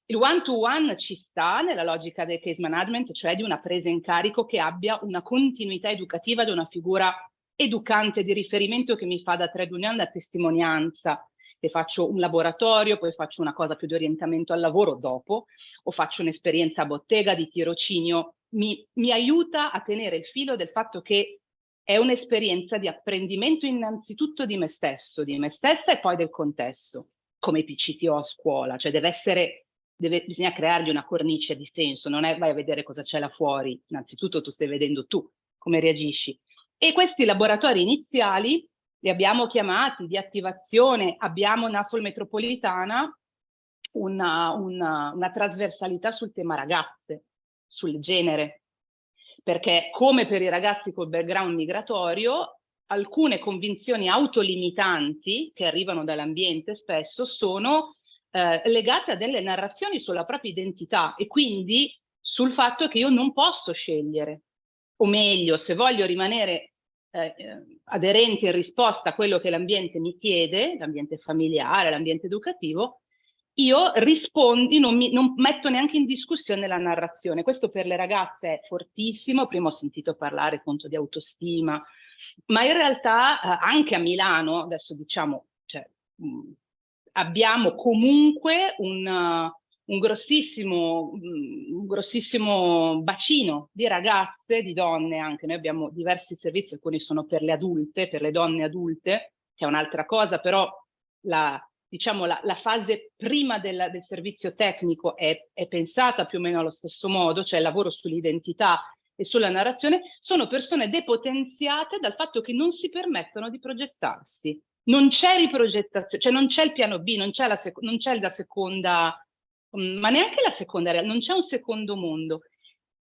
Il one-to-one -one ci sta nella logica del case management, cioè di una presa in carico che abbia una continuità educativa di una figura educante di riferimento che mi fa da trade union la testimonianza, che faccio un laboratorio, poi faccio una cosa più di orientamento al lavoro dopo, o faccio un'esperienza a bottega di tirocinio, mi, mi aiuta a tenere il filo del fatto che è un'esperienza di apprendimento innanzitutto di me stesso, di me stessa e poi del contesto, come i PCTO a scuola, cioè deve essere, deve, bisogna creargli una cornice di senso, non è vai a vedere cosa c'è là fuori, innanzitutto tu stai vedendo tu, come reagisci, e questi laboratori iniziali li abbiamo chiamati di attivazione, abbiamo NAFOL metropolitana una, una, una trasversalità sul tema ragazze, sul genere, perché come per i ragazzi col background migratorio, alcune convinzioni autolimitanti che arrivano dall'ambiente spesso sono eh, legate a delle narrazioni sulla propria identità e quindi sul fatto che io non posso scegliere, o meglio, se voglio rimanere eh, aderenti in risposta a quello che l'ambiente mi chiede, l'ambiente familiare, l'ambiente educativo, io rispondo, non, mi, non metto neanche in discussione la narrazione. Questo per le ragazze è fortissimo, prima ho sentito parlare appunto di autostima, ma in realtà eh, anche a Milano, adesso diciamo, cioè, mh, abbiamo comunque un, un grossissimo, mm, un grossissimo bacino di ragazze, di donne anche, noi abbiamo diversi servizi, alcuni sono per le adulte, per le donne adulte, che è un'altra cosa, però la, diciamo, la, la fase prima del, del servizio tecnico è, è, pensata più o meno allo stesso modo, cioè il lavoro sull'identità e sulla narrazione, sono persone depotenziate dal fatto che non si permettono di progettarsi. Non c'è riprogettazione, cioè non c'è il piano B, non c'è la, la seconda ma neanche la seconda, non c'è un secondo mondo.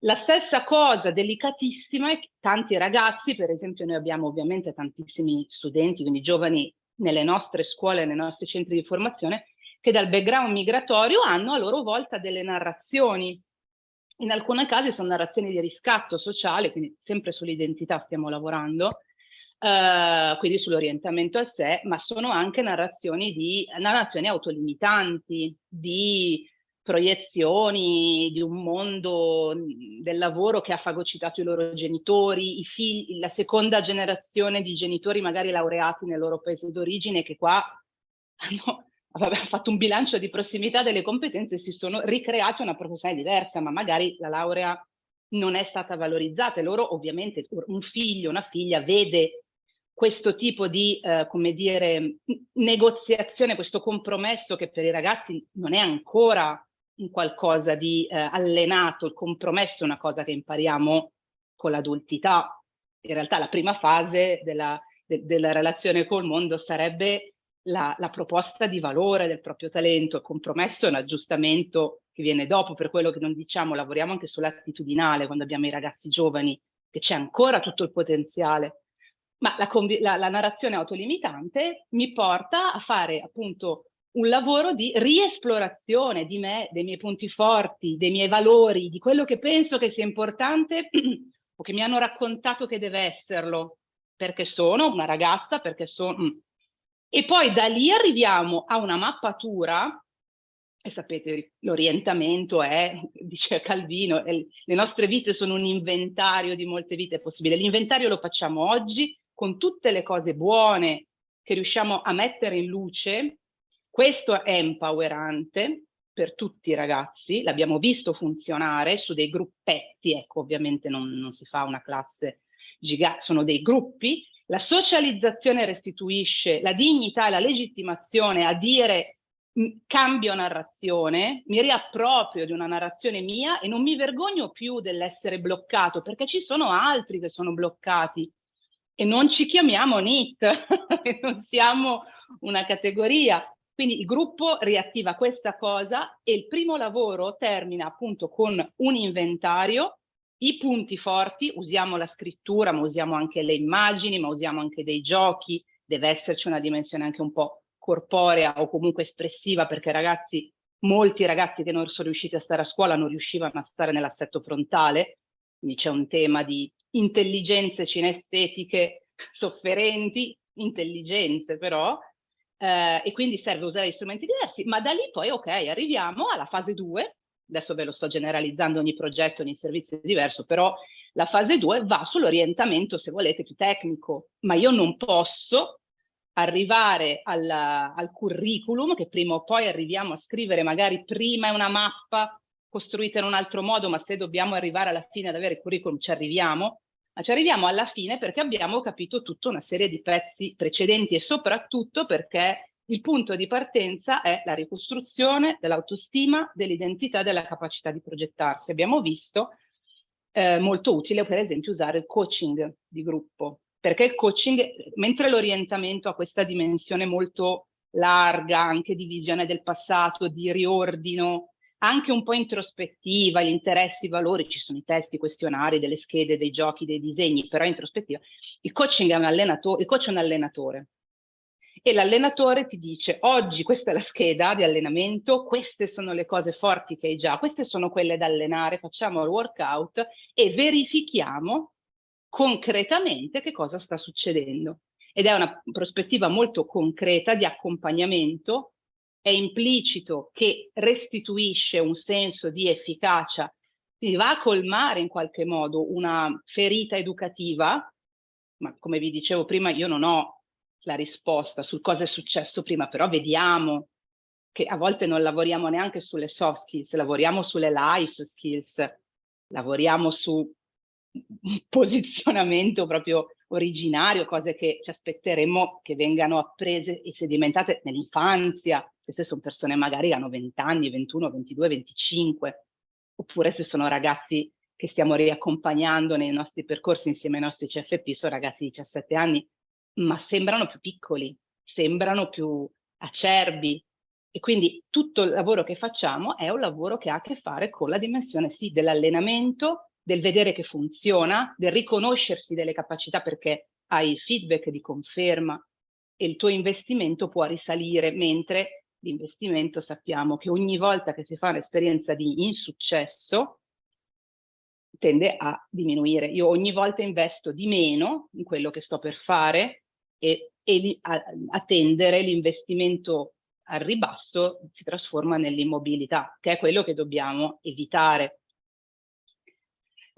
La stessa cosa delicatissima è che tanti ragazzi, per esempio noi abbiamo ovviamente tantissimi studenti, quindi giovani nelle nostre scuole, nei nostri centri di formazione, che dal background migratorio hanno a loro volta delle narrazioni. In alcuni casi sono narrazioni di riscatto sociale, quindi sempre sull'identità stiamo lavorando, Uh, quindi sull'orientamento al sé, ma sono anche narrazioni, di, narrazioni autolimitanti, di proiezioni di un mondo del lavoro che ha fagocitato i loro genitori, i figli, la seconda generazione di genitori magari laureati nel loro paese d'origine che qua hanno, hanno fatto un bilancio di prossimità delle competenze e si sono ricreati una professione diversa, ma magari la laurea non è stata valorizzata. E loro ovviamente un figlio, una figlia vede questo tipo di, eh, come dire, negoziazione, questo compromesso che per i ragazzi non è ancora un qualcosa di eh, allenato, il compromesso è una cosa che impariamo con l'adultità. In realtà la prima fase della, de, della relazione col mondo sarebbe la, la, proposta di valore del proprio talento, il compromesso è un aggiustamento che viene dopo, per quello che non diciamo, lavoriamo anche sull'attitudinale quando abbiamo i ragazzi giovani, che c'è ancora tutto il potenziale. Ma la, la, la narrazione autolimitante mi porta a fare appunto un lavoro di riesplorazione di me, dei miei punti forti, dei miei valori, di quello che penso che sia importante o che mi hanno raccontato che deve esserlo, perché sono una ragazza, perché sono... Mm. E poi da lì arriviamo a una mappatura, e sapete l'orientamento è, dice Calvino, è, le nostre vite sono un inventario di molte vite possibili. L'inventario lo facciamo oggi con tutte le cose buone che riusciamo a mettere in luce. Questo è empowerante per tutti i ragazzi, l'abbiamo visto funzionare su dei gruppetti, ecco ovviamente non, non si fa una classe gigante, sono dei gruppi, la socializzazione restituisce la dignità e la legittimazione a dire cambio narrazione, mi riapproprio di una narrazione mia e non mi vergogno più dell'essere bloccato perché ci sono altri che sono bloccati e non ci chiamiamo NIT, non siamo una categoria. Quindi il gruppo riattiva questa cosa e il primo lavoro termina appunto con un inventario i punti forti, usiamo la scrittura, ma usiamo anche le immagini, ma usiamo anche dei giochi, deve esserci una dimensione anche un po' corporea o comunque espressiva, perché ragazzi, molti ragazzi che non sono riusciti a stare a scuola non riuscivano a stare nell'assetto frontale, quindi c'è un tema di intelligenze cinestetiche sofferenti, intelligenze però, eh, e quindi serve usare strumenti diversi, ma da lì poi ok, arriviamo alla fase 2, adesso ve lo sto generalizzando, ogni progetto, ogni servizio è diverso, però la fase 2 va sull'orientamento, se volete, più tecnico, ma io non posso arrivare al, al curriculum, che prima o poi arriviamo a scrivere, magari prima è una mappa costruita in un altro modo, ma se dobbiamo arrivare alla fine ad avere curriculum ci arriviamo, ma ci arriviamo alla fine perché abbiamo capito tutta una serie di pezzi precedenti e soprattutto perché il punto di partenza è la ricostruzione dell'autostima, dell'identità della capacità di progettarsi. Abbiamo visto eh, molto utile per esempio usare il coaching di gruppo, perché il coaching, mentre l'orientamento ha questa dimensione molto larga, anche di visione del passato, di riordino, anche un po' introspettiva, gli interessi, i valori, ci sono i testi, i questionari, delle schede, dei giochi, dei disegni, però introspettiva. Il coaching è un allenatore, il coach è un allenatore, e l'allenatore ti dice oggi questa è la scheda di allenamento, queste sono le cose forti che hai già, queste sono quelle da allenare, facciamo il workout e verifichiamo concretamente che cosa sta succedendo. Ed è una prospettiva molto concreta di accompagnamento, è implicito che restituisce un senso di efficacia, quindi va a colmare in qualche modo una ferita educativa, ma come vi dicevo prima io non ho la risposta sul cosa è successo prima, però vediamo che a volte non lavoriamo neanche sulle soft skills, lavoriamo sulle life skills, lavoriamo su posizionamento proprio originario, cose che ci aspetteremo che vengano apprese e sedimentate nell'infanzia. Queste sono persone magari che hanno 20 anni, 21, 22, 25, oppure se sono ragazzi che stiamo riaccompagnando nei nostri percorsi insieme ai nostri CFP, sono ragazzi di 17 anni ma sembrano più piccoli, sembrano più acerbi. E quindi tutto il lavoro che facciamo è un lavoro che ha a che fare con la dimensione sì dell'allenamento, del vedere che funziona, del riconoscersi delle capacità perché hai il feedback di conferma e il tuo investimento può risalire, mentre l'investimento sappiamo che ogni volta che si fa un'esperienza di insuccesso, tende a diminuire. Io ogni volta investo di meno in quello che sto per fare e, e a, a tendere l'investimento al ribasso si trasforma nell'immobilità, che è quello che dobbiamo evitare.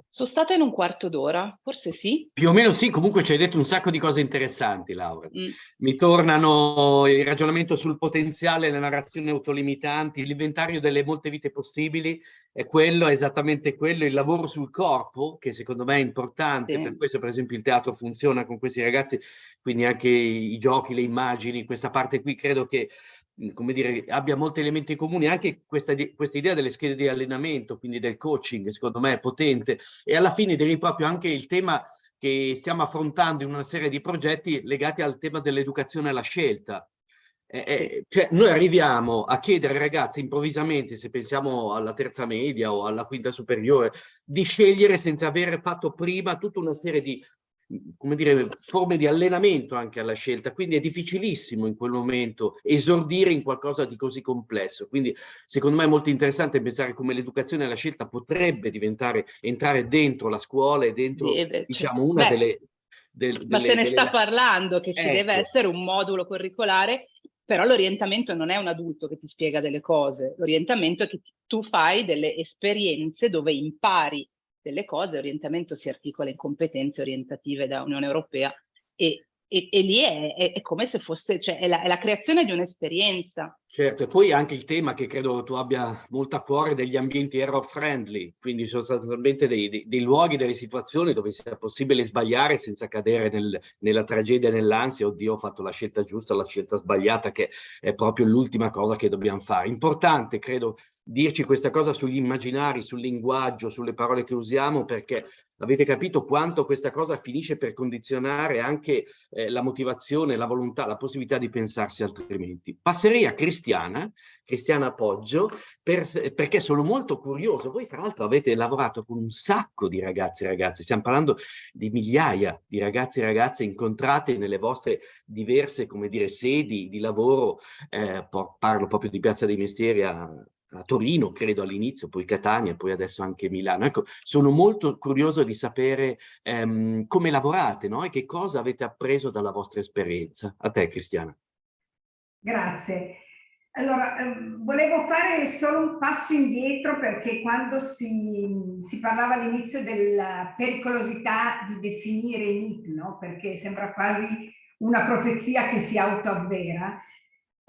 Sono stata in un quarto d'ora, forse sì. Più o meno sì, comunque ci hai detto un sacco di cose interessanti, Laura. Mm. Mi tornano il ragionamento sul potenziale, le narrazioni autolimitanti, l'inventario delle molte vite possibili, è quello, è esattamente quello, il lavoro sul corpo, che secondo me è importante, sì. per questo per esempio il teatro funziona con questi ragazzi, quindi anche i, i giochi, le immagini, questa parte qui credo che come dire, abbia molti elementi comuni, anche questa, questa, idea delle schede di allenamento, quindi del coaching, secondo me è potente, e alla fine direi proprio anche il tema che stiamo affrontando in una serie di progetti legati al tema dell'educazione alla scelta. Eh, eh, cioè noi arriviamo a chiedere ai ragazzi improvvisamente, se pensiamo alla terza media o alla quinta superiore, di scegliere senza aver fatto prima tutta una serie di come dire, forme di allenamento anche alla scelta, quindi è difficilissimo in quel momento esordire in qualcosa di così complesso. Quindi secondo me è molto interessante pensare come l'educazione alla scelta potrebbe diventare, entrare dentro la scuola e dentro, deve, diciamo, una beh, delle, del, Ma se ne delle... sta parlando che ci ecco. deve essere un modulo curricolare però l'orientamento non è un adulto che ti spiega delle cose, l'orientamento è che tu fai delle esperienze dove impari delle cose, orientamento si articola in competenze orientative da Unione Europea e, e, e lì è, è, è, come se fosse, cioè è la, è la creazione di un'esperienza. Certo, e poi anche il tema che credo tu abbia molto a cuore degli ambienti error friendly, quindi sostanzialmente dei, dei, dei luoghi, delle situazioni dove sia possibile sbagliare senza cadere nel, nella tragedia, nell'ansia, oddio ho fatto la scelta giusta, la scelta sbagliata, che è proprio l'ultima cosa che dobbiamo fare. Importante, credo, dirci questa cosa sugli immaginari, sul linguaggio, sulle parole che usiamo, perché avete capito quanto questa cosa finisce per condizionare anche eh, la motivazione, la volontà, la possibilità di pensarsi altrimenti. Passerei a Cristiana, Cristiana Poggio, per, perché sono molto curioso. Voi fra l'altro avete lavorato con un sacco di ragazzi e ragazze, stiamo parlando di migliaia di ragazzi e ragazze incontrate nelle vostre diverse, come dire, sedi di lavoro, eh, parlo proprio di Piazza dei Mestieri a, a Torino, credo all'inizio, poi Catania, poi adesso anche Milano. Ecco, sono molto curioso di sapere ehm, come lavorate no? e che cosa avete appreso dalla vostra esperienza. A te, Cristiana. Grazie. Allora, ehm, volevo fare solo un passo indietro perché quando si, si parlava all'inizio della pericolosità di definire NIT, no? perché sembra quasi una profezia che si autoavvera,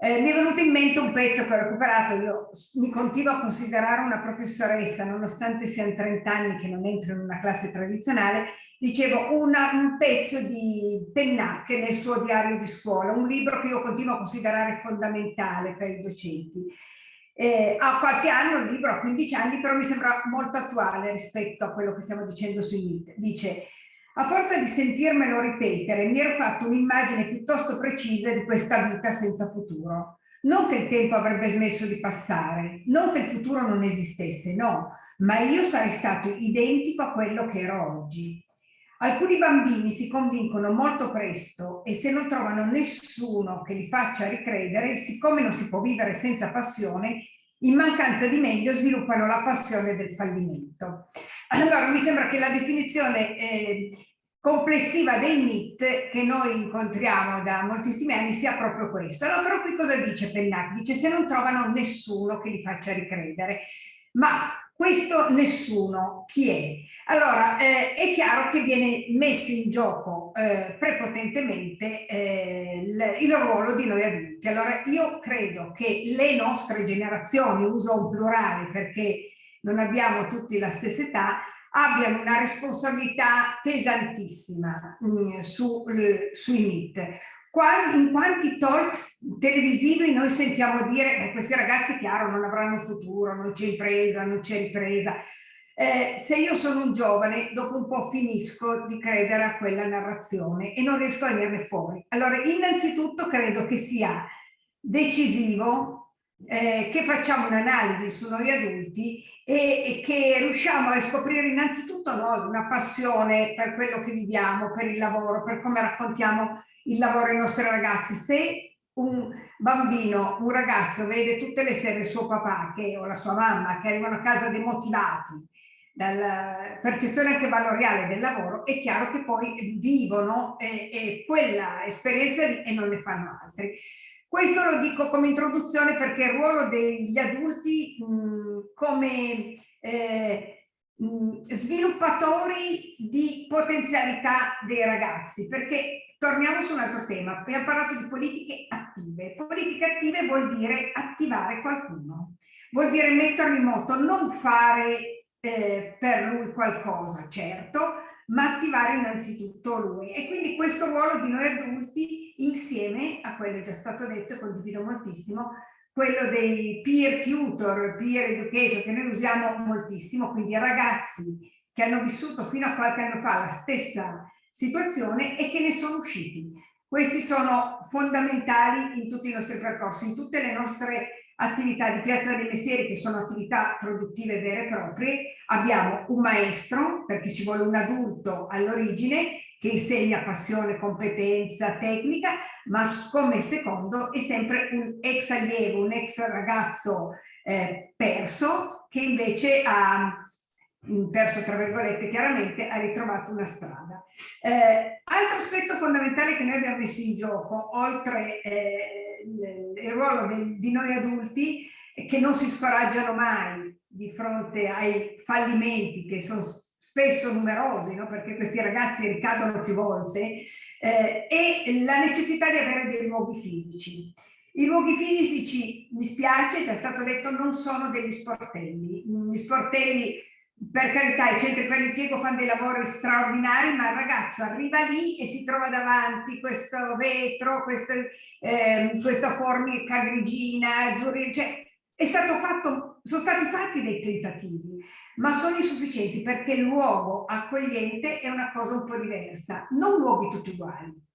eh, mi è venuto in mente un pezzo che ho recuperato, io mi continuo a considerare una professoressa, nonostante siano 30 anni che non entro in una classe tradizionale, dicevo una, un pezzo di Pennacche nel suo diario di scuola, un libro che io continuo a considerare fondamentale per i docenti. Eh, ha qualche anno il libro, ha 15 anni, però mi sembra molto attuale rispetto a quello che stiamo dicendo sui MIT. Dice, a forza di sentirmelo ripetere, mi ero fatto un'immagine piuttosto precisa di questa vita senza futuro. Non che il tempo avrebbe smesso di passare, non che il futuro non esistesse, no, ma io sarei stato identico a quello che ero oggi. Alcuni bambini si convincono molto presto e se non trovano nessuno che li faccia ricredere, siccome non si può vivere senza passione, in mancanza di meglio sviluppano la passione del fallimento. Allora mi sembra che la definizione eh, complessiva dei MIT che noi incontriamo da moltissimi anni sia proprio questo. Allora però qui cosa dice Pennac? Dice se non trovano nessuno che li faccia ricredere. Ma questo nessuno chi è? Allora eh, è chiaro che viene messo in gioco eh, prepotentemente eh, il, ruolo di noi adulti. Allora io credo che le nostre generazioni, uso un plurale perché non abbiamo tutti la stessa età, abbiano una responsabilità pesantissima mh, mm, su, eh, sui MIT. In quanti talks televisivi noi sentiamo dire che questi ragazzi, chiaro, non avranno futuro, non c'è impresa, non c'è ripresa. Eh, se io sono un giovane, dopo un po' finisco di credere a quella narrazione e non riesco a venirne fuori. Allora, innanzitutto credo che sia decisivo eh, che facciamo un'analisi su noi adulti e, che riusciamo a scoprire innanzitutto noi una passione per quello che viviamo, per il lavoro, per come raccontiamo il lavoro ai nostri ragazzi. Se un bambino, un ragazzo vede tutte le sere suo papà che, o la sua mamma che arrivano a casa demotivati, dalla percezione anche valoriale del lavoro, è chiaro che poi vivono eh, eh, quella esperienza e non ne fanno altri. Questo lo dico come introduzione perché il ruolo degli adulti mh, come eh, mh, sviluppatori di potenzialità dei ragazzi, perché torniamo su un altro tema, abbiamo parlato di politiche attive. Politiche attive vuol dire attivare qualcuno, vuol dire metterlo in moto, non fare eh, per lui qualcosa, certo, ma attivare innanzitutto lui. E quindi questo ruolo di noi adulti, insieme a quello già stato detto, condivido moltissimo, quello dei peer tutor, peer educator, che noi usiamo moltissimo, quindi ragazzi che hanno vissuto fino a qualche anno fa la stessa situazione e che ne sono usciti. Questi sono fondamentali in tutti i nostri percorsi, in tutte le nostre attività di piazza dei mestieri che sono attività produttive vere e proprie, abbiamo un maestro, perché ci vuole un adulto all'origine, che insegna passione, competenza, tecnica, ma come secondo è sempre un ex allievo, un ex ragazzo eh, perso, che invece ha perso tra virgolette chiaramente, ha ritrovato una strada. Eh, altro aspetto fondamentale che noi abbiamo messo in gioco, oltre eh, il, ruolo del, di noi adulti, che non si scoraggiano mai di fronte ai fallimenti che sono spesso numerosi, no? perché questi ragazzi ricadono più volte, eh, e la necessità di avere dei luoghi fisici. I luoghi fisici, mi spiace, è stato detto, non sono degli sportelli. Gli sportelli per carità i centri per l'impiego fanno dei lavori straordinari ma il ragazzo arriva lì e si trova davanti questo vetro, questo, eh, questa formica grigina, azzurrina, cioè è stato fatto, sono stati fatti dei tentativi ma sono insufficienti perché il luogo accogliente è una cosa un po' diversa, non luoghi tutti uguali.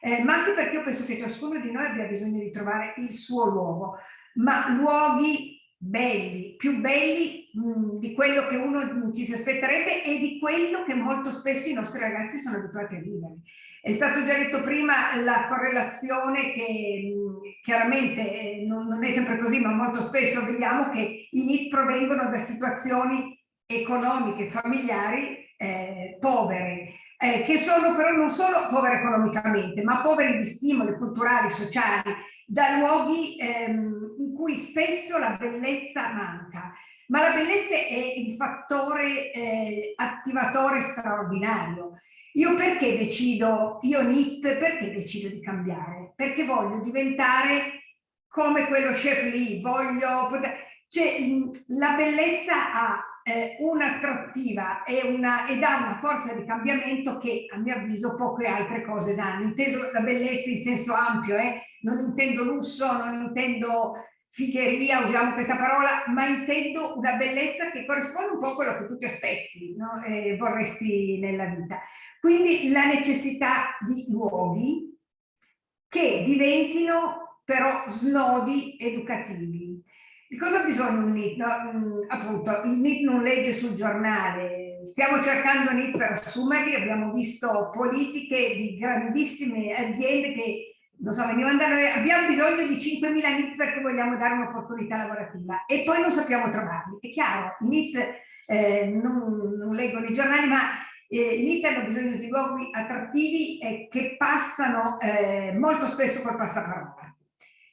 Eh, ma anche perché io penso che ciascuno di noi abbia bisogno di trovare il suo luogo, ma luoghi belli, più belli mh, di quello che uno ci si aspetterebbe e di quello che molto spesso i nostri ragazzi sono abituati a vivere. È stato già detto prima la correlazione che mh, chiaramente eh, non, non, è sempre così, ma molto spesso vediamo che i NIT provengono da situazioni economiche, familiari eh, povere, eh, che sono però non solo povere economicamente, ma poveri di stimoli culturali, sociali, da luoghi ehm, in cui spesso la bellezza manca. Ma la bellezza è il fattore eh, attivatore straordinario. Io perché decido, io NIT, perché decido di cambiare? Perché voglio diventare come quello chef lì, voglio... Cioè, la bellezza ha eh, un'attrattiva e, una, e dà una forza di cambiamento che a mio avviso poche altre cose danno. Inteso la bellezza in senso ampio, eh? non intendo lusso, non intendo figheria, usiamo questa parola, ma intendo una bellezza che corrisponde un po' a quello che tu ti aspetti, no? eh, vorresti nella vita. Quindi la necessità di luoghi che diventino però snodi educativi. Di cosa ha bisogno un NIT? No, mm, appunto, il NIT non legge sul giornale, stiamo cercando NIT per assumerli, abbiamo visto politiche di grandissime aziende che, non so, venivano da noi, abbiamo bisogno di 5.000 NIT perché vogliamo dare un'opportunità lavorativa e poi non sappiamo trovarli. È chiaro, i NIT eh, non, non, leggono i giornali, ma eh, i NIT hanno bisogno di luoghi attrattivi eh, che passano eh, molto spesso col passaparola.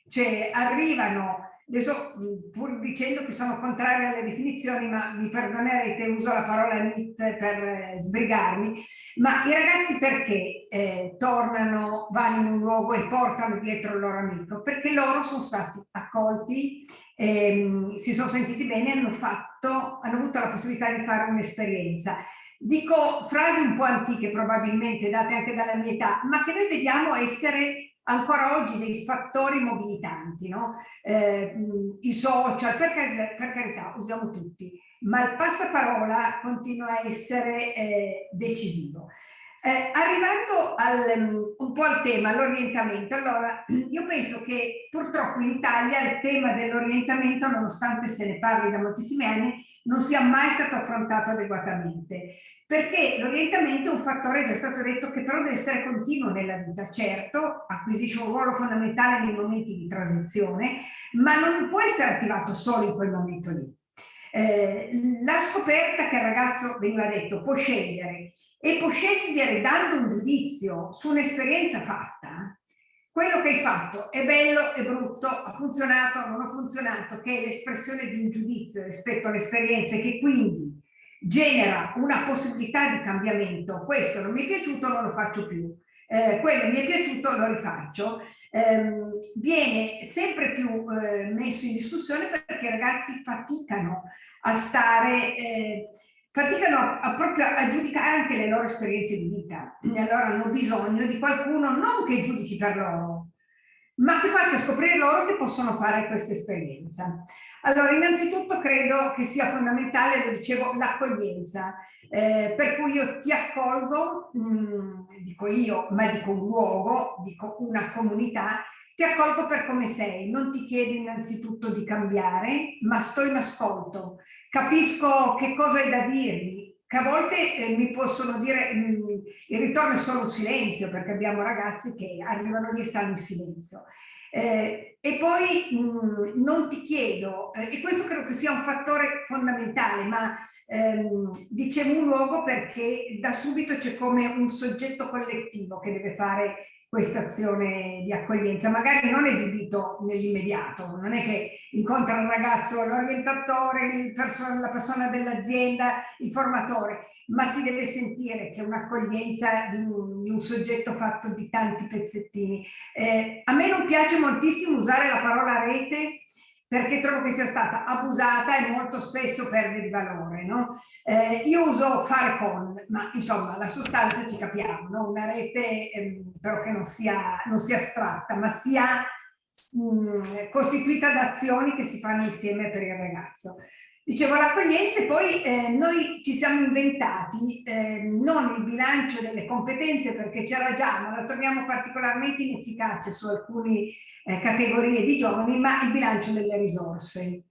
Cioè arrivano Adesso pur dicendo che sono contraria alle definizioni, ma mi perdonerete, uso la parola NIT per eh, sbrigarmi, ma i ragazzi perché eh, tornano, vanno in un luogo e portano dietro il loro amico? Perché loro sono stati accolti, ehm, si sono sentiti bene hanno, fatto, hanno avuto la possibilità di fare un'esperienza. Dico frasi un po' antiche probabilmente, date anche dalla mia età, ma che noi vediamo essere ancora oggi dei fattori mobilitanti, no? eh, i social, per, per, carità, usiamo tutti, ma il passaparola continua a essere eh, decisivo. Eh, arrivando al, um, un po' al tema, all'orientamento, allora io penso che purtroppo in Italia il tema dell'orientamento, nonostante se ne parli da moltissimi anni, non sia mai stato affrontato adeguatamente, perché l'orientamento è un fattore, è stato detto, che però deve essere continuo nella vita, certo, acquisisce un ruolo fondamentale nei momenti di transizione, ma non può essere attivato solo in quel momento lì. Eh, la scoperta che il ragazzo, veniva detto, può scegliere e può scegliere dando un giudizio su un'esperienza fatta, quello che hai fatto è bello, è brutto, ha funzionato, non ha funzionato, che è l'espressione di un giudizio rispetto all'esperienza e che quindi genera una possibilità di cambiamento, questo non mi è piaciuto, non lo faccio più. Eh, quello mi è piaciuto, lo rifaccio, ehm, viene sempre più eh, messo in discussione perché i ragazzi faticano a stare, eh, faticano a, proprio a giudicare anche le loro esperienze di vita. E allora hanno bisogno di qualcuno non che giudichi per loro, ma che faccia scoprire loro che possono fare questa esperienza. Allora, innanzitutto credo che sia fondamentale, lo dicevo, l'accoglienza, eh, per cui io ti accolgo, mh, mm, dico io, ma dico un luogo, dico una comunità, ti accolgo per come sei, non ti chiedo innanzitutto di cambiare, ma sto in ascolto, capisco che cosa hai da dirmi, che a volte eh, mi possono dire mh, mm, il ritorno è solo un silenzio, perché abbiamo ragazzi che arrivano lì e stanno in silenzio. Eh, e poi mh, mm, non ti chiedo, eh, e questo credo che sia un fattore fondamentale, ma ehm, dicevo un luogo perché da subito c'è come un soggetto collettivo che deve fare questa azione di accoglienza, magari non esibito nell'immediato, non è che incontra un ragazzo, l'orientatore, perso la persona dell'azienda, il formatore, ma si deve sentire che è un'accoglienza di, di, un soggetto fatto di tanti pezzettini. Eh, a me non piace moltissimo usare la parola rete perché trovo che sia stata abusata e molto spesso perde di valore. No? Eh, io uso fare con, ma insomma la sostanza ci capiamo, no? una rete ehm, però che non sia, non sia astratta, ma sia mh, mm, costituita da azioni che si fanno insieme per il ragazzo. Dicevo l'accoglienza e poi eh, noi ci siamo inventati eh, non il bilancio delle competenze perché c'era già, ma lo troviamo particolarmente inefficace su alcune eh, categorie di giovani, ma il bilancio delle risorse.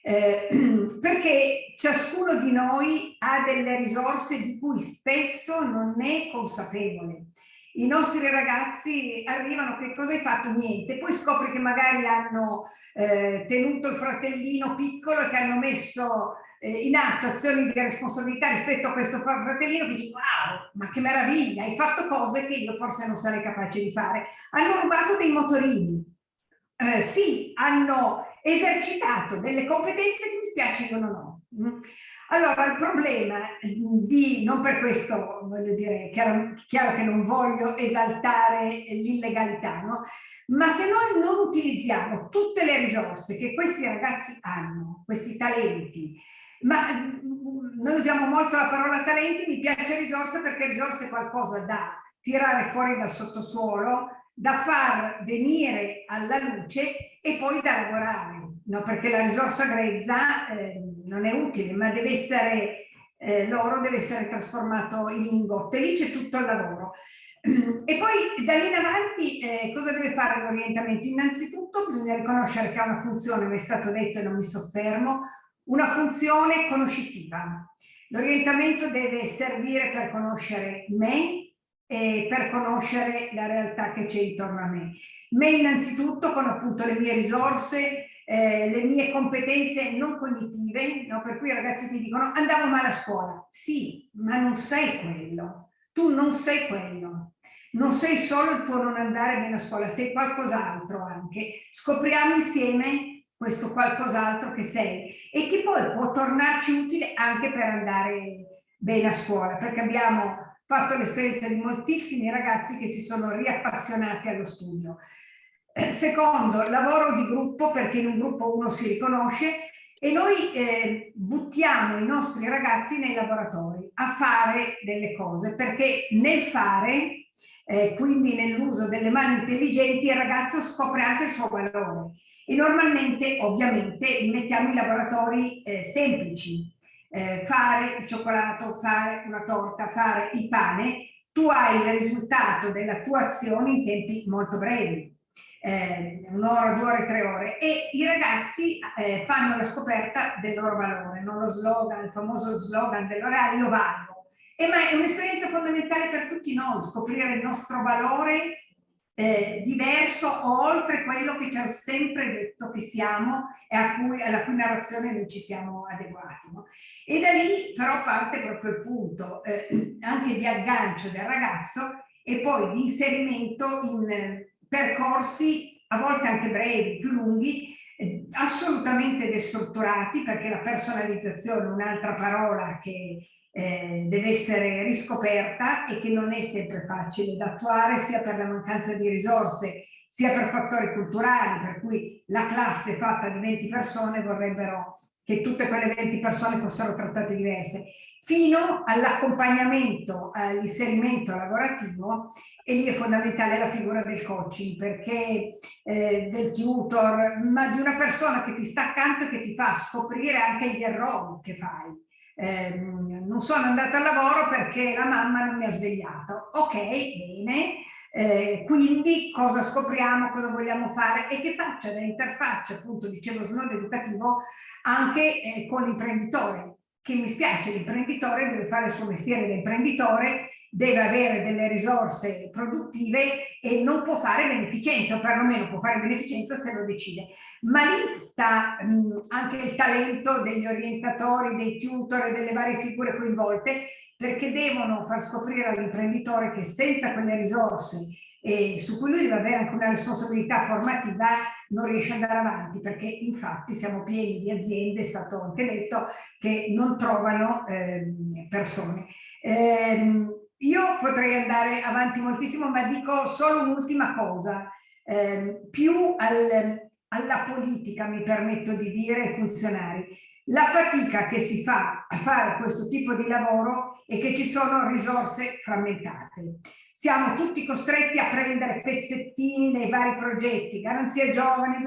Eh, perché ciascuno di noi ha delle risorse di cui spesso non è consapevole i nostri ragazzi arrivano, che cosa hai fatto? Niente, poi scopri che magari hanno eh, tenuto il fratellino piccolo e che hanno messo eh, in atto azioni di responsabilità rispetto a questo fratellino dici wow, ma che meraviglia, hai fatto cose che io forse non sarei capace di fare. Hanno rubato dei motorini, eh, sì, hanno esercitato delle competenze che mi spiace io non ho. Mm. Allora, il problema di, non per questo voglio dire, chiaro, chiaro che non voglio esaltare l'illegalità, no? ma se noi non utilizziamo tutte le risorse che questi ragazzi hanno, questi talenti, ma noi usiamo molto la parola talenti, mi piace risorse perché risorse è qualcosa da tirare fuori dal sottosuolo, da far venire alla luce e poi da lavorare, no? perché la risorsa grezza eh, non è utile, ma deve essere, eh, l'oro deve essere trasformato in lingotte, lì c'è tutto il lavoro. E poi da lì in avanti eh, cosa deve fare l'orientamento? Innanzitutto bisogna riconoscere che ha una funzione, mi è stato detto e non mi soffermo, una funzione conoscitiva. L'orientamento deve servire per conoscere me e per conoscere la realtà che c'è intorno a me. Me innanzitutto con appunto le mie risorse, eh, le mie competenze non cognitive, no? per cui i ragazzi ti dicono andavo male a scuola. Sì, ma non sei quello. Tu non sei quello. Non sei solo il tuo non andare bene a scuola, sei qualcos'altro anche. Scopriamo insieme questo qualcos'altro che sei e che poi può tornarci utile anche per andare bene a scuola, perché abbiamo fatto l'esperienza di moltissimi ragazzi che si sono riappassionati allo studio. Secondo, lavoro di gruppo perché in un gruppo uno si riconosce e noi eh, buttiamo i nostri ragazzi nei laboratori a fare delle cose perché nel fare, eh, quindi nell'uso delle mani intelligenti, il ragazzo scopre anche il suo valore. E normalmente ovviamente li mettiamo in laboratori eh, semplici, eh, fare il cioccolato, fare una torta, fare il pane, tu hai il risultato della tua azione in tempi molto brevi eh, un'ora, due ore, tre ore e i ragazzi eh, fanno la scoperta del loro valore, non lo slogan, il famoso slogan dell'orario valgo. E ma è un'esperienza fondamentale per tutti noi, scoprire il nostro valore eh, diverso oltre quello che ci ha sempre detto che siamo e cui, alla cui narrazione noi ci siamo adeguati. No? E da lì però parte proprio il punto eh, anche di aggancio del ragazzo e poi di inserimento in percorsi a volte anche brevi, più lunghi, eh, assolutamente destrutturati perché la personalizzazione è un'altra parola che eh, deve essere riscoperta e che non è sempre facile da attuare sia per la mancanza di risorse sia per fattori culturali, per cui la classe fatta di 20 persone vorrebbero che tutte quelle 20 persone fossero trattate diverse, fino all'accompagnamento, all'inserimento lavorativo e lì è fondamentale la figura del coaching, perché eh, del tutor, ma di una persona che ti sta accanto e che ti fa scoprire anche gli errori che fai eh, non sono andata al lavoro perché la mamma non mi ha svegliato. Ok, bene, eh, quindi cosa scopriamo, cosa vogliamo fare e che faccia da interfaccia, appunto dicevo snodo educativo, anche eh, con l'imprenditore, che mi spiace, l'imprenditore deve fare il suo mestiere da imprenditore deve avere delle risorse produttive e non può fare beneficenza, o perlomeno può fare beneficenza se lo decide. Ma lì sta mh, anche il talento degli orientatori, dei tutor e delle varie figure coinvolte, perché devono far scoprire all'imprenditore che senza quelle risorse e su cui lui deve avere anche una responsabilità formativa, non riesce ad andare avanti, perché infatti siamo pieni di aziende, è stato anche detto, che non trovano eh, persone. Eh, io potrei andare avanti moltissimo, ma dico solo un'ultima cosa. Eh, più al, alla politica, mi permetto di dire, ai funzionari. La fatica che si fa a fare questo tipo di lavoro è che ci sono risorse frammentate. Siamo tutti costretti a prendere pezzettini nei vari progetti, garanzia giovani,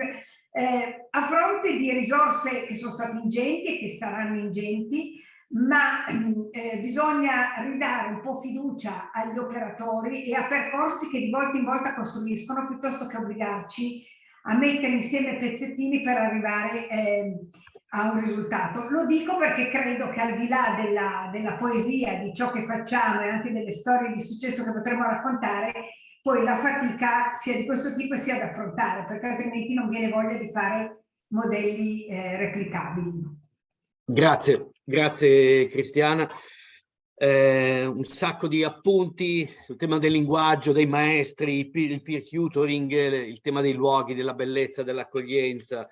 eh, a fronte di risorse che sono state ingenti e che saranno ingenti, ma eh, bisogna ridare un po' fiducia agli operatori e a percorsi che di volta in volta costruiscono piuttosto che obbligarci a mettere insieme pezzettini per arrivare eh, a un risultato. Lo dico perché credo che al di là della, della poesia, di ciò che facciamo e anche delle storie di successo che potremo raccontare, poi la fatica sia di questo tipo sia da affrontare, perché altrimenti non viene voglia di fare modelli eh, replicabili. Grazie, grazie Cristiana. Eh, un sacco di appunti sul tema del linguaggio, dei maestri, il peer tutoring, il tema dei luoghi, della bellezza, dell'accoglienza,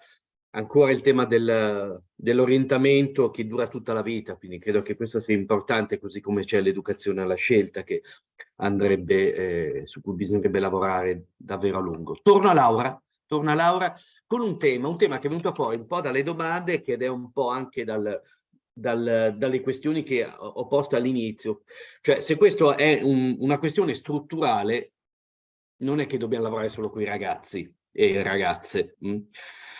ancora il tema del, dell'orientamento che dura tutta la vita, quindi credo che questo sia importante, così come c'è l'educazione alla scelta che andrebbe, eh, su cui bisognerebbe lavorare davvero a lungo. Torno a Laura torna Laura con un tema, un tema che è venuto fuori un po' dalle domande ed è un po' anche dal, dal, dalle questioni che ho posto all'inizio. Cioè se questa è un, una questione strutturale, non è che dobbiamo lavorare solo con i ragazzi e ragazze. Mh?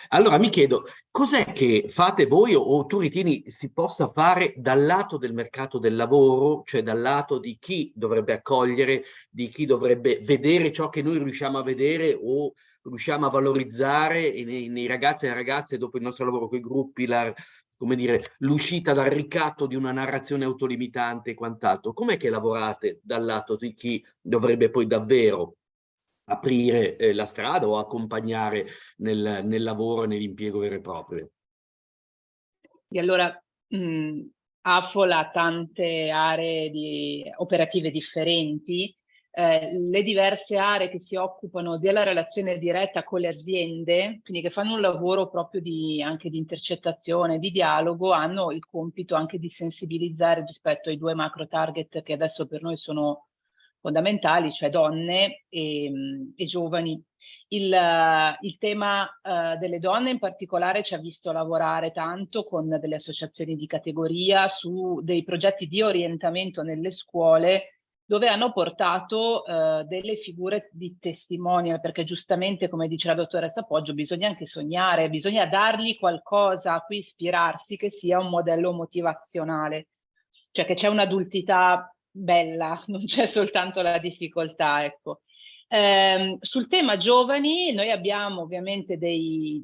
Allora mi chiedo, cos'è che fate voi o, o, tu ritieni si possa fare dal lato del mercato del lavoro, cioè dal lato di chi dovrebbe accogliere, di chi dovrebbe vedere ciò che noi riusciamo a vedere o riusciamo a valorizzare nei, nei ragazzi e ragazze dopo il nostro lavoro con i gruppi, la, come dire, l'uscita dal ricatto di una narrazione autolimitante e quant'altro. Com'è che lavorate dal lato di chi dovrebbe poi davvero aprire eh, la strada o accompagnare nel, nel lavoro e nell'impiego vero e proprio? E allora, mh, AFOL ha tante aree di, operative differenti eh, le diverse aree che si occupano della relazione diretta con le aziende, quindi che fanno un lavoro proprio di, anche di intercettazione, di dialogo, hanno il compito anche di sensibilizzare rispetto ai due macro target che adesso per noi sono fondamentali, cioè donne e, e giovani. Il, il tema uh, delle donne in particolare ci ha visto lavorare tanto con delle associazioni di categoria su dei progetti di orientamento nelle scuole dove hanno portato eh, delle figure di testimonial, perché giustamente, come dice la dottoressa Poggio, bisogna anche sognare, bisogna dargli qualcosa a cui ispirarsi che sia un modello motivazionale, cioè che c'è un'adultità bella, non c'è soltanto la difficoltà, ecco. Eh, sul tema giovani noi abbiamo ovviamente dei,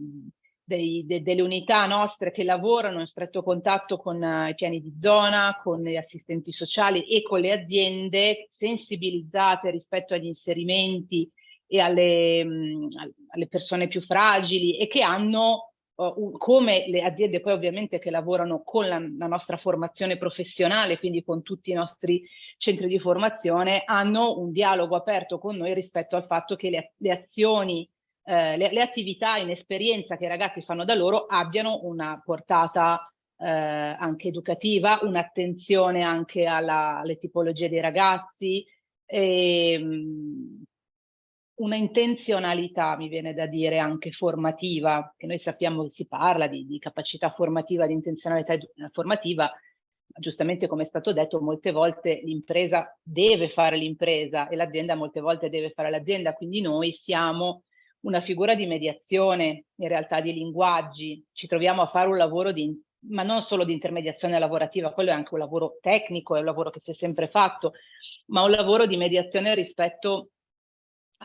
dei, de, delle unità nostre che lavorano in stretto contatto con uh, i piani di zona, con gli assistenti sociali e con le aziende sensibilizzate rispetto agli inserimenti e alle, mh, alle persone più fragili e che hanno Come le aziende poi ovviamente che lavorano con la, la, nostra formazione professionale, quindi con tutti i nostri centri di formazione, hanno un dialogo aperto con noi rispetto al fatto che le, le azioni, eh, le, le, attività in esperienza che i ragazzi fanno da loro abbiano una portata eh, anche educativa, un'attenzione anche alla, alle tipologie dei ragazzi, e, mh, una intenzionalità, mi viene da dire, anche formativa, che noi sappiamo si parla di, di capacità formativa, di intenzionalità formativa, giustamente come è stato detto, molte volte l'impresa deve fare l'impresa e l'azienda molte volte deve fare l'azienda, quindi noi siamo una figura di mediazione, in realtà di linguaggi, ci troviamo a fare un lavoro di, ma non solo di intermediazione lavorativa, quello è anche un lavoro tecnico, è un lavoro che si è sempre fatto, ma un lavoro di mediazione rispetto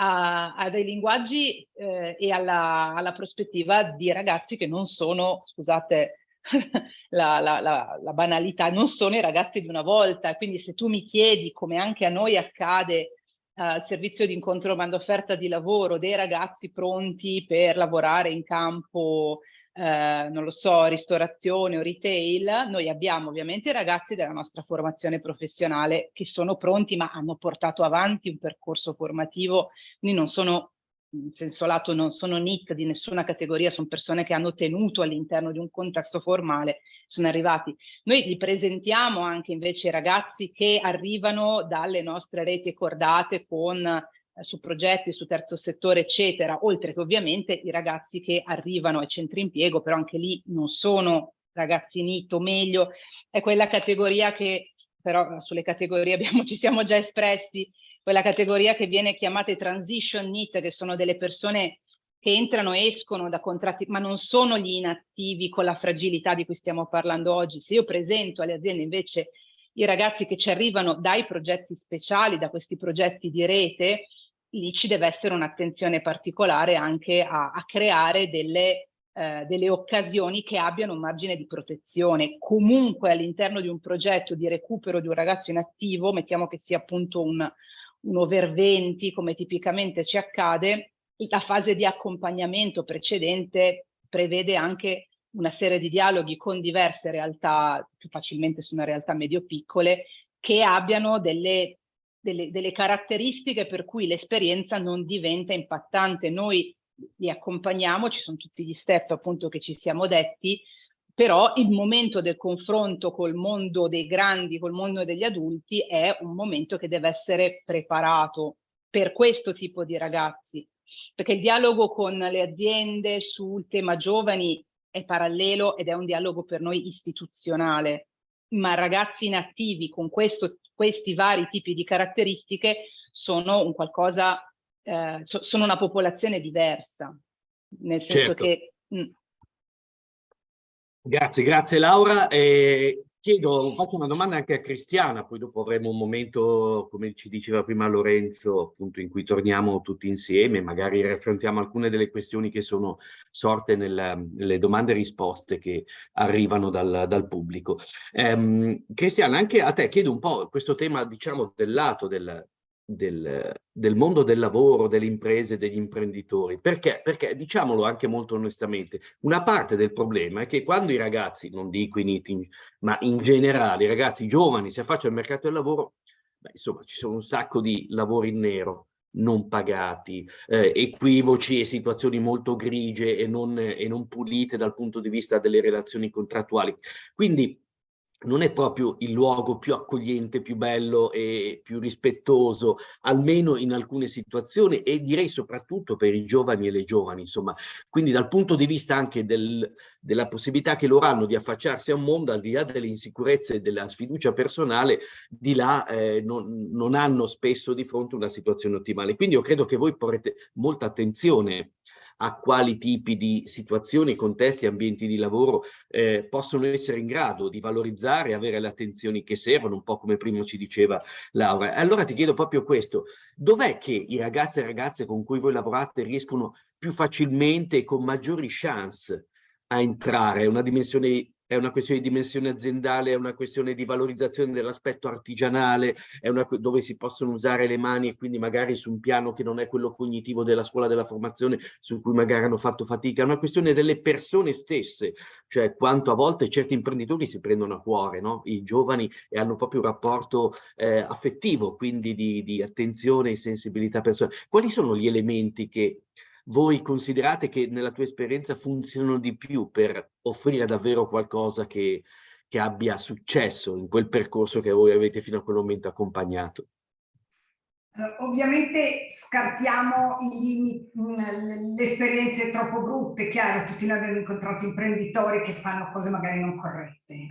a, a dei linguaggi eh, e alla, alla, prospettiva di ragazzi che non sono, scusate la, la, la, banalità, non sono i ragazzi di una volta. Quindi se tu mi chiedi, come anche a noi accade uh, servizio di incontro mando offerta di lavoro, dei ragazzi pronti per lavorare in campo eh, non lo so, ristorazione o retail, noi abbiamo ovviamente i ragazzi della nostra formazione professionale che sono pronti ma hanno portato avanti un percorso formativo, quindi non sono in senso lato non sono NIT di nessuna categoria, sono persone che hanno tenuto all'interno di un contesto formale, sono arrivati. Noi li presentiamo anche invece i ragazzi che arrivano dalle nostre reti cordate con eh, su progetti, su terzo settore, eccetera, oltre che ovviamente i ragazzi che arrivano ai centri impiego, però anche lì non sono ragazzi NIT o meglio, è quella categoria che, però sulle categorie abbiamo, ci siamo già espressi, quella categoria che viene chiamata transition NIT, che sono delle persone che entrano e escono da contratti, ma non sono gli inattivi con la fragilità di cui stiamo parlando oggi. Se io presento alle aziende invece i ragazzi che ci arrivano dai progetti speciali, da questi progetti di rete, lì ci deve essere un'attenzione particolare anche a, a creare delle, eh, delle occasioni che abbiano un margine di protezione. Comunque all'interno di un progetto di recupero di un ragazzo inattivo, mettiamo che sia appunto un, un over 20 come tipicamente ci accade, la fase di accompagnamento precedente prevede anche una serie di dialoghi con diverse realtà, più facilmente sono realtà medio-piccole, che abbiano delle delle, delle caratteristiche per cui l'esperienza non diventa impattante. Noi li accompagniamo, ci sono tutti gli step appunto che ci siamo detti, però il momento del confronto col mondo dei grandi, col mondo degli adulti è un momento che deve essere preparato per questo tipo di ragazzi, perché il dialogo con le aziende sul tema giovani è parallelo ed è un dialogo per noi istituzionale, ma ragazzi inattivi con questo, questi vari tipi di caratteristiche sono un qualcosa, eh, sono una popolazione diversa, nel senso certo. che... Mh. Grazie, grazie Laura. Eh, Chiedo, faccio una domanda anche a Cristiana, poi dopo avremo un momento, come ci diceva prima Lorenzo, appunto in cui torniamo tutti insieme, magari raffrontiamo alcune delle questioni che sono sorte nella, nelle domande e risposte che arrivano dal, dal pubblico. Um, Cristiana, anche a te chiedo un po' questo tema, diciamo, del lato del, del, del, mondo del lavoro, delle imprese, degli imprenditori. Perché? Perché, diciamolo anche molto onestamente, una parte del problema è che quando i ragazzi, non dico i NIT, ma in generale i ragazzi giovani si affacciano al mercato del lavoro, beh, insomma ci sono un sacco di lavori in nero, non pagati, eh, equivoci e situazioni molto grigie e non, e non pulite dal punto di vista delle relazioni contrattuali. Quindi non è proprio il luogo più accogliente, più bello e più rispettoso, almeno in alcune situazioni e direi soprattutto per i giovani e le giovani, insomma. Quindi dal punto di vista anche del, della possibilità che loro hanno di affacciarsi a un mondo, al di là delle insicurezze e della sfiducia personale, di là eh, non, non hanno spesso di fronte una situazione ottimale. Quindi io credo che voi porrete molta attenzione a quali tipi di situazioni, contesti, ambienti di lavoro eh, possono essere in grado di valorizzare e avere le attenzioni che servono, un po' come prima ci diceva Laura. Allora ti chiedo proprio questo, dov'è che i ragazzi e ragazze con cui voi lavorate riescono più facilmente e con maggiori chance a entrare, una dimensione è una questione di dimensione aziendale, è una questione di valorizzazione dell'aspetto artigianale, è una, dove si possono usare le mani e quindi magari su un piano che non è quello cognitivo della scuola della formazione su cui magari hanno fatto fatica, è una questione delle persone stesse, cioè quanto a volte certi imprenditori si prendono a cuore, no? i giovani e hanno proprio un rapporto eh, affettivo, quindi di, di attenzione e sensibilità personale. Quali sono gli elementi che voi considerate che nella tua esperienza funzionano di più per offrire davvero qualcosa che, che abbia successo in quel percorso che voi avete fino a quel momento accompagnato? Ovviamente scartiamo mm, le esperienze troppo brutte, chiaro, tutti noi abbiamo incontrato imprenditori che fanno cose magari non corrette, eh?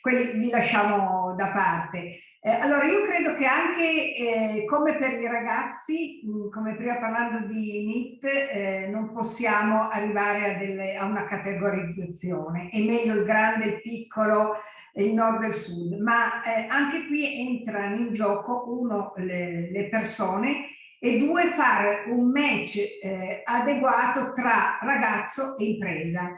quelli li lasciamo da parte. Eh, allora io credo che anche eh, come per i ragazzi, mm, come prima parlando di NIT, eh, non possiamo arrivare a, delle, a, una categorizzazione, è meglio il grande, il piccolo, il nord e il sud, ma eh, anche qui entrano in gioco uno le, le persone e due fare un match eh, adeguato tra ragazzo e impresa.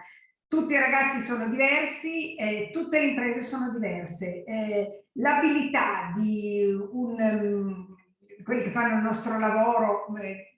Tutti i ragazzi sono diversi, eh, tutte le imprese sono diverse. Eh, L'abilità di un, um, quelli che fanno il nostro lavoro, eh,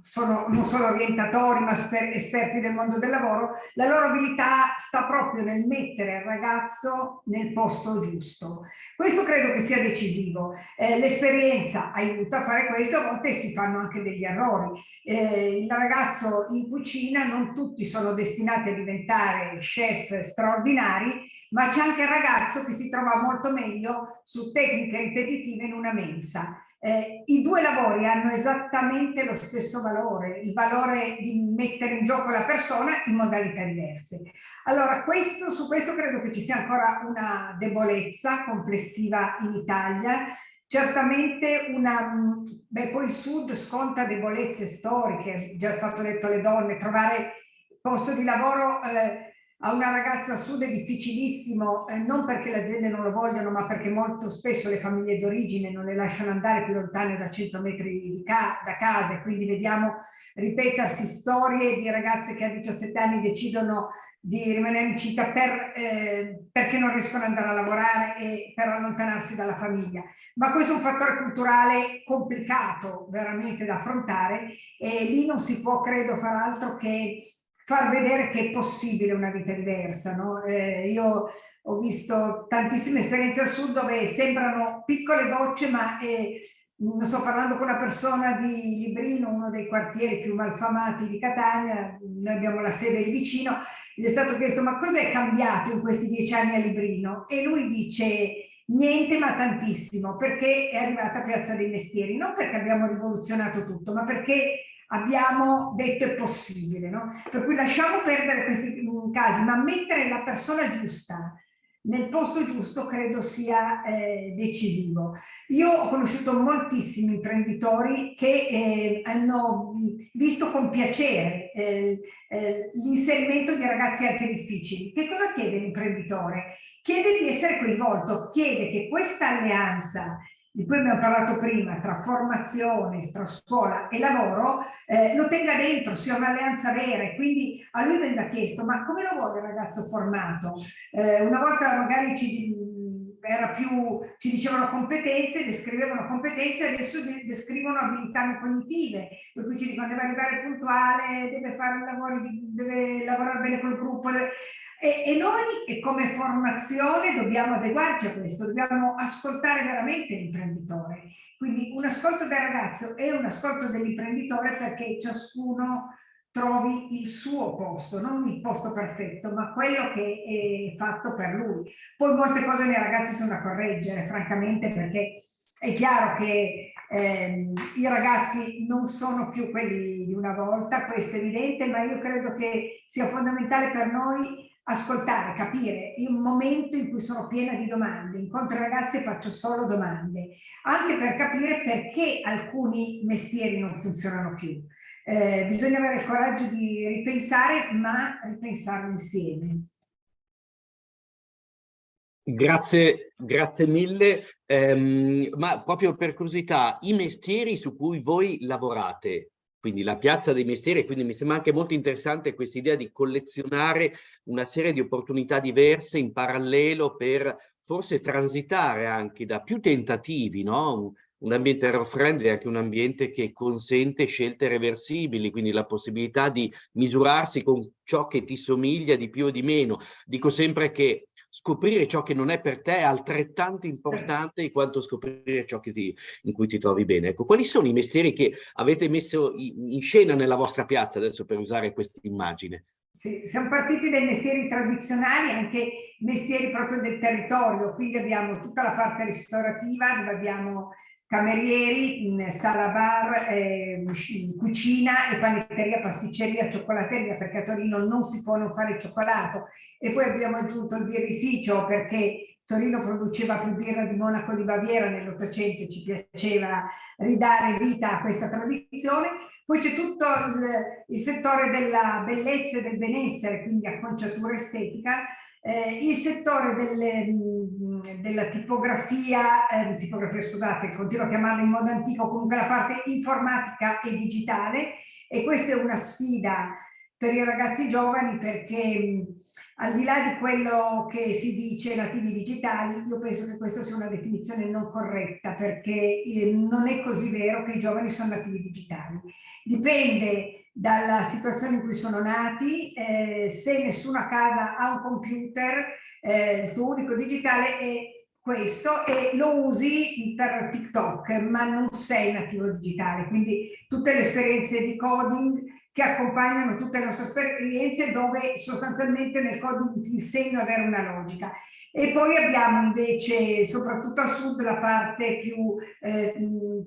sono non solo orientatori ma esperti del mondo del lavoro, la loro abilità sta proprio nel mettere il ragazzo nel posto giusto. Questo credo che sia decisivo. Eh, L'esperienza aiuta a fare questo, a volte si fanno anche degli errori. Eh, il ragazzo in cucina, non tutti sono destinati a diventare chef straordinari, ma c'è anche il ragazzo che si trova molto meglio su tecniche ripetitive in una mensa. Eh, I due lavori hanno esattamente lo stesso valore, il valore di mettere in gioco la persona in modalità diverse. Allora, questo, su questo credo che ci sia ancora una debolezza complessiva in Italia, certamente una, beh, poi il Sud sconta debolezze storiche, già stato detto le donne, trovare posto di lavoro eh, a una ragazza sud è difficilissimo, eh, non perché le aziende non lo vogliono, ma perché molto spesso le famiglie d'origine non le lasciano andare più lontane da 100 metri ca da casa e quindi vediamo ripetersi storie di ragazze che a 17 anni decidono di rimanere in città per, eh, perché non riescono ad andare a lavorare e per allontanarsi dalla famiglia. Ma questo è un fattore culturale complicato veramente da affrontare e lì non si può, credo, far altro che far vedere che è possibile una vita diversa. No? Eh, io ho visto tantissime esperienze al sud dove sembrano piccole gocce, ma eh, non sto parlando con una persona di Librino, uno dei quartieri più malfamati di Catania, noi abbiamo la sede lì vicino, gli è stato chiesto ma cosa è cambiato in questi dieci anni a Librino? E lui dice niente ma tantissimo, perché è arrivata Piazza dei Mestieri, non perché abbiamo rivoluzionato tutto, ma perché abbiamo detto è possibile, no? Per cui lasciamo perdere questi casi, ma mettere la persona giusta nel posto giusto credo sia eh, decisivo. Io ho conosciuto moltissimi imprenditori che eh, hanno visto con piacere eh, eh l'inserimento di ragazzi anche difficili. Che cosa chiede l'imprenditore? Chiede di essere coinvolto, chiede che questa alleanza di cui abbiamo parlato prima, tra formazione, tra scuola e lavoro, eh, lo tenga dentro, sia un'alleanza vera e quindi a lui venga chiesto ma come lo vuole il ragazzo formato? Eh, una volta magari ci, era più, ci dicevano competenze, descrivevano competenze, adesso descrivono abilità cognitive, per cui ci dicono deve arrivare puntuale, deve fare un lavoro, deve lavorare bene col gruppo, deve... E, e, noi come formazione dobbiamo adeguarci a questo, dobbiamo ascoltare veramente l'imprenditore. Quindi un ascolto del ragazzo e un ascolto dell'imprenditore perché ciascuno trovi il suo posto, non il posto perfetto, ma quello che è fatto per lui. Poi molte cose nei ragazzi sono da correggere, francamente, perché è chiaro che eh, i ragazzi non sono più quelli di una volta, questo è evidente, ma io credo che sia fondamentale per noi ascoltare, capire in un momento in cui sono piena di domande, incontro ragazzi e faccio solo domande, anche per capire perché alcuni mestieri non funzionano più. Eh, bisogna avere il coraggio di ripensare, ma ripensarlo insieme. Grazie, grazie mille. Um, ma proprio per curiosità, i mestieri su cui voi lavorate, quindi la piazza dei mestieri, quindi mi sembra anche molto interessante questa idea di collezionare una serie di opportunità diverse in parallelo per forse transitare anche da più tentativi, no? un, ambiente error friendly è anche un ambiente che consente scelte reversibili, quindi la possibilità di misurarsi con ciò che ti somiglia di più o di meno. Dico sempre che scoprire ciò che non è per te è altrettanto importante quanto scoprire ciò ti, in cui ti trovi bene. Ecco, quali sono i mestieri che avete messo in scena nella vostra piazza, adesso per usare questa immagine? Sì, siamo partiti dai mestieri tradizionali, anche mestieri proprio del territorio, quindi abbiamo tutta la parte ristorativa dove abbiamo camerieri, sala bar, eh, cucina e panetteria, pasticceria, cioccolateria, perché a Torino non si può non fare cioccolato. E poi abbiamo aggiunto il birrificio perché Torino produceva più birra di Monaco di Baviera nell'Ottocento, ci piaceva ridare vita a questa tradizione. Poi c'è tutto il, il settore della bellezza e del benessere, quindi acconciatura estetica, eh, il settore delle, della tipografia, eh, tipografia scusate, continuo a chiamarla in modo antico, comunque la parte informatica e digitale e questa è una sfida per i ragazzi giovani perché mh, al di là di quello che si dice nativi digitali, io penso che questa sia una definizione non corretta perché eh, non è così vero che i giovani sono nativi digitali. Dipende dalla situazione in cui sono nati, eh, se a casa ha un computer, eh, il tuo unico digitale è questo e lo usi per TikTok, ma non sei nativo digitale, quindi tutte le esperienze di coding che accompagnano tutte le nostre esperienze dove sostanzialmente nel coding ti insegno ad avere una logica. E poi abbiamo invece, soprattutto al sud, la parte più eh,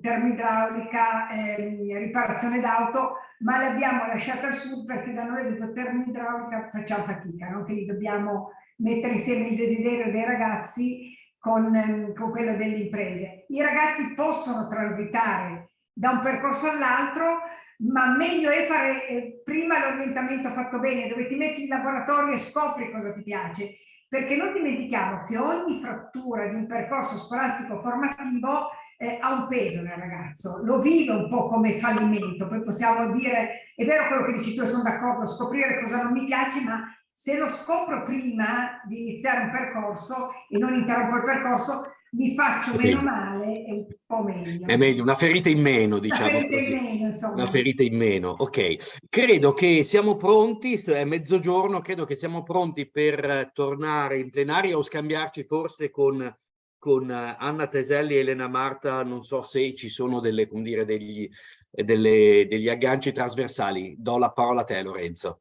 termoidraulica, eh, riparazione d'auto, ma l'abbiamo lasciata al sud perché da noi, esempio, termoidraulica facciamo fatica, no? li dobbiamo mettere insieme il desiderio dei ragazzi con, ehm, con quello delle imprese. I ragazzi possono transitare da un percorso all'altro, ma meglio è fare eh, prima l'orientamento fatto bene, dove ti metti in laboratorio e scopri cosa ti piace. Perché non dimentichiamo che ogni frattura di un percorso scolastico formativo eh, ha un peso nel ragazzo, lo vive un po' come fallimento, poi possiamo dire, è vero quello che dici tu, sono d'accordo, scoprire cosa non mi piace, ma se lo scopro prima di iniziare un percorso e non interrompo il percorso, mi faccio meno male e un po' meglio. È meglio, una ferita in meno, diciamo Una ferita così. in meno, insomma. Una ferita in meno, ok. Credo che siamo pronti, è mezzogiorno, credo che siamo pronti per tornare in plenaria o scambiarci forse con, con Anna Teselli e Elena Marta, non so se ci sono delle, come dire, degli, delle, degli agganci trasversali. Do la parola a te, Lorenzo.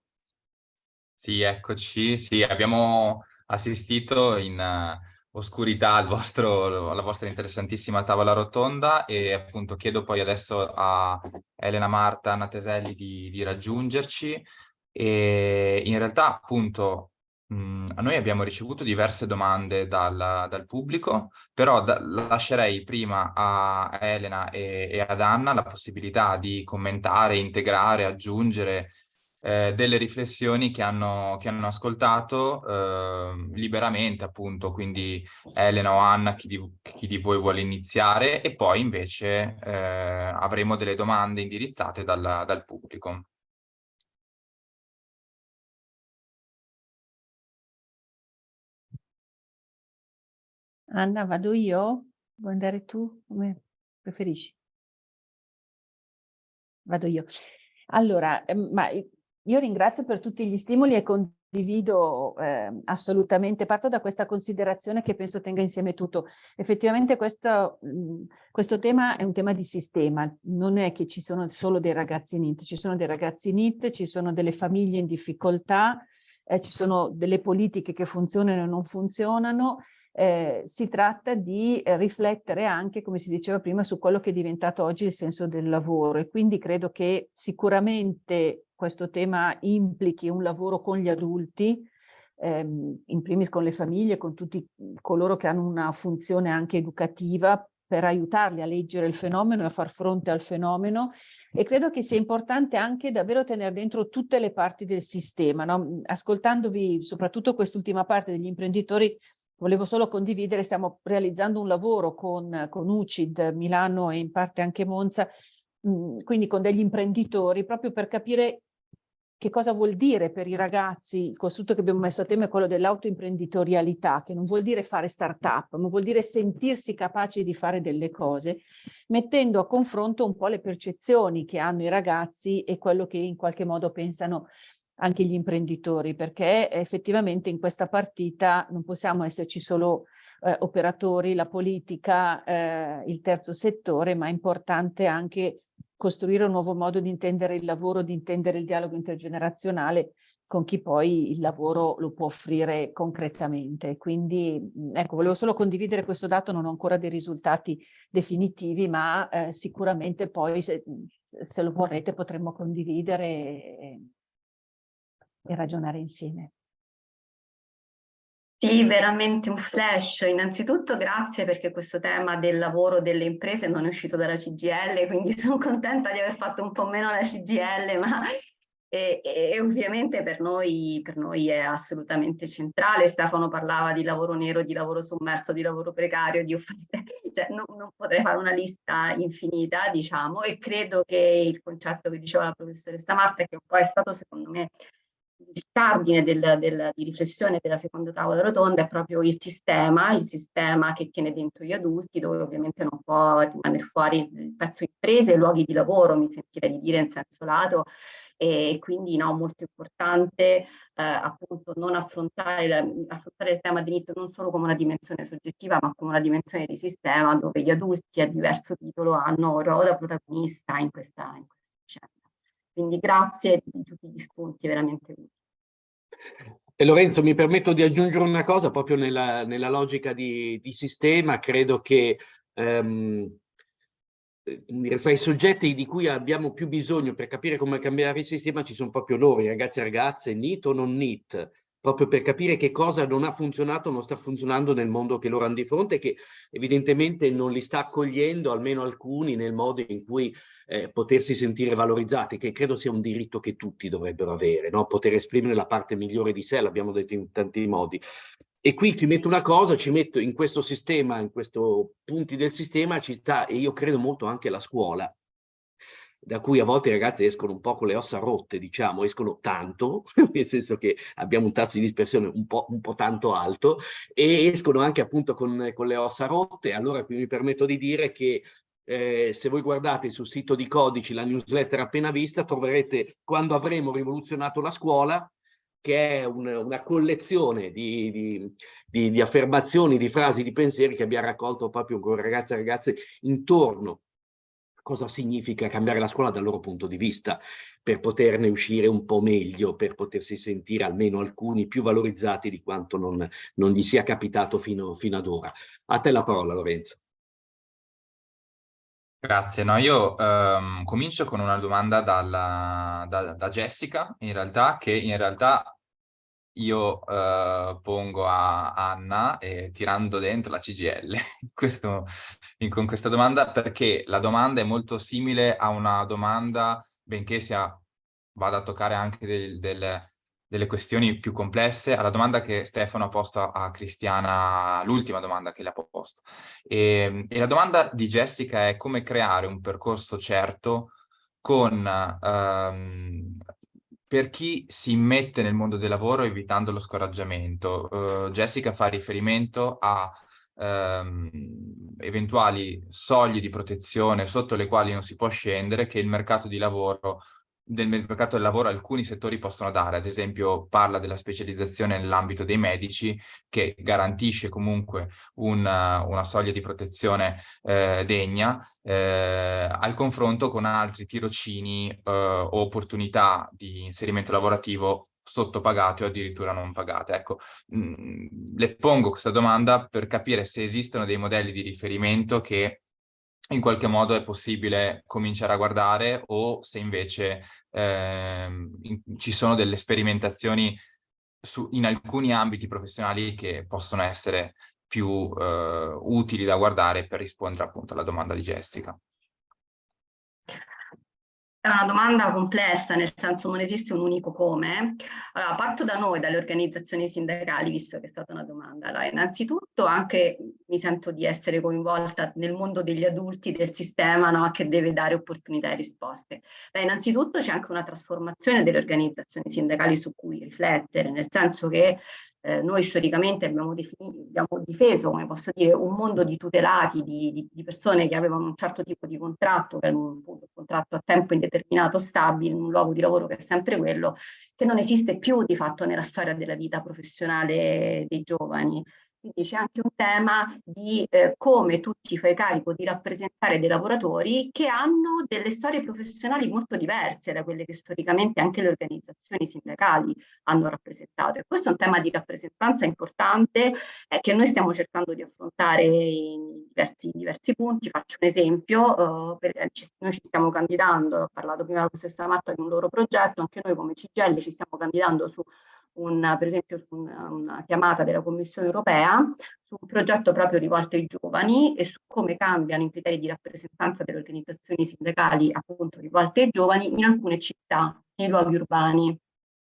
Sì, eccoci. Sì, abbiamo assistito in... Uh oscurità al vostro, alla vostra interessantissima tavola rotonda e appunto chiedo poi adesso a Elena Marta, Anna Teselli di, di raggiungerci. E in realtà appunto mh, noi abbiamo ricevuto diverse domande dal, dal pubblico, però da, lascerei prima a Elena e, e ad Anna la possibilità di commentare, integrare, aggiungere eh, delle riflessioni che hanno, che hanno ascoltato eh, liberamente appunto, quindi Elena o Anna, chi di, chi di voi vuole iniziare e poi invece eh, avremo delle domande indirizzate dal, dal pubblico. Anna, vado io? Vuoi andare tu? Come preferisci? Vado io. Allora, ehm, ma io ringrazio per tutti gli stimoli e condivido eh, assolutamente, parto da questa considerazione che penso tenga insieme tutto. Effettivamente questo, mh, questo tema è un tema di sistema, non è che ci sono solo dei ragazzi NIT, ci sono dei ragazzi NIT, ci sono delle famiglie in difficoltà, eh, ci sono delle politiche che funzionano e non funzionano, eh, si tratta di eh, riflettere anche, come si diceva prima, su quello che è diventato oggi il senso del lavoro. E quindi credo che sicuramente questo tema implichi un lavoro con gli adulti, ehm, in primis con le famiglie, con tutti coloro che hanno una funzione anche educativa per aiutarli a leggere il fenomeno e a far fronte al fenomeno e credo che sia importante anche davvero tenere dentro tutte le parti del sistema. No? Ascoltandovi soprattutto quest'ultima parte degli imprenditori volevo solo condividere, stiamo realizzando un lavoro con, con UCID Milano e in parte anche Monza mh, quindi con degli imprenditori, proprio per capire che cosa vuol dire per i ragazzi, il costrutto che abbiamo messo a tema è quello dell'autoimprenditorialità, che non vuol dire fare start-up, ma vuol dire sentirsi capaci di fare delle cose, mettendo a confronto un po' le percezioni che hanno i ragazzi e quello che in qualche modo pensano anche gli imprenditori, perché effettivamente in questa partita non possiamo esserci solo eh, operatori, la politica, eh, il terzo settore, ma è importante anche costruire un nuovo modo di intendere il lavoro, di intendere il dialogo intergenerazionale con chi poi il lavoro lo può offrire concretamente. Quindi ecco, volevo solo condividere questo dato, non ho ancora dei risultati definitivi, ma eh, sicuramente poi se, se, lo vorrete potremmo condividere e, e ragionare insieme. Sì, veramente un flash. Innanzitutto grazie perché questo tema del lavoro delle imprese non è uscito dalla CGL, quindi sono contenta di aver fatto un po' meno la CGL, ma e, e ovviamente per noi, per noi, è assolutamente centrale. Stefano parlava di lavoro nero, di lavoro sommerso, di lavoro precario, di cioè non, non potrei fare una lista infinita, diciamo, e credo che il concetto che diceva la professoressa Marta, che un po' è stato secondo me il cardine del, del, di riflessione della seconda tavola rotonda è proprio il sistema, il sistema che tiene dentro gli adulti, dove ovviamente non può rimanere fuori il pezzo imprese, luoghi di lavoro, mi sentirei di dire in senso lato, e quindi no, molto importante eh, appunto non affrontare, affrontare il tema di non solo come una dimensione soggettiva ma come una dimensione di sistema dove gli adulti a diverso titolo hanno un ruolo da protagonista in questa, in questa vicenda. Quindi grazie di tutti gli spunti veramente. E Lorenzo, mi permetto di aggiungere una cosa proprio nella, nella logica di, di, sistema, credo che um, fra i soggetti di cui abbiamo più bisogno per capire come cambiare il sistema ci sono proprio loro, i ragazzi e ragazze, NIT o non NIT, proprio per capire che cosa non ha funzionato, non sta funzionando nel mondo che loro hanno di fronte, che evidentemente non li sta accogliendo, almeno alcuni, nel modo in cui eh, potersi sentire valorizzati, che credo sia un diritto che tutti dovrebbero avere, no? poter esprimere la parte migliore di sé, l'abbiamo detto in tanti modi. E qui ci metto una cosa, ci metto in questo sistema, in questi punti del sistema, ci sta, e io credo molto anche la scuola, da cui a volte i ragazzi escono un po' con le ossa rotte, diciamo, escono tanto, nel senso che abbiamo un tasso di dispersione un po', un po tanto alto, e escono anche appunto con, con le ossa rotte. Allora qui mi permetto di dire che eh, se voi guardate sul sito di Codici la newsletter appena vista, troverete quando avremo rivoluzionato la scuola, che è un, una collezione di, di, di, di, affermazioni, di frasi, di pensieri che abbiamo raccolto proprio con ragazzi e ragazze intorno cosa significa cambiare la scuola dal loro punto di vista, per poterne uscire un po' meglio, per potersi sentire almeno alcuni più valorizzati di quanto non, non gli sia capitato fino, fino ad ora. A te la parola, Lorenzo. Grazie, no, io um, comincio con una domanda dalla, da, da, Jessica, in realtà, che in realtà io uh, pongo a Anna eh, tirando dentro la CGL questo, in, con questa domanda perché la domanda è molto simile a una domanda, benché sia, vada a toccare anche del, del, delle questioni più complesse, alla domanda che Stefano ha posto a Cristiana, l'ultima domanda che le ha posto. E, ehm, e la domanda di Jessica è come creare un percorso certo con um, per chi si immette nel mondo del lavoro evitando lo scoraggiamento. Uh, Jessica fa riferimento a um, eventuali soglie di protezione sotto le quali non si può scendere che il mercato di lavoro del mercato del lavoro alcuni settori possono dare, ad esempio parla della specializzazione nell'ambito dei medici che garantisce comunque una, una soglia di protezione eh, degna eh, al confronto con altri tirocini eh, o opportunità di inserimento lavorativo sottopagate o addirittura non pagate. Ecco, mh, mm, le pongo questa domanda per capire se esistono dei modelli di riferimento che in qualche modo è possibile cominciare a guardare o se invece ehm, in, ci sono delle sperimentazioni su, in alcuni ambiti professionali che possono essere più eh, utili da guardare per rispondere appunto alla domanda di Jessica. È una domanda complessa, nel senso non esiste un unico come. Allora, parto da noi, dalle organizzazioni sindacali, visto che è stata una domanda. Allora, innanzitutto anche mi sento di essere coinvolta nel mondo degli adulti del sistema no, che deve dare opportunità e risposte. Beh, innanzitutto c'è anche una trasformazione delle organizzazioni sindacali su cui riflettere, nel senso che eh, noi storicamente abbiamo, abbiamo, difeso, come posso dire, un mondo di tutelati, di, di, di, persone che avevano un certo tipo di contratto, che è un, un contratto a tempo indeterminato stabile, in un luogo di lavoro che è sempre quello, che non esiste più di fatto nella storia della vita professionale dei giovani. Quindi c'è anche un tema di eh, come tu fai carico di rappresentare dei lavoratori che hanno delle storie professionali molto diverse da quelle che storicamente anche le organizzazioni sindacali hanno rappresentato. E questo è un tema di rappresentanza importante eh, che noi stiamo cercando di affrontare in diversi, diversi punti. Faccio un esempio, eh, per, noi ci stiamo candidando, ho parlato prima la professoressa Marta di un loro progetto, anche noi come CGL ci stiamo candidando su un, per esempio una, una, chiamata della Commissione europea su un progetto proprio rivolto ai giovani e su come cambiano i criteri di rappresentanza delle organizzazioni sindacali appunto rivolte ai giovani in alcune città, nei luoghi urbani,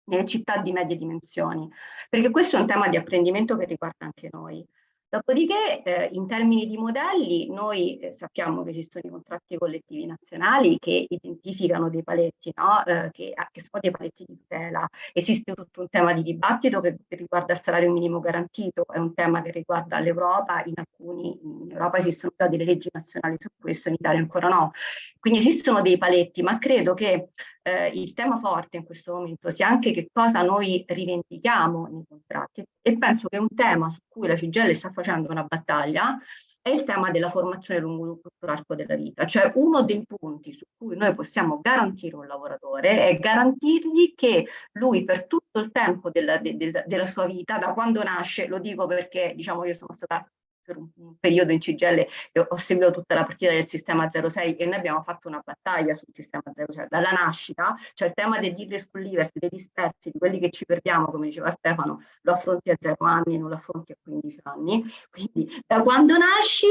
nelle città di medie dimensioni, perché questo è un tema di apprendimento che riguarda anche noi. Dopodiché, eh, in termini di modelli, noi eh, sappiamo che esistono i contratti collettivi nazionali che identificano dei paletti, no? eh, che, che, sono dei paletti di tutela. Esiste tutto un tema di dibattito che, che, riguarda il salario minimo garantito, è un tema che riguarda l'Europa, in alcuni, in Europa esistono già delle leggi nazionali su questo, in Italia ancora no. Quindi esistono dei paletti, ma credo che eh, il tema forte in questo momento sia anche che cosa noi rivendichiamo nei contratti. E penso che un tema su cui la CGL sta facendo una battaglia è il tema della formazione lungo tutto l'arco della vita, cioè uno dei punti su cui noi possiamo garantire un lavoratore è garantirgli che lui per tutto il tempo della, de, de, della sua vita, da quando nasce, lo dico perché diciamo io sono stata per un, periodo in CGL ho seguito tutta la partita del sistema 06 e noi abbiamo fatto una battaglia sul sistema 06 dalla nascita, cioè il tema degli irre school leavers, dei dispersi, di quelli che ci perdiamo, come diceva Stefano, lo affronti a 0 anni, non lo affronti a 15 anni, quindi da quando nasci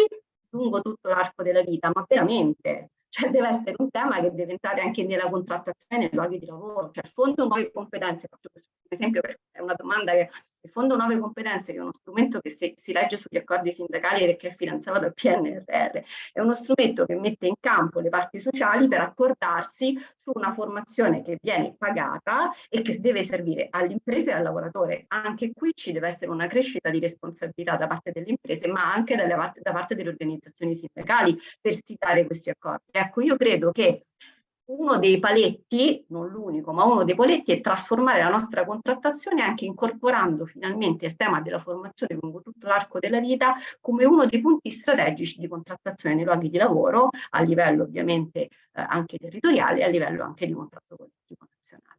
lungo tutto l'arco della vita, ma veramente, cioè deve essere un tema che deve entrare anche nella contrattazione nei luoghi di lavoro, cioè il fondo nuove competenze, faccio questo esempio perché è una domanda che il Fondo Nuove Competenze, che è uno strumento che si, si legge sugli accordi sindacali e che è finanziato dal PNRR, è uno strumento che mette in campo le parti sociali per accordarsi su una formazione che viene pagata e che deve servire all'impresa e al lavoratore. Anche qui ci deve essere una crescita di responsabilità da parte delle imprese, ma anche parte, da parte delle organizzazioni sindacali per citare questi accordi. Ecco, io credo che uno dei paletti, non l'unico, ma uno dei paletti è trasformare la nostra contrattazione anche incorporando finalmente il tema della formazione lungo tutto l'arco della vita come uno dei punti strategici di contrattazione nei luoghi di lavoro a livello ovviamente eh, anche territoriale e a livello anche di contratto collettivo nazionale.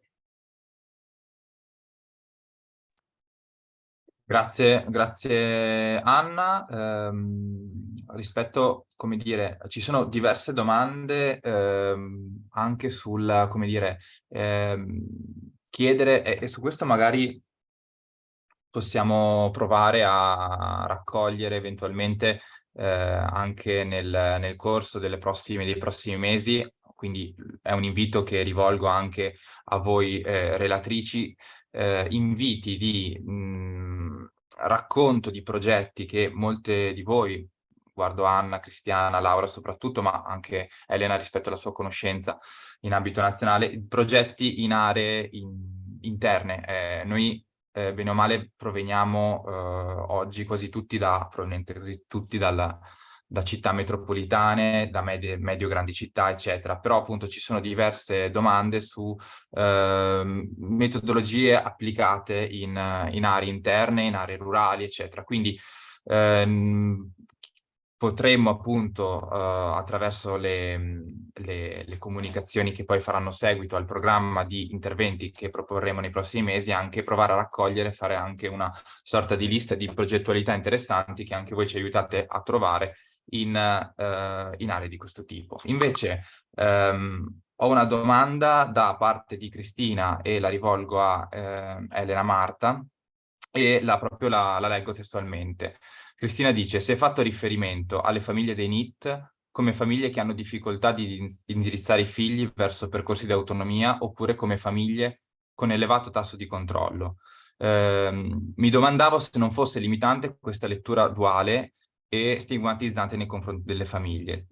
Grazie, grazie Anna. Um rispetto, come dire, ci sono diverse domande ehm, anche sul, come dire, ehm, chiedere, e, e, su questo magari possiamo provare a raccogliere eventualmente eh, anche nel, nel corso prossime, dei prossimi mesi, quindi è un invito che rivolgo anche a voi eh, relatrici, eh, inviti di mh, racconto di progetti che molte di voi guardo Anna, Cristiana, Laura soprattutto, ma anche Elena rispetto alla sua conoscenza in ambito nazionale, progetti in aree in, interne. Eh, noi eh, bene o male proveniamo eh, oggi quasi tutti da, probabilmente tutti dalla, da città metropolitane, da medio-grandi città, eccetera. Però appunto ci sono diverse domande su eh, metodologie applicate in, in, aree interne, in aree rurali, eccetera. Quindi ehm, potremmo appunto uh, attraverso le, le, le, comunicazioni che poi faranno seguito al programma di interventi che proporremo nei prossimi mesi anche provare a raccogliere, fare anche una sorta di lista di progettualità interessanti che anche voi ci aiutate a trovare in, uh, in aree di questo tipo. Invece um, ho una domanda da parte di Cristina e la rivolgo a uh, Elena Marta e la, proprio la, la leggo testualmente. Cristina dice, se fatto riferimento alle famiglie dei NIT, come famiglie che hanno difficoltà di indirizzare i figli verso percorsi di autonomia oppure come famiglie con elevato tasso di controllo. Eh, mi domandavo se non fosse limitante questa lettura duale e stigmatizzante nei confronti delle famiglie,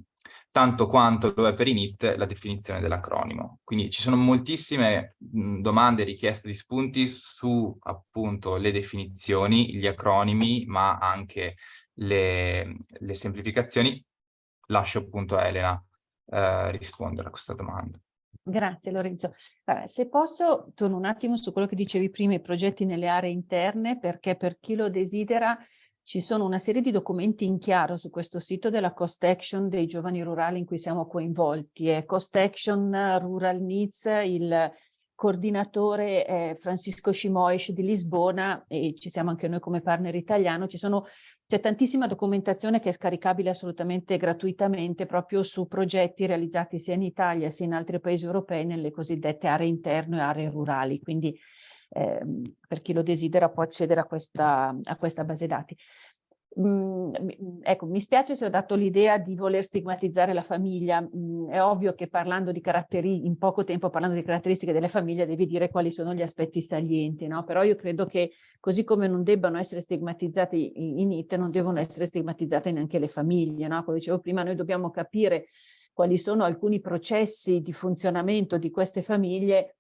tanto quanto lo è per i NIT la definizione dell'acronimo. Quindi ci sono moltissime mh, domande, richieste di spunti su appunto le definizioni, gli acronimi, ma anche le, le semplificazioni lascio appunto a Elena eh, rispondere a questa domanda. Grazie Lorenzo. Se posso, torno un attimo su quello che dicevi prima, i progetti nelle aree interne, perché per chi lo desidera ci sono una serie di documenti in chiaro su questo sito della Cost Action dei giovani rurali in cui siamo coinvolti. È Cost Action Rural Needs, il coordinatore è Francisco Scimoes di Lisbona e ci siamo anche noi come partner italiano. C'è tantissima documentazione che è scaricabile assolutamente gratuitamente proprio su progetti realizzati sia in Italia sia in altri paesi europei nelle cosiddette aree interne e aree rurali, quindi eh, per chi lo desidera può accedere a questa, a questa base dati. Mm, ecco, mi spiace se ho dato l'idea di voler stigmatizzare la famiglia. Mm, è ovvio che parlando di caratteri, in poco tempo parlando di caratteristiche della famiglia, devi dire quali sono gli aspetti salienti, no? Però io credo che così come non debbano essere stigmatizzati i NIT, non devono essere stigmatizzate neanche le famiglie, no? Come dicevo prima, noi dobbiamo capire quali sono alcuni processi di funzionamento di queste famiglie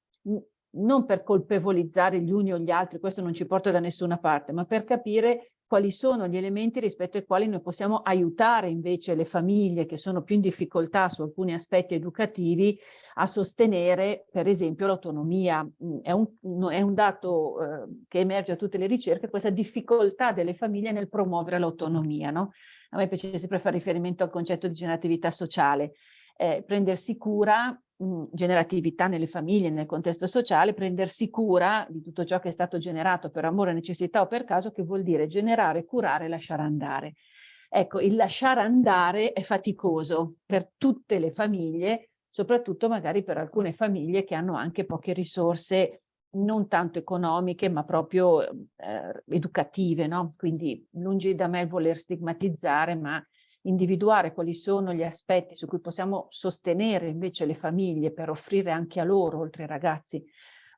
non per colpevolizzare gli uni o gli altri, questo non ci porta da nessuna parte, ma per capire quali sono gli elementi rispetto ai quali noi possiamo aiutare invece le famiglie che sono più in difficoltà su alcuni aspetti educativi a sostenere per esempio l'autonomia. Mm, è è un dato eh, che emerge a tutte le ricerche, questa difficoltà delle famiglie nel promuovere l'autonomia. No? A me piace sempre fare riferimento al concetto di generatività sociale, eh, prendersi cura generatività nelle famiglie, nel contesto sociale, prendersi cura di tutto ciò che è stato generato per amore, necessità o per caso, che vuol dire generare, curare lasciare andare. Ecco, il lasciare andare è faticoso per tutte le famiglie, soprattutto magari per alcune famiglie che hanno anche poche risorse non tanto economiche ma proprio eh, educative, no? Quindi lungi da me voler stigmatizzare, ma individuare quali sono gli aspetti su cui possiamo sostenere invece le famiglie per offrire anche a loro, oltre ai ragazzi,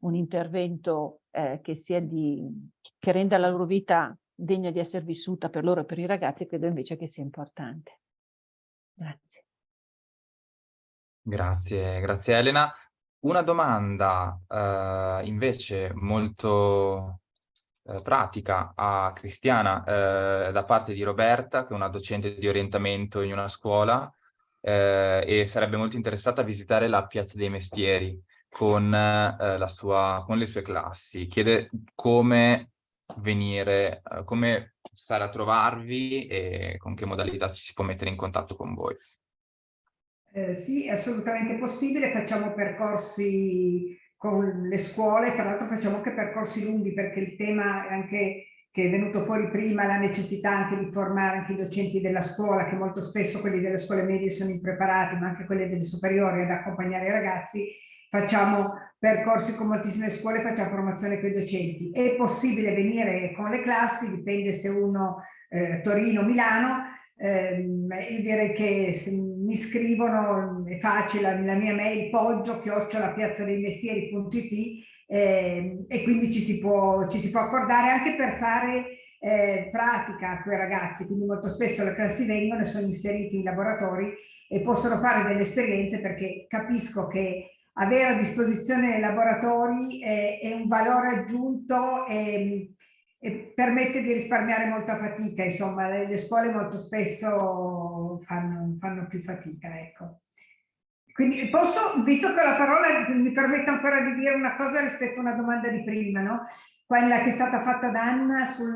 un intervento eh, che, sia di, che renda la loro vita degna di essere vissuta per loro e per i ragazzi, credo invece che sia importante. Grazie. Grazie, grazie Elena. Una domanda eh, invece molto pratica a Cristiana eh, da parte di Roberta, che è una docente di orientamento in una scuola eh, e sarebbe molto interessata a visitare la Piazza dei Mestieri con, eh, sua, con le sue classi. Chiede come venire, eh, come stare a trovarvi e con che modalità ci si può mettere in contatto con voi. Eh, sì, è assolutamente possibile, facciamo percorsi con le scuole, tra l'altro facciamo anche percorsi lunghi perché il tema è anche che è venuto fuori prima, la necessità anche di formare anche i docenti della scuola, che molto spesso quelli delle scuole medie sono impreparati, ma anche quelli delle superiori ad accompagnare i ragazzi, facciamo percorsi con moltissime scuole, facciamo formazione con i docenti. È possibile venire con le classi, dipende se uno eh, Torino o Milano, eh, io direi che mi scrivono, è facile, la, mia mail poggio chiocciola dei mestieri.it eh, e quindi ci si, può, ci si può accordare anche per fare eh, pratica con i ragazzi, quindi molto spesso le classi vengono e sono inseriti in laboratori e possono fare delle esperienze perché capisco che avere a disposizione i laboratori è, è un valore aggiunto e, e, permette di risparmiare molta fatica, insomma le, le scuole molto spesso fanno, fanno più fatica, ecco. Quindi posso, visto che la parola mi permette ancora di dire una cosa rispetto a una domanda di prima, no? quella che è stata fatta da Anna sul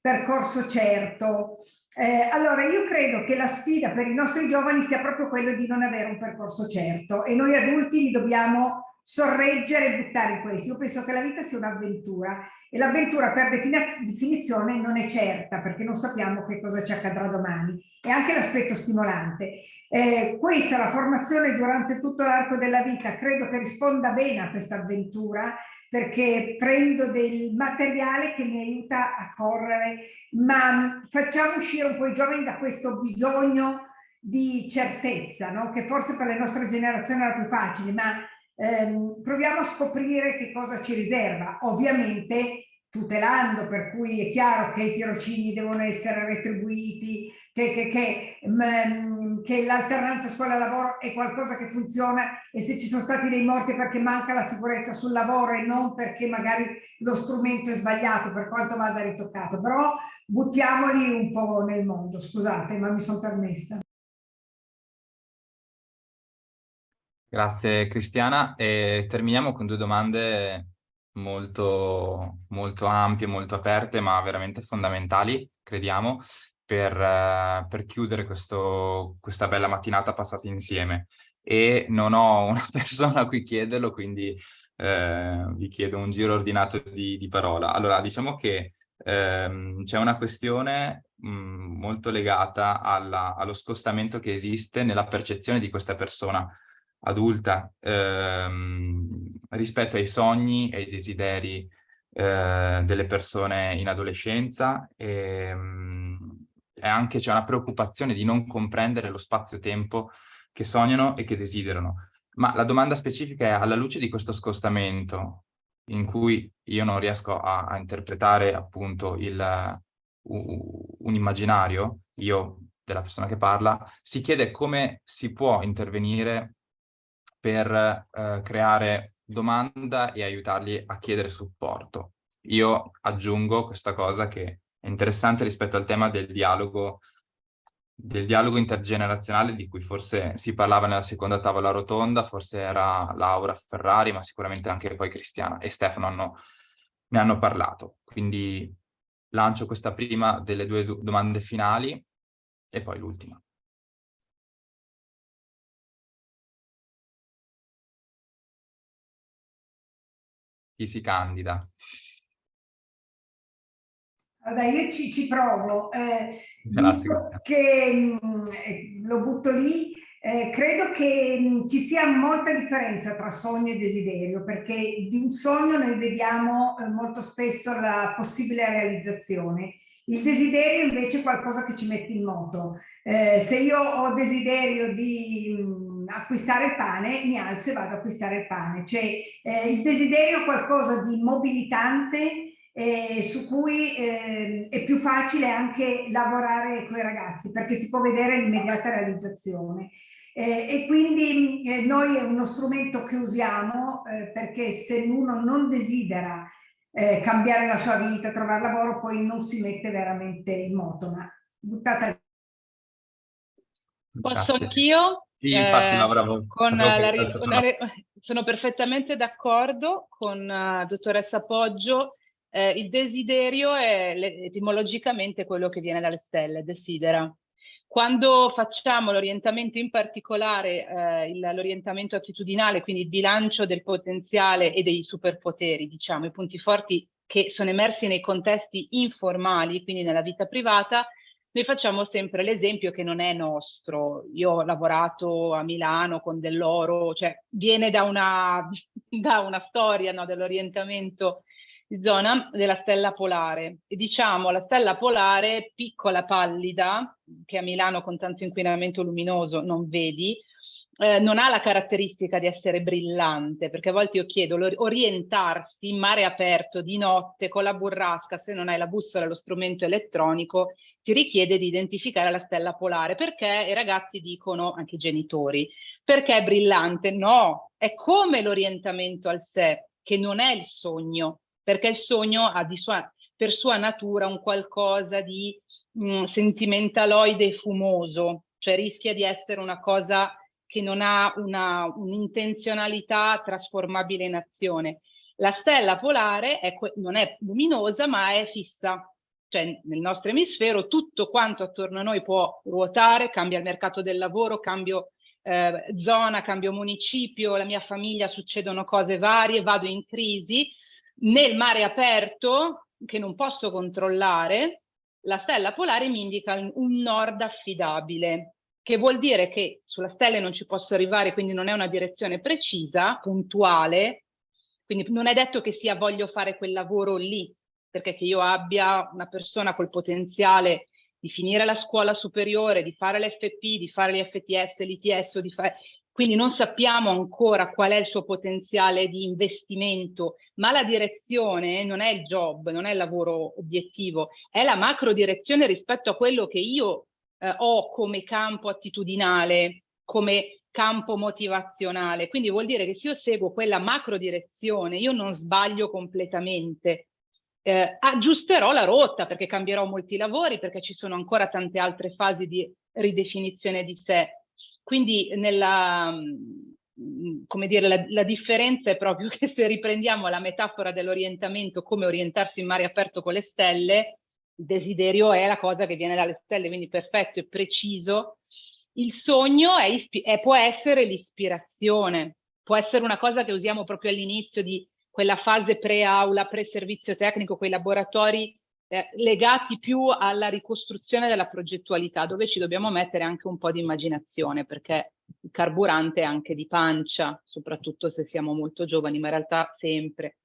percorso certo. Eh, allora, io credo che la sfida per i nostri giovani sia proprio quello di non avere un percorso certo e noi adulti li dobbiamo sorreggere e buttare in questo. Io penso che la vita sia un'avventura e l'avventura per definizione non è certa perché non sappiamo che cosa ci accadrà domani. E anche l'aspetto stimolante. Eh, questa, la formazione durante tutto l'arco della vita, credo che risponda bene a questa avventura perché prendo del materiale che mi aiuta a correre, ma facciamo uscire un po' i giovani da questo bisogno di certezza, no? che forse per le nostre generazioni era più facile, ma ehm, proviamo a scoprire che cosa ci riserva. Ovviamente tutelando, per cui è chiaro che i tirocini devono essere retribuiti, che, che, che, mm, che l'alternanza scuola-lavoro è qualcosa che funziona e se ci sono stati dei morti perché manca la sicurezza sul lavoro e non perché magari lo strumento è sbagliato per quanto vada ritoccato, però buttiamoli un po' nel mondo, scusate ma mi sono permessa. Grazie Cristiana e terminiamo con due domande molto, molto ampie, molto aperte, ma veramente fondamentali, crediamo, per, uh, per chiudere questo, questa bella mattinata passata insieme. E non ho una persona a cui chiederlo, quindi uh, vi chiedo un giro ordinato di, di parola. Allora, diciamo che um, c'è una questione um, molto legata alla, allo scostamento che esiste nella percezione di questa persona adulta ehm, rispetto ai sogni e ai desideri eh, delle persone in adolescenza e, ehm, e anche c'è una preoccupazione di non comprendere lo spazio-tempo che sognano e che desiderano. Ma la domanda specifica è alla luce di questo scostamento in cui io non riesco a, a interpretare appunto il, uh, un immaginario, io della persona che parla, si chiede come si può intervenire per eh, creare domanda e aiutarli a chiedere supporto. Io aggiungo questa cosa che è interessante rispetto al tema del dialogo, del dialogo intergenerazionale di cui forse si parlava nella seconda tavola rotonda, forse era Laura Ferrari, ma sicuramente anche poi Cristiana e Stefano hanno, ne hanno parlato. Quindi lancio questa prima delle due domande finali e poi l'ultima. Chi si candida? Allora, io ci, ci provo. Eh, Grazie. Che mh, mm, eh, lo butto lì. Eh, credo che mh, mm, ci sia molta differenza tra sogno e desiderio, perché di un sogno noi vediamo eh, molto spesso la possibile realizzazione. Il desiderio invece è qualcosa che ci mette in moto. Eh, se io ho desiderio di mh, mm, acquistare il pane, mi alzo e vado ad acquistare il pane. Cioè eh, il desiderio è qualcosa di mobilitante eh, su cui eh, è più facile anche lavorare con i ragazzi perché si può vedere l'immediata realizzazione. Eh, e quindi eh, noi è uno strumento che usiamo eh, perché se uno non desidera cambiare la sua vita, trovare lavoro, poi non si mette veramente in moto, ma buttata Posso anch'io? Sì, infatti eh, la, la, sono perfettamente d'accordo con uh, dottoressa Poggio. Eh, il desiderio è etimologicamente quello che viene dalle stelle, desidera. Quando facciamo l'orientamento in particolare, eh, l'orientamento attitudinale, quindi il bilancio del potenziale e dei superpoteri, diciamo, i punti forti che sono emersi nei contesti informali, quindi nella vita privata, noi facciamo sempre l'esempio che non è nostro. Io ho lavorato a Milano con dell'oro, cioè viene da una, da una storia no, dell'orientamento di zona della stella polare. E diciamo la stella polare piccola, pallida, che a Milano con tanto inquinamento luminoso non vedi, eh, non ha la caratteristica di essere brillante, perché a volte io chiedo orientarsi in mare aperto di notte con la burrasca, se non hai la bussola lo strumento elettronico, ti richiede di identificare la stella polare, perché i ragazzi dicono, anche i genitori, perché è brillante? No, è come l'orientamento al sé, che non è il sogno, perché il sogno ha di sua, per sua natura un qualcosa di mh, mm, sentimentaloide e fumoso, cioè rischia di essere una cosa che non ha un'intenzionalità trasformabile in azione. La stella polare è, non è luminosa ma è fissa, cioè nel nostro emisfero tutto quanto attorno a noi può ruotare, cambia il mercato del lavoro, cambio eh, zona, cambio municipio, la mia famiglia succedono cose varie, vado in crisi. Nel mare aperto, che non posso controllare, la stella polare mi indica un nord affidabile, che vuol dire che sulla stella non ci posso arrivare, quindi non è una direzione precisa, puntuale, quindi non è detto che sia voglio fare quel lavoro lì, perché che io abbia una persona col potenziale di finire la scuola superiore, di fare l'FP, di fare gli FTS, l'ITS, di fare... quindi non sappiamo ancora qual è il suo potenziale di investimento, ma la direzione non è il job, non è il lavoro obiettivo, è la macro direzione rispetto a quello che io eh, ho come campo attitudinale, come campo motivazionale. Quindi vuol dire che se io seguo quella macro direzione, io non sbaglio completamente. Eh, aggiusterò la rotta perché cambierò molti lavori, perché ci sono ancora tante altre fasi di ridefinizione di sé. Quindi nella, mm, come dire, la, la differenza è proprio che se riprendiamo la metafora dell'orientamento come orientarsi in mare aperto con le stelle, desiderio è la cosa che viene dalle stelle, quindi perfetto e preciso. Il sogno è, è, può essere l'ispirazione, può essere una cosa che usiamo proprio all'inizio di quella fase pre-aula, pre-servizio tecnico, quei laboratori eh, legati più alla ricostruzione della progettualità, dove ci dobbiamo mettere anche un po' di immaginazione, perché carburante anche di pancia, soprattutto se siamo molto giovani, ma in realtà sempre.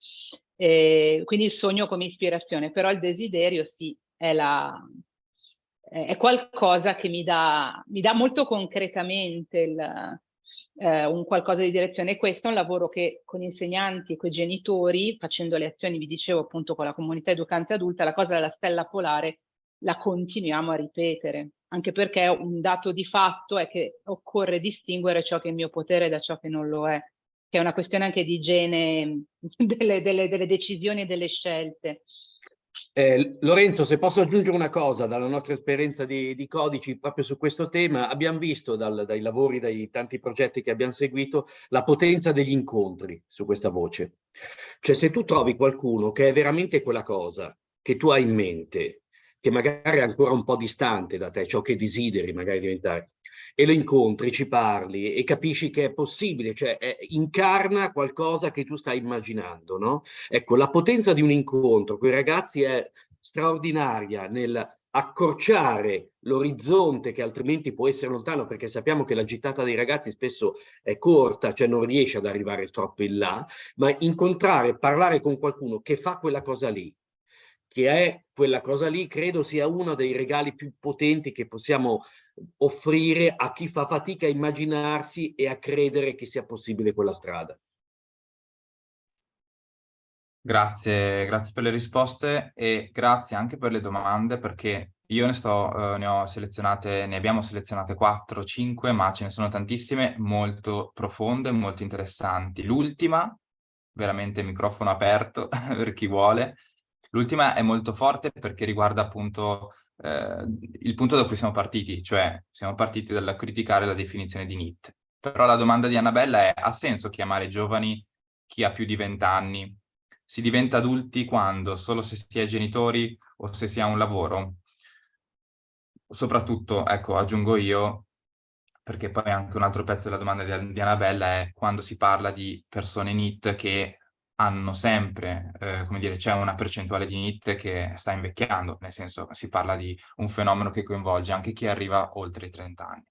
Eh, quindi il sogno come ispirazione, però il desiderio sì, è, la, è qualcosa che mi dà, mi dà molto concretamente il, eh, un qualcosa di direzione. E questo è un lavoro che con insegnanti e con i genitori, facendo le azioni, vi dicevo appunto con la comunità educante adulta, la cosa della stella polare la continuiamo a ripetere, anche perché un dato di fatto è che occorre distinguere ciò che è mio potere da ciò che non lo è che è una questione anche di igiene delle, delle, delle decisioni e delle scelte. Eh, Lorenzo, se posso aggiungere una cosa dalla nostra esperienza di, di codici proprio su questo tema, abbiamo visto dal, dai lavori, dai tanti progetti che abbiamo seguito, la potenza degli incontri su questa voce. Cioè se tu trovi qualcuno che è veramente quella cosa che tu hai in mente, che magari è ancora un po' distante da te, ciò che desideri magari diventare, e lo incontri, ci parli e capisci che è possibile, cioè è, incarna qualcosa che tu stai immaginando, no? Ecco, la potenza di un incontro con i ragazzi è straordinaria nel accorciare l'orizzonte che altrimenti può essere lontano perché sappiamo che la gittata dei ragazzi spesso è corta, cioè non riesce ad arrivare troppo in là, ma incontrare, parlare con qualcuno che fa quella cosa lì, che è quella cosa lì, credo sia uno dei regali più potenti che possiamo offrire a chi fa fatica a immaginarsi e a credere che sia possibile quella strada. Grazie, grazie per le risposte e grazie anche per le domande perché io ne, sto, eh, ne ho selezionate, ne abbiamo selezionate 4, 5, ma ce ne sono tantissime molto profonde, molto interessanti. L'ultima, veramente microfono aperto per chi vuole, l'ultima è molto forte perché riguarda appunto eh, il punto da cui siamo partiti, cioè siamo partiti dalla criticare la definizione di NIT. Però la domanda di Annabella è, ha senso chiamare giovani chi ha più di 20 anni? Si diventa adulti quando? Solo se si è genitori o se si ha un lavoro? Soprattutto, ecco, aggiungo io, perché poi anche un altro pezzo della domanda di, di Annabella è quando si parla di persone NIT che hanno sempre, eh, come dire, c'è una percentuale di NIT che sta invecchiando, nel senso si parla di un fenomeno che coinvolge anche chi arriva oltre i 30 anni.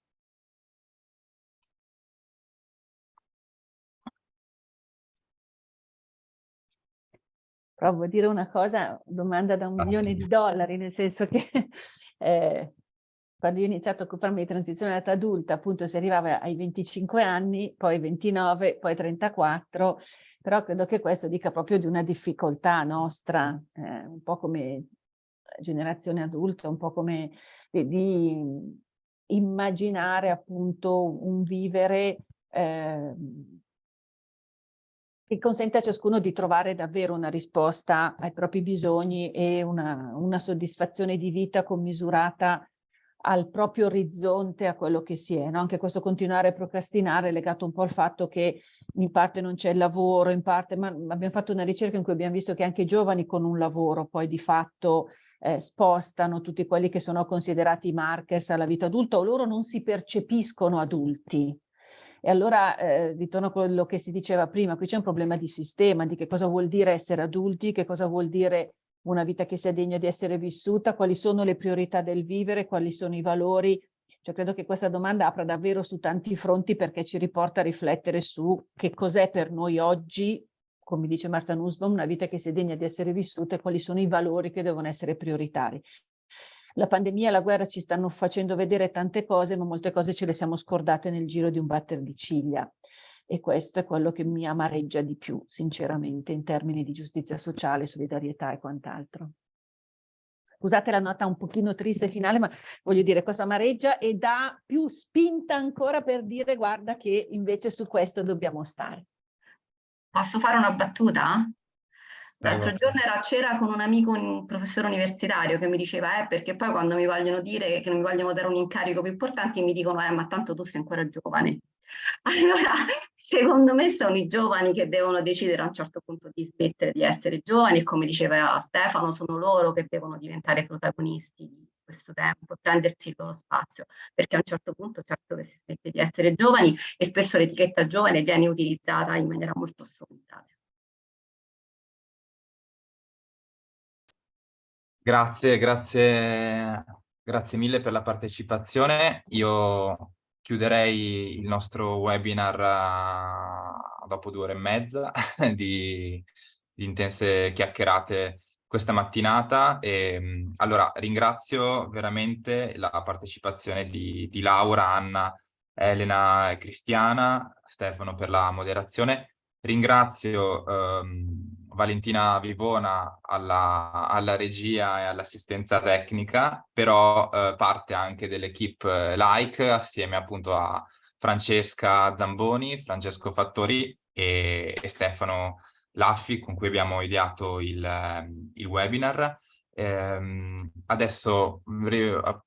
Provo a dire una cosa, domanda da un milione di dollari, nel senso che eh, quando io ho iniziato a occuparmi di transizione all'età adulta, appunto si arrivava ai 25 anni, poi 29, poi 34, però credo che questo dica proprio di una difficoltà nostra, eh, un po' come generazione adulta, un po' come di, di immaginare appunto un vivere eh, che consente a ciascuno di trovare davvero una risposta ai propri bisogni e una, una soddisfazione di vita commisurata al proprio orizzonte, a quello che si è. No? Anche questo continuare a procrastinare è legato un po' al fatto che in parte non c'è il lavoro, in parte, ma abbiamo fatto una ricerca in cui abbiamo visto che anche i giovani con un lavoro poi di fatto eh, spostano tutti quelli che sono considerati markers alla vita adulta o loro non si percepiscono adulti. E allora eh, ritorno a quello che si diceva prima, qui c'è un problema di sistema, di che cosa vuol dire essere adulti, che cosa vuol dire una vita che sia degna di essere vissuta, quali sono le priorità del vivere, quali sono i valori. Cioè, credo che questa domanda apra davvero su tanti fronti perché ci riporta a riflettere su che cos'è per noi oggi, come dice Marta Nussbaum, una vita che sia degna di essere vissuta e quali sono i valori che devono essere prioritari. la pandemia e la guerra ci stanno facendo vedere tante cose, ma molte cose ce le siamo scordate nel giro di un batter di ciglia. E questo è quello che mi amareggia di più, sinceramente, in termini di giustizia sociale, solidarietà e quant'altro. Scusate la nota un pochino triste finale, ma voglio dire, questo amareggia e dà più spinta ancora per dire guarda che invece su questo dobbiamo stare. Posso fare una battuta? L'altro giorno ero a cena con un amico, un professore universitario, che mi diceva, eh, perché poi quando mi vogliono dire che non mi vogliono dare un incarico più importante, mi dicono, eh, ma tanto tu sei ancora giovane. Allora, secondo me sono i giovani che devono decidere a un certo punto di smettere di essere giovani e come diceva Stefano, sono loro che devono diventare protagonisti di questo tempo, prendersi il loro spazio, perché a un certo punto certo che si smette di essere giovani e spesso l'etichetta giovane viene utilizzata in maniera molto strumentale. Grazie, grazie, grazie mille per la partecipazione. Io chiuderei il nostro webinar uh, dopo due ore e mezza di, di intense chiacchierate questa mattinata. E, allora, ringrazio veramente la partecipazione di, di Laura, Anna, Elena e Cristiana, Stefano per la moderazione. Ringrazio um, Valentina Vivona alla, alla regia e all'assistenza tecnica, però eh, parte anche dell'equipe like assieme appunto a Francesca Zamboni, Francesco Fattori e, e Stefano Laffi con cui abbiamo ideato il, il webinar. Eh, adesso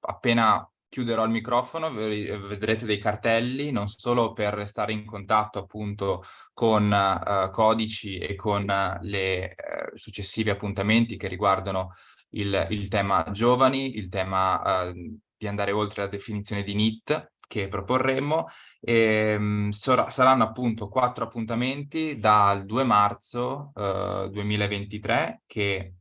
appena chiuderò il microfono, vedrete dei cartelli, non solo per restare in contatto appunto con uh, codici e con uh, le uh, successivi appuntamenti che riguardano il, il tema giovani, il tema di andare oltre la definizione di NIT che proporremo. E um, saranno appunto quattro appuntamenti dal 2 marzo 2023 che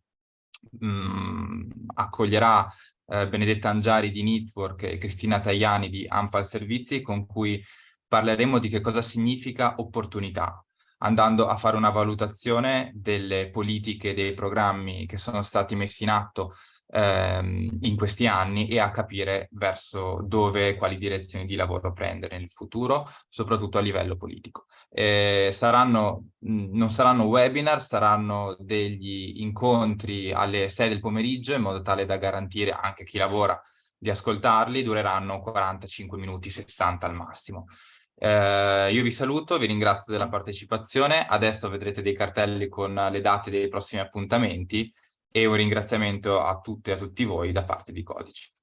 um, accoglierà eh, Benedetta Angiari di Network e Cristina Tajani di Ampal Servizi con cui parleremo di che cosa significa opportunità, andando a fare una valutazione delle politiche dei programmi che sono stati messi in atto ehm, in questi anni e a capire verso dove e quali direzioni di lavoro prendere nel futuro, soprattutto a livello politico. Eh, saranno, non saranno webinar, saranno degli incontri alle 6 del pomeriggio in modo tale da garantire anche chi lavora di ascoltarli, dureranno 45 minuti, 60 al massimo. Eh, io vi saluto, vi ringrazio della partecipazione, adesso vedrete dei cartelli con le date dei prossimi appuntamenti e un ringraziamento a tutte e a tutti voi da parte di Codici.